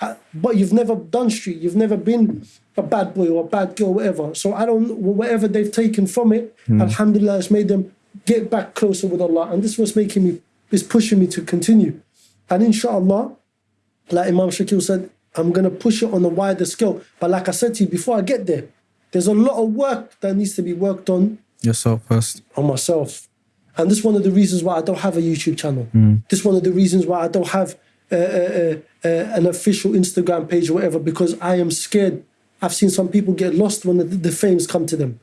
Uh, but you've never done street, you've never been a bad boy or a bad girl, whatever. So I don't, whatever they've taken from it, Alhamdulillah, it's made them get back closer with Allah. And this was making me, is pushing me to continue. And inshallah, like Imam Shakil said, I'm going to push it on a wider scale. But like I said to you, before I get there, there's a lot of work that needs to be worked on Yourself first. on myself. And this is one of the reasons why I don't have a YouTube channel. This is one of the reasons why I don't have uh, uh, uh, uh, an official Instagram page or whatever, because I am scared. I've seen some people get lost when the, the fames come to them.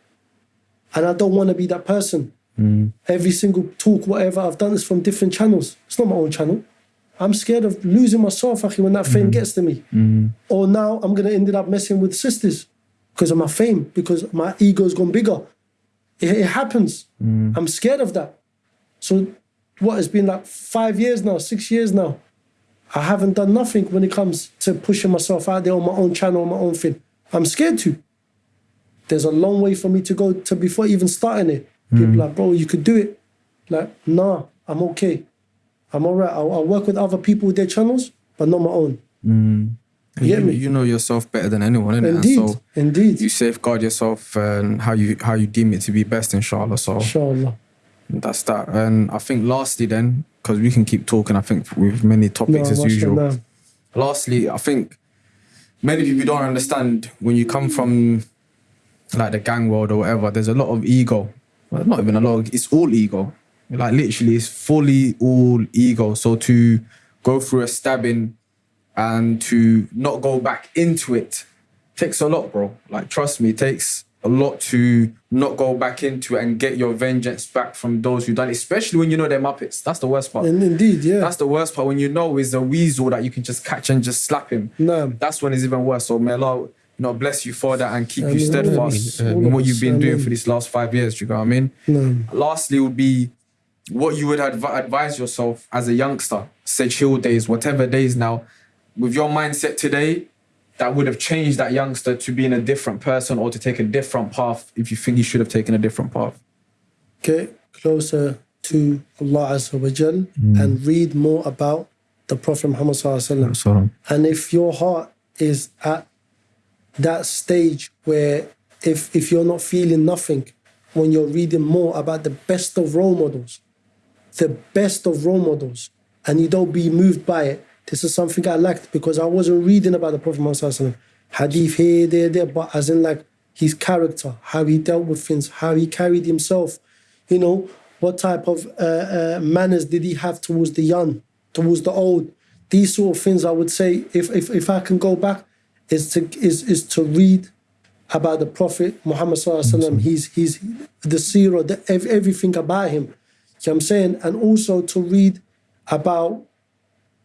And I don't want to be that person. Mm. Every single talk, whatever I've done is from different channels. It's not my own channel. I'm scared of losing myself akhi, when that fame mm. gets to me. Mm. Or now I'm going to end up messing with sisters because of my fame, because my ego's gone bigger. It, it happens. I'm scared of that. So, what has been like five years now, six years now. I haven't done nothing when it comes to pushing myself out there on my own channel, on my own thing. I'm scared to. There's a long way for me to go to before even starting it. People hmm. like, bro, you could do it. Like, nah, I'm okay. I'm all right. I'll, I'll work with other people with their channels, but not my own. And You you, me? you know yourself better than anyone, innit? And Indeed, so indeed. you safeguard yourself and how you how you deem it to be best, inshallah. So Inshallah. that's that. And I think lastly, then, because we can keep talking, I think with many No, topics as usual. lastly, I think many people don't understand when you come from like the gang world or whatever, there's a lot of ego. Well, not even a lot, it's all ego. Like literally, it's fully all ego. So to go through a stabbing and to not go back into it takes a lot, bro. Like, trust me, it takes a lot to not go back into and get your vengeance back from those who done it, especially when you know they're Muppets. That's the worst part. And indeed, yeah. That's the worst part when you know is a weasel that you can just catch and just slap him. no. That's when it's even worse. So may Allah, you know, bless you for that and keep you steadfast in what you've been doing for these last five years. Do you know what I mean? No. Lastly, would be what you would adv- advise yourself as a youngster, say chill days, whatever days now, with your mindset today, that would have changed that youngster to being a different person or to take a different path if you think he should have taken a different path. Get closer to Allah Azza wa Jal Mm. and read more about the Prophet Muhammad Sallallahu Alaihi Wasallam. So, And if your heart is at that stage where if if you're not feeling nothing when you're reading more about the best of role models, the best of role models, and you don't be moved by it, this is something I liked because I wasn't reading about the Prophet Muhammad hadith here, there, there, but as in like his character, how he dealt with things, how he carried himself, you know, what type of uh, uh, manners did he have towards the young, towards the old. These sort of things, I would say, if if, if I can go back, is to is is to read about the Prophet Muhammad Sallallahu. He's he's the seerah, the, everything about him. You know what I'm saying, and also to read about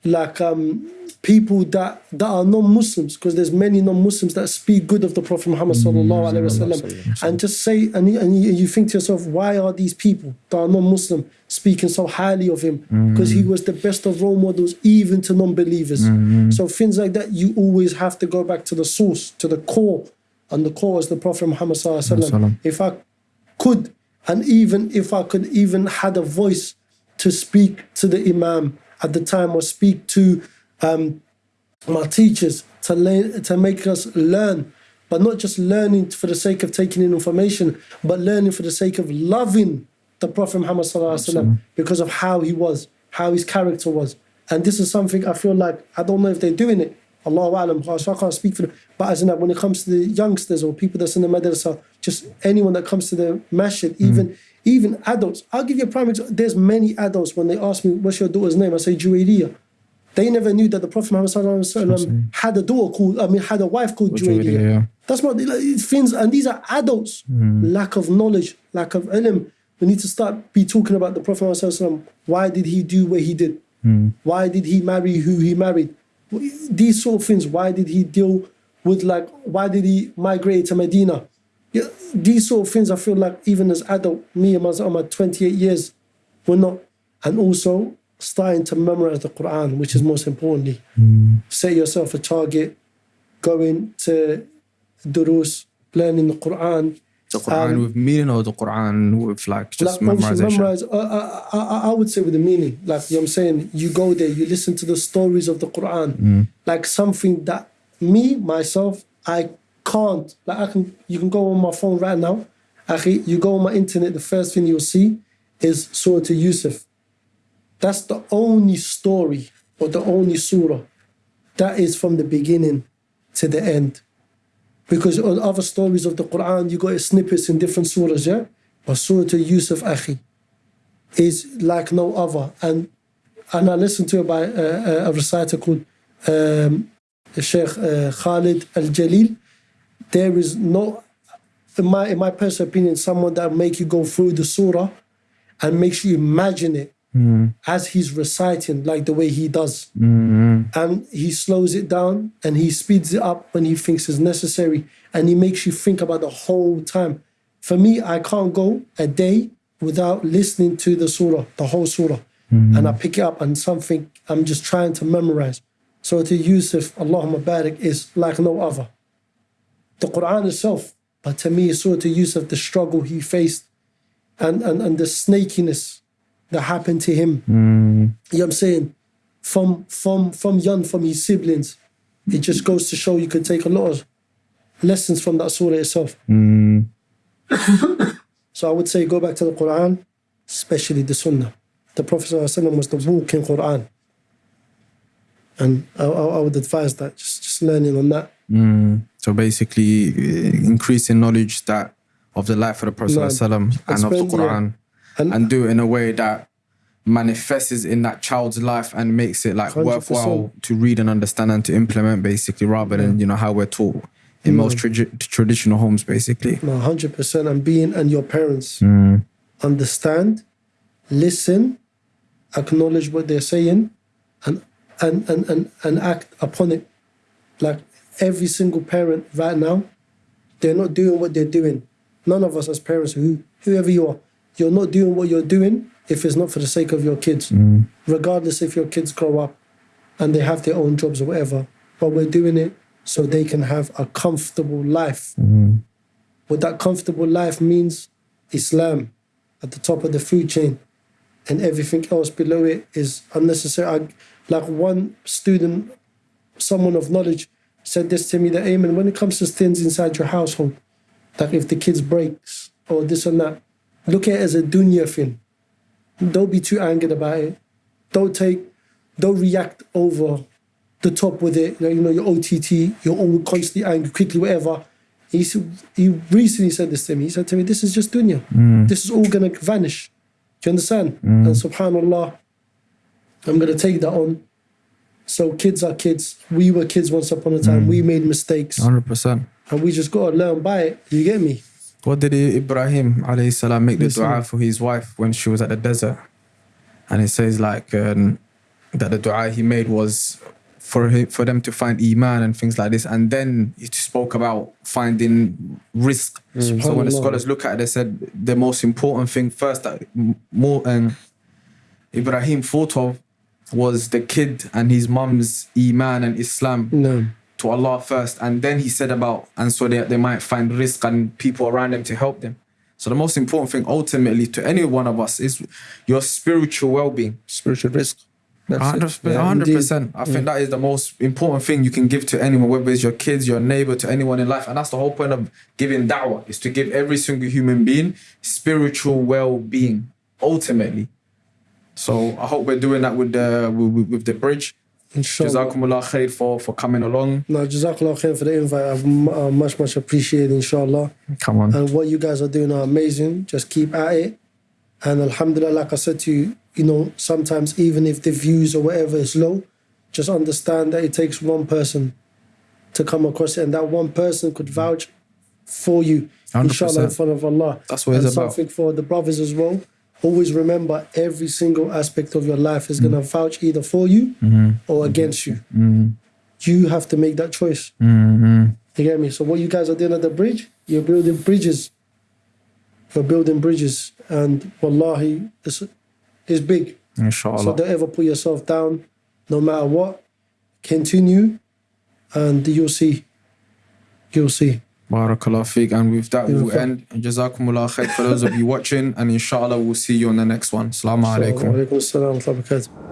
like um, people that that are non-Muslims, because there's many non-Muslims that speak good of the Prophet Muhammad sallallahu alaihi wasallam, and just say and you, and you think to yourself, why are these people that are non-Muslim speaking so highly of him? Because he was the best of role models, even to non-believers. So things like that, you always have to go back to the source, to the core, and the core is the Prophet Muhammad sallallahu alaihi wasallam. Sallam. If I could, and even if I could even had a voice to speak to the Imam at the time or speak to um, my teachers to learn, to make us learn, but not just learning for the sake of taking in information, but learning for the sake of loving the Prophet Muhammad sallallahu alaihi wasallam because of how he was, how his character was. And this is something I feel like I don't know if they're doing it. Allah alam, so I can't speak for them. But as in that, when it comes to the youngsters or people that's in the madrasa, just anyone that comes to the masjid, even even adults. I'll give you a prime example. There's many adults when they ask me, "What's your daughter's name?" I say Juwairiya. They never knew that the Prophet Muhammad sallallahu alaihi wasallam had a daughter called, I mean, had a wife called Juwairiya, Juwairiya. yeah. That's what like, things, and these are adults. Hmm. Lack of knowledge, lack of ilm. We need to start be talking about the Prophet Muhammad sallallahu alaihi wasallam. Why did he do what he did? Hmm. Why did he marry who he married? These sort of things. Why did he deal with like? Why did he migrate to Medina? Yeah, these sort of things. I feel like even as adult, me and my, my 28 years, we're not. And also starting to memorize the Quran, which is most importantly. Set yourself a target, going to durus, learning the Quran. The Quran Um, with meaning or the Quran with like just like memorization? memorize. Uh, I, I, I would say with the meaning, like you know what I'm saying, you go there, you listen to the stories of the Quran, like something that me myself I can't. Like I can, you can go on my phone right now. Akhi, you go on my internet, the first thing you'll see is Surah to Yusuf. That's the only story or the only surah that is from the beginning to the end. Because on other stories of the Quran, you got snippets in different surahs, yeah? But Surah to Yusuf Akhi is like no other. And and I listened to it by uh, a reciter called um, Sheikh uh, Khalid Al Jalil. There is no, in my, in my personal opinion, someone that make you go through the surah and makes you imagine it hmm. as he's reciting, like the way he does. Hmm. And he slows it down and he speeds it up when he thinks is necessary. And he makes you think about the whole time. For me, I can't go a day without listening to the surah, the whole surah. Hmm. And I pick it up and something I'm just trying to memorize. So to Yusuf, Allahumma barik, is like no other. The Quran itself, but to me, Surah to Yusuf, the use of the struggle he faced and, and, and the snakiness that happened to him. You know what I'm saying? From from from young, from his siblings, it just goes to show you could take a lot of lessons from that surah itself. Mm. So I would say go back to the Quran, especially the Sunnah. The Prophet ﷺ was the walking Quran. And I, I I would advise that, just, just learning on that. Mm. So basically, uh, increasing knowledge that of the life of the Prophet ﷺ and of the spend- yeah. Quran, And, and do it in a way that manifests in that child's life and makes it like 100%. worthwhile to read and understand and to implement, basically, rather than you know how we're taught in most tradi- traditional homes, basically. no, 100%. And being and your parents Mm. understand, listen, acknowledge what they're saying, and, and, and, and, and act upon it. Like every single parent right now, they're not doing what they're doing. None of us as parents, who whoever you are, you're not doing what you're doing if it's not for the sake of your kids. Mm. Regardless if your kids grow up and they have their own jobs or whatever. But we're doing it so they can have a comfortable life. Mm. What that comfortable life means, Islam at the top of the food chain, and everything else below it is unnecessary. I, like one student, someone of knowledge, said this to me that, Ayman, when it comes to things inside your household, like if the kids breaks or this and that, look at it as a dunya thing. Don't be too angered about it. Don't take, don't react over the top with it. You know, your OTT, you're all constantly angry, quickly, whatever. He, he recently said this to me. He said to me, This is just dunya. Mm. This is all going to vanish. Do you understand? Mm. And subhanAllah, I'm going to take that on. So kids are kids. We were kids once upon a time. We made mistakes. 100%. And we just got to learn by it. You get me? What did Ibrahim alayhi salam make the dua for his wife when she was at the desert? And it says like um, that the dua he made was for him, for them to find iman and things like this. And then he spoke about finding rizq. So when the scholars look at it, they said the most important thing first that more um, Ibrahim thought of was the kid and his mum's iman and Islam No. to Allah first, and then he said about, and so they, they might find rizq and people around them to help them. So the most important thing ultimately to any one of us is your spiritual well-being. Spiritual rizq. That's 100%. Yeah. 100%. I think that is the most important thing you can give to anyone, whether it's your kids, your neighbor, to anyone in life. And that's the whole point of giving da'wah, is to give every single human being spiritual well-being, ultimately. So I hope we're doing that with the with, with the bridge. Inshallah. Jazakumullah khair for, for coming along. No, Jazakallah khair for the invite. I much, much appreciate inshallah. Come on. And what you guys are doing are amazing. Just keep at it. And Alhamdulillah, like I said to you, you know, sometimes even if the views or whatever is low, just understand that it takes one person to come across it, and that one person could vouch for you, inshallah, in front of Allah. That's what and it's about. something for the brothers as well. Always remember every single aspect of your life is going to vouch either for you mm-hmm. or against you. Mm-hmm. You have to make that choice. Mm-hmm. You get me? So what you guys are doing at the bridge, you're building bridges. You're building bridges, and wallahi, it's, it's big. So don't ever put yourself down, no matter what. Continue, and you'll see. You'll see. Barakallah feek. And with that, we'll end. Jazakumullah khair for those of you watching. And inshallah, we'll see you on the next one. Assalamu alaikum.